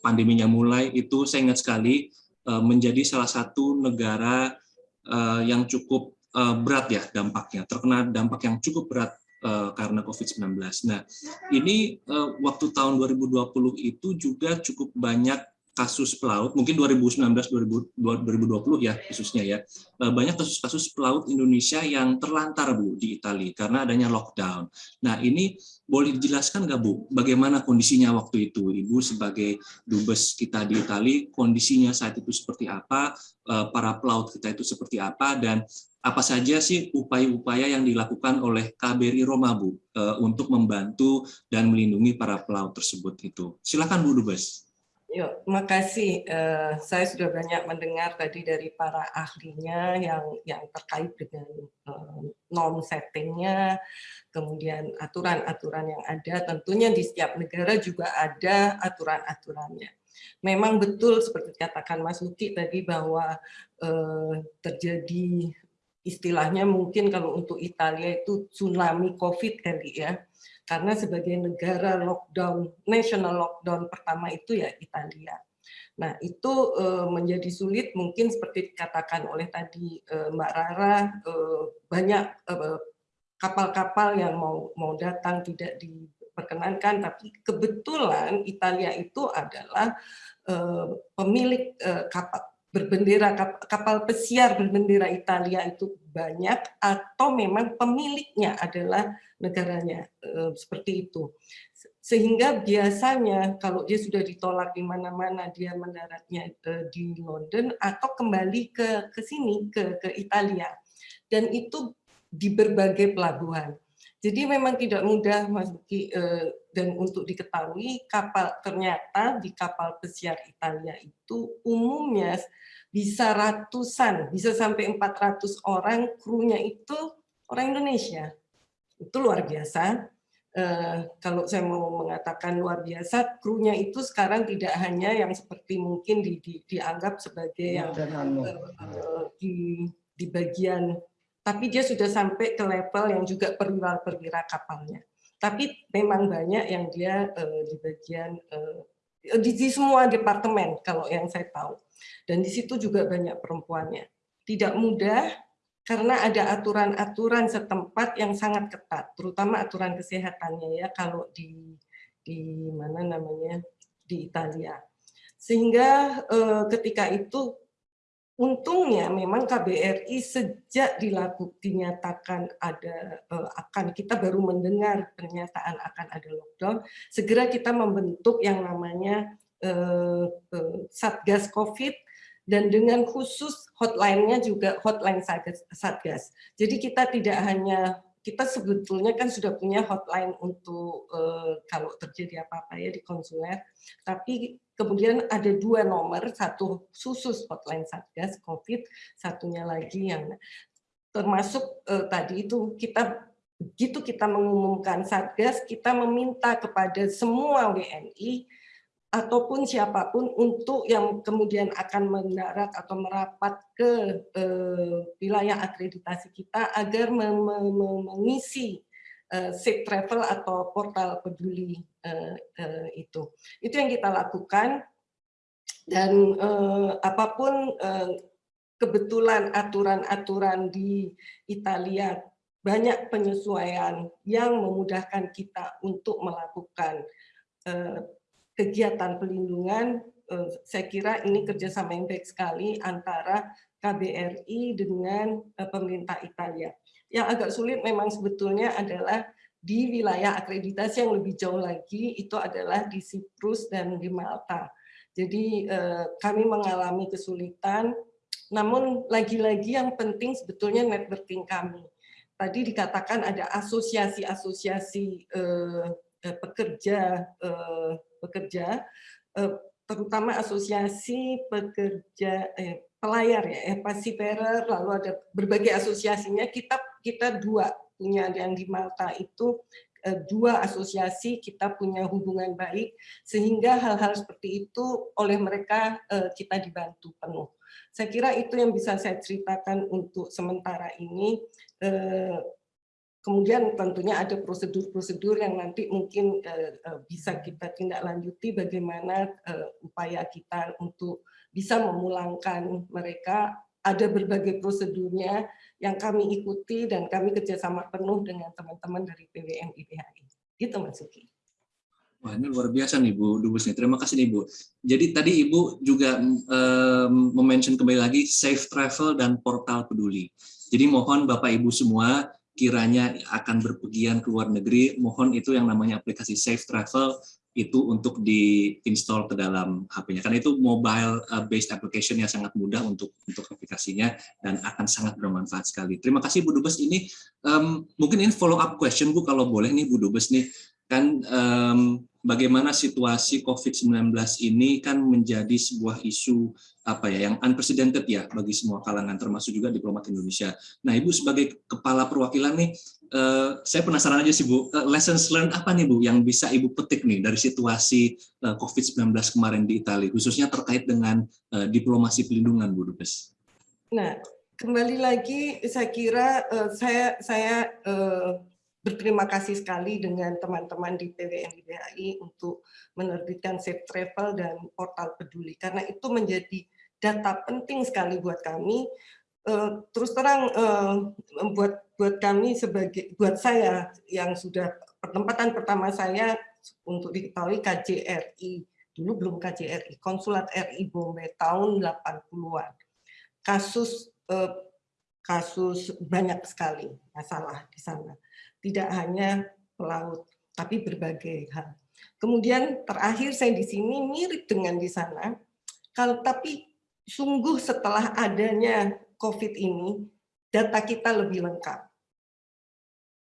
pandeminya mulai itu saya ingat sekali menjadi salah satu negara yang cukup berat ya dampaknya, terkena dampak yang cukup berat karena COVID-19. Nah, ini waktu tahun 2020 itu juga cukup banyak kasus pelaut, mungkin 2019 2020 ya khususnya ya, eh, banyak kasus-kasus pelaut Indonesia yang terlantar Bu di Italia karena adanya lockdown. Nah ini boleh dijelaskan nggak Bu, bagaimana kondisinya waktu itu? Ibu sebagai dubes kita di Italia, kondisinya saat itu seperti apa, eh, para pelaut kita itu seperti apa, dan apa saja sih upaya-upaya yang dilakukan oleh KBRI Roma Bu eh, untuk membantu dan melindungi para pelaut tersebut itu? Silakan Bu Dubes. Yuk, makasih. Uh, saya sudah banyak mendengar tadi dari para ahlinya yang yang terkait dengan uh, norm settingnya, kemudian aturan-aturan yang ada. Tentunya di setiap negara juga ada aturan-aturannya. Memang betul seperti katakan Mas Luki tadi bahwa uh, terjadi istilahnya mungkin kalau untuk Italia itu tsunami COVID kali ya karena sebagai negara lockdown, national lockdown pertama itu ya Italia. Nah itu uh, menjadi sulit mungkin seperti dikatakan oleh tadi uh, Mbak Rara, uh, banyak kapal-kapal yang mau mau datang tidak diperkenankan, tapi kebetulan Italia itu adalah pemilik kapal berbendera kapal pesiar berbendera Italia itu banyak atau memang pemiliknya adalah negaranya eh, seperti itu. Sehingga biasanya kalau dia sudah ditolak di mana-mana dia mendaratnya eh, di London atau kembali ke ke sini ke ke Italia. Dan itu di berbagai pelabuhan. Jadi memang tidak mudah Mas Buki eh, dan untuk diketahui kapal ternyata di kapal pesiar Italia itu umumnya bisa ratusan, bisa sampai 400 orang krunya itu orang Indonesia itu luar biasa. Uh, kalau saya mau mengatakan luar biasa, krunya itu sekarang tidak hanya yang seperti mungkin di, di, dianggap sebagai yang uh, di, di bagian, tapi dia sudah sampai ke level yang juga perwira-perwira kapalnya. Tapi memang banyak yang dia uh, di bagian uh, di, di semua departemen kalau yang saya tahu, dan di situ juga banyak perempuannya. Tidak mudah, karena ada aturan-aturan setempat yang sangat ketat, terutama aturan kesehatannya ya kalau di di mana namanya di Italia. Sehingga eh, ketika itu untungnya memang KBRI sejak dilakukan dinyatakan ada eh, akan kita baru mendengar pernyataan akan ada lockdown, segera kita membentuk yang namanya eh, eh, Satgas Covid dan dengan khusus hotline-nya juga hotline Satgas. Jadi kita tidak hanya kita sebetulnya kan sudah punya hotline untuk uh, kalau terjadi apa-apa ya di konsuler, tapi kemudian ada dua nomor, satu khusus hotline Satgas COVID, satunya lagi yang termasuk uh, tadi itu kita begitu kita mengumumkan Satgas, kita meminta kepada semua WNI ataupun siapa pun untuk yang kemudian akan mendarat atau merapat ke eh, wilayah akreditasi kita agar mengisi eh, safe travel atau portal peduli eh, eh, itu. Itu yang kita lakukan dan eh, apa pun eh, kebetulan aturan-aturan di Italia banyak penyesuaian yang memudahkan kita untuk melakukan eh, kegiatan pelindungan, saya kira ini kerjasama yang baik sekali antara KBRI dengan pemerintah Italia. Yang agak sulit memang sebetulnya adalah di wilayah akreditasi yang lebih jauh lagi, itu adalah di Siprus dan di Malta. Jadi eh, kami mengalami kesulitan, namun lagi-lagi yang penting sebetulnya networking kami. Tadi dikatakan ada asosiasi-asosiasi pekerja pekerja, eh, terutama asosiasi pekerja eh, pelayar ya, eh, seafarer, lalu ada berbagai asosiasinya. Kita kita dua punya yang di Malta itu dua asosiasi kita punya hubungan baik sehingga hal-hal seperti itu oleh mereka kita dibantu penuh. Saya kira itu yang bisa saya ceritakan untuk sementara ini. Kemudian tentunya ada prosedur-prosedur yang nanti mungkin bisa kita tindak lanjuti bagaimana upaya kita untuk bisa memulangkan mereka ada berbagai prosedurnya yang kami ikuti dan kami kerjasama penuh dengan teman-teman dari PWN IPHI. Gitu Mas Suki. Wah ini luar biasa nih Bu Dubes. Terima kasih nih Bu. Jadi tadi Ibu juga um, mention kembali lagi safe travel dan portal peduli. Jadi mohon Bapak Ibu semua kiranya akan berpergian ke luar negeri, mohon itu yang namanya aplikasi Safe Travel itu untuk diinstal ke dalam HP-nya. Karena itu mobile uh, based application yang sangat mudah untuk untuk aplikasinya dan akan sangat bermanfaat sekali. Terima kasih Bu Dubes ini um, mungkin ini follow up question Bu kalau boleh nih Bu Dubes nih kan um, bagaimana situasi COVID-19 ini kan menjadi sebuah isu apa ya yang unprecedented ya bagi semua kalangan termasuk juga diplomat Indonesia. Nah, Ibu sebagai kepala perwakilan nih uh, saya penasaran aja sih Bu, uh, lessons learned apa nih Bu yang bisa Ibu petik nih dari situasi uh, COVID-19 kemarin di Italia khususnya terkait dengan uh, diplomasi pelindungan Bu Dubes. Nah, kembali lagi saya kira uh, saya saya uh, berterima kasih sekali dengan teman-teman di PWN IBHI untuk menerbitkan Safe Travel dan portal peduli. Karena itu menjadi data penting sekali buat kami. Eh, terus terang eh, buat buat kami sebagai buat saya yang sudah pertempatan pertama saya untuk diketahui KJRI dulu belum KJRI Konsulat RI Bombay tahun 80-an kasus eh, kasus banyak sekali masalah di sana tidak hanya pelaut, tapi berbagai hal. Kemudian terakhir saya di sini mirip dengan di sana, kalau tapi sungguh setelah adanya COVID ini, data kita lebih lengkap.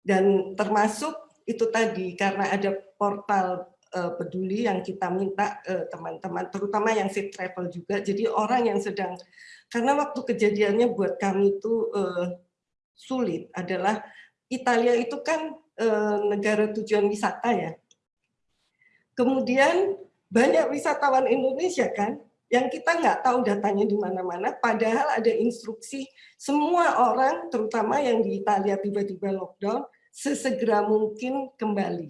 Dan termasuk itu tadi, karena ada portal uh, peduli yang kita minta eh, teman-teman, terutama yang safe travel juga, jadi orang yang sedang, karena waktu kejadiannya buat kami itu uh, sulit adalah Italia itu kan e, negara tujuan wisata ya. Kemudian banyak wisatawan Indonesia kan, yang kita nggak tahu datanya di mana-mana, padahal ada instruksi semua orang, terutama yang di Italia tiba-tiba lockdown, sesegera mungkin kembali.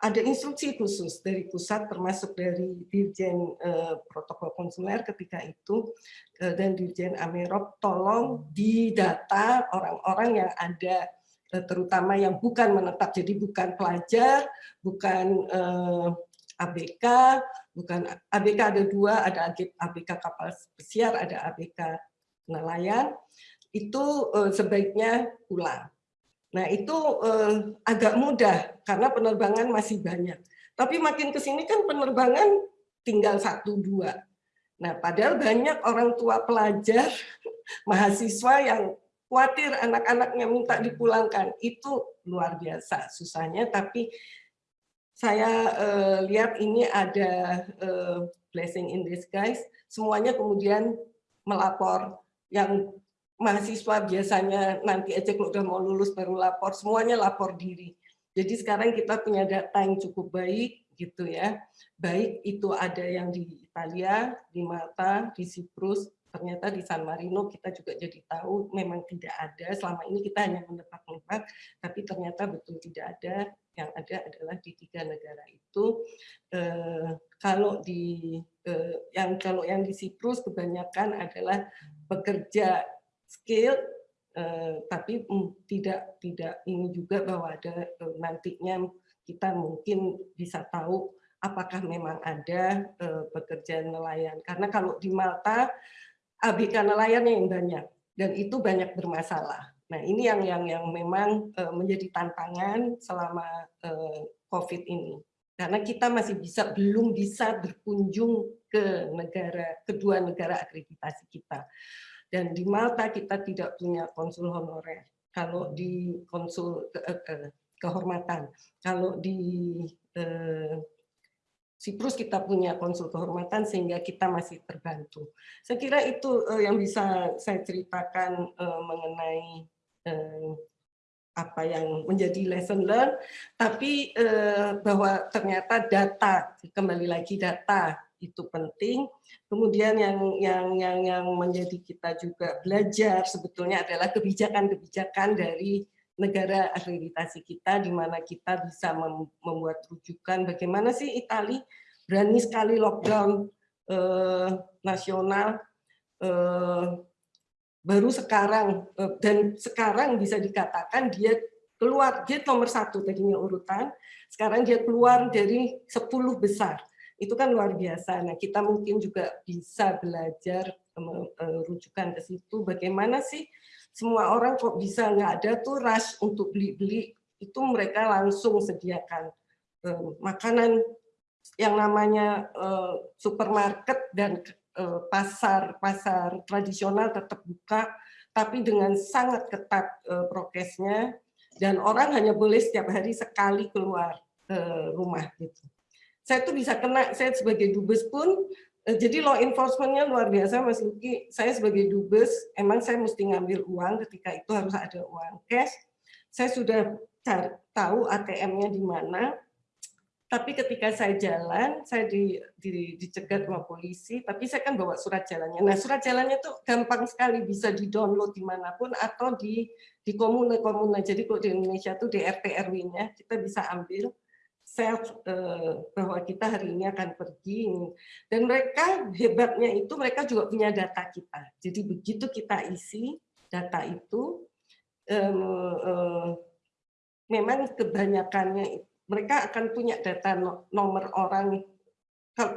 Ada instruksi khusus dari pusat, termasuk dari Dirjen eh, Protokol Konsuler ketika itu, eh, dan Dirjen Amerop, tolong didata orang-orang yang ada terutama yang bukan menetap, jadi bukan pelajar, bukan eh, ABK, bukan ABK ada dua, ada ABK kapal pesiar, ada ABK nelayan, itu eh, sebaiknya pulang. Nah itu eh, agak mudah karena penerbangan masih banyak. Tapi makin ke sini kan penerbangan tinggal satu dua. Nah padahal banyak orang tua pelajar, *laughs* mahasiswa yang khawatir anak-anaknya minta dipulangkan. Itu luar biasa susahnya, tapi saya uh, lihat ini ada uh, blessing in disguise. Semuanya kemudian melapor yang mahasiswa biasanya nanti aja kalau udah mau lulus baru lapor, semuanya lapor diri. Jadi sekarang kita punya data yang cukup baik gitu ya. Baik itu ada yang di Italia, di Malta, di Siprus, ternyata di San Marino kita juga jadi tahu memang tidak ada selama ini kita hanya menebak-nebak tapi ternyata betul tidak ada. Yang ada adalah di tiga negara itu. Eh, kalau di eh, yang kalau yang di Siprus kebanyakan adalah pekerja skill eh, tapi mm, tidak tidak ini juga bahwa ada eh, nantinya kita mungkin bisa tahu apakah memang ada eh, pekerja nelayan. Karena kalau di Malta ABK nelayan yang banyak dan itu banyak bermasalah. Nah ini yang yang yang memang uh, menjadi tantangan selama uh, COVID ini. Karena kita masih bisa belum bisa berkunjung ke negara kedua negara akreditasi kita. Dan di Malta kita tidak punya konsul honorer. Kalau di konsul ke, ke, kehormatan. Kalau di eh, Siprus kita punya konsul kehormatan sehingga kita masih terbantu. Saya kira itu uh, yang bisa saya ceritakan uh, mengenai uh, apa yang menjadi lesson learn, tapi eh, bahwa ternyata data kembali lagi data itu penting. Kemudian yang yang yang yang menjadi kita juga belajar sebetulnya adalah kebijakan-kebijakan dari negara akreditasi kita, di mana kita bisa membuat rujukan bagaimana sih Itali berani sekali lockdown eh, nasional eh, baru sekarang eh, dan sekarang bisa dikatakan dia keluar dia nomor satu tadinya urutan sekarang dia keluar dari 10 besar. Itu kan luar biasa. Nah kita mungkin juga bisa belajar eh, rujukan ke situ. Bagaimana sih semua orang kok bisa nggak ada tuh rush untuk beli-beli itu mereka langsung sediakan eh, makanan yang namanya eh, supermarket dan eh, pasar pasar tradisional tetap buka tapi dengan sangat ketat eh, prokesnya dan orang hanya boleh setiap hari sekali keluar eh, rumah gitu. Saya tuh bisa kena saya sebagai dubes pun Eh, jadi law enforcementnya luar biasa Mas Luki. Saya sebagai dubes, emang saya mesti ngambil uang ketika itu harus ada uang cash. Saya sudah tahu ATM-nya di mana, tapi ketika saya jalan, saya di, di, dicegat sama polisi, tapi saya kan bawa surat jalannya. Nah surat jalannya tuh gampang sekali bisa di-download di mana pun atau di di komune-komune. Jadi kalau di Indonesia tuh di RT RW-nya kita bisa ambil self uh, bahwa kita hari ini akan pergi. Dan mereka hebatnya itu mereka juga punya data kita. Jadi begitu kita isi data itu um, uh, memang kebanyakannya mereka akan punya data nomor orang.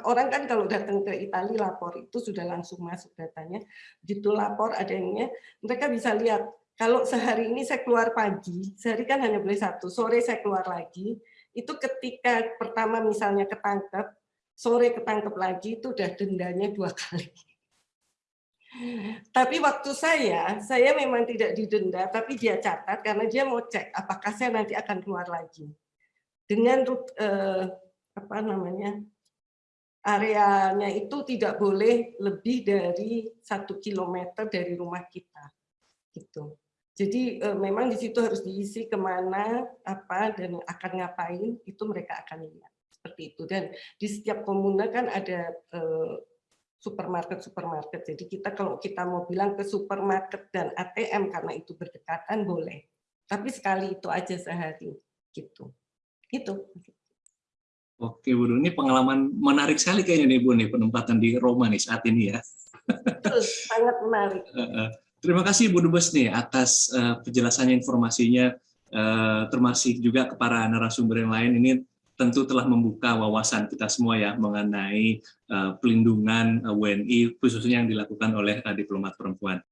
Orang kan kalau datang ke Italia lapor itu sudah langsung masuk datanya. Begitu lapor adanya mereka bisa lihat kalau sehari ini saya keluar pagi sehari kan hanya boleh satu sore saya keluar lagi itu ketika pertama misalnya ketangkep, sore ketangkep lagi itu udah dendanya dua kali. Tapi waktu saya, saya memang tidak didenda, tapi dia catat karena dia mau cek apakah saya nanti akan keluar lagi. Dengan eh, apa namanya areanya itu tidak boleh lebih dari satu kilometer dari rumah kita. Gitu. Jadi eh, memang di situ harus diisi ke mana, apa, dan akan ngapain, itu mereka akan lihat. Seperti itu. Dan di setiap komuna kan ada eh, supermarket-supermarket. Jadi kita kalau kita mau bilang ke supermarket dan ATM karena itu berdekatan, boleh. Tapi sekali itu aja sehari. Gitu. Gitu. Oke, Bu ini pengalaman menarik sekali kayaknya nih Bu nih penempatan di Roma nih saat ini ya. Betul, sangat menarik. *laughs* Terima kasih Bu Dubes nih atas uh, penjelasannya informasinya uh, termasuk juga ke para narasumber yang lain ini tentu telah membuka wawasan kita semua ya mengenai uh, pelindungan WNI khususnya yang dilakukan oleh uh, diplomat perempuan.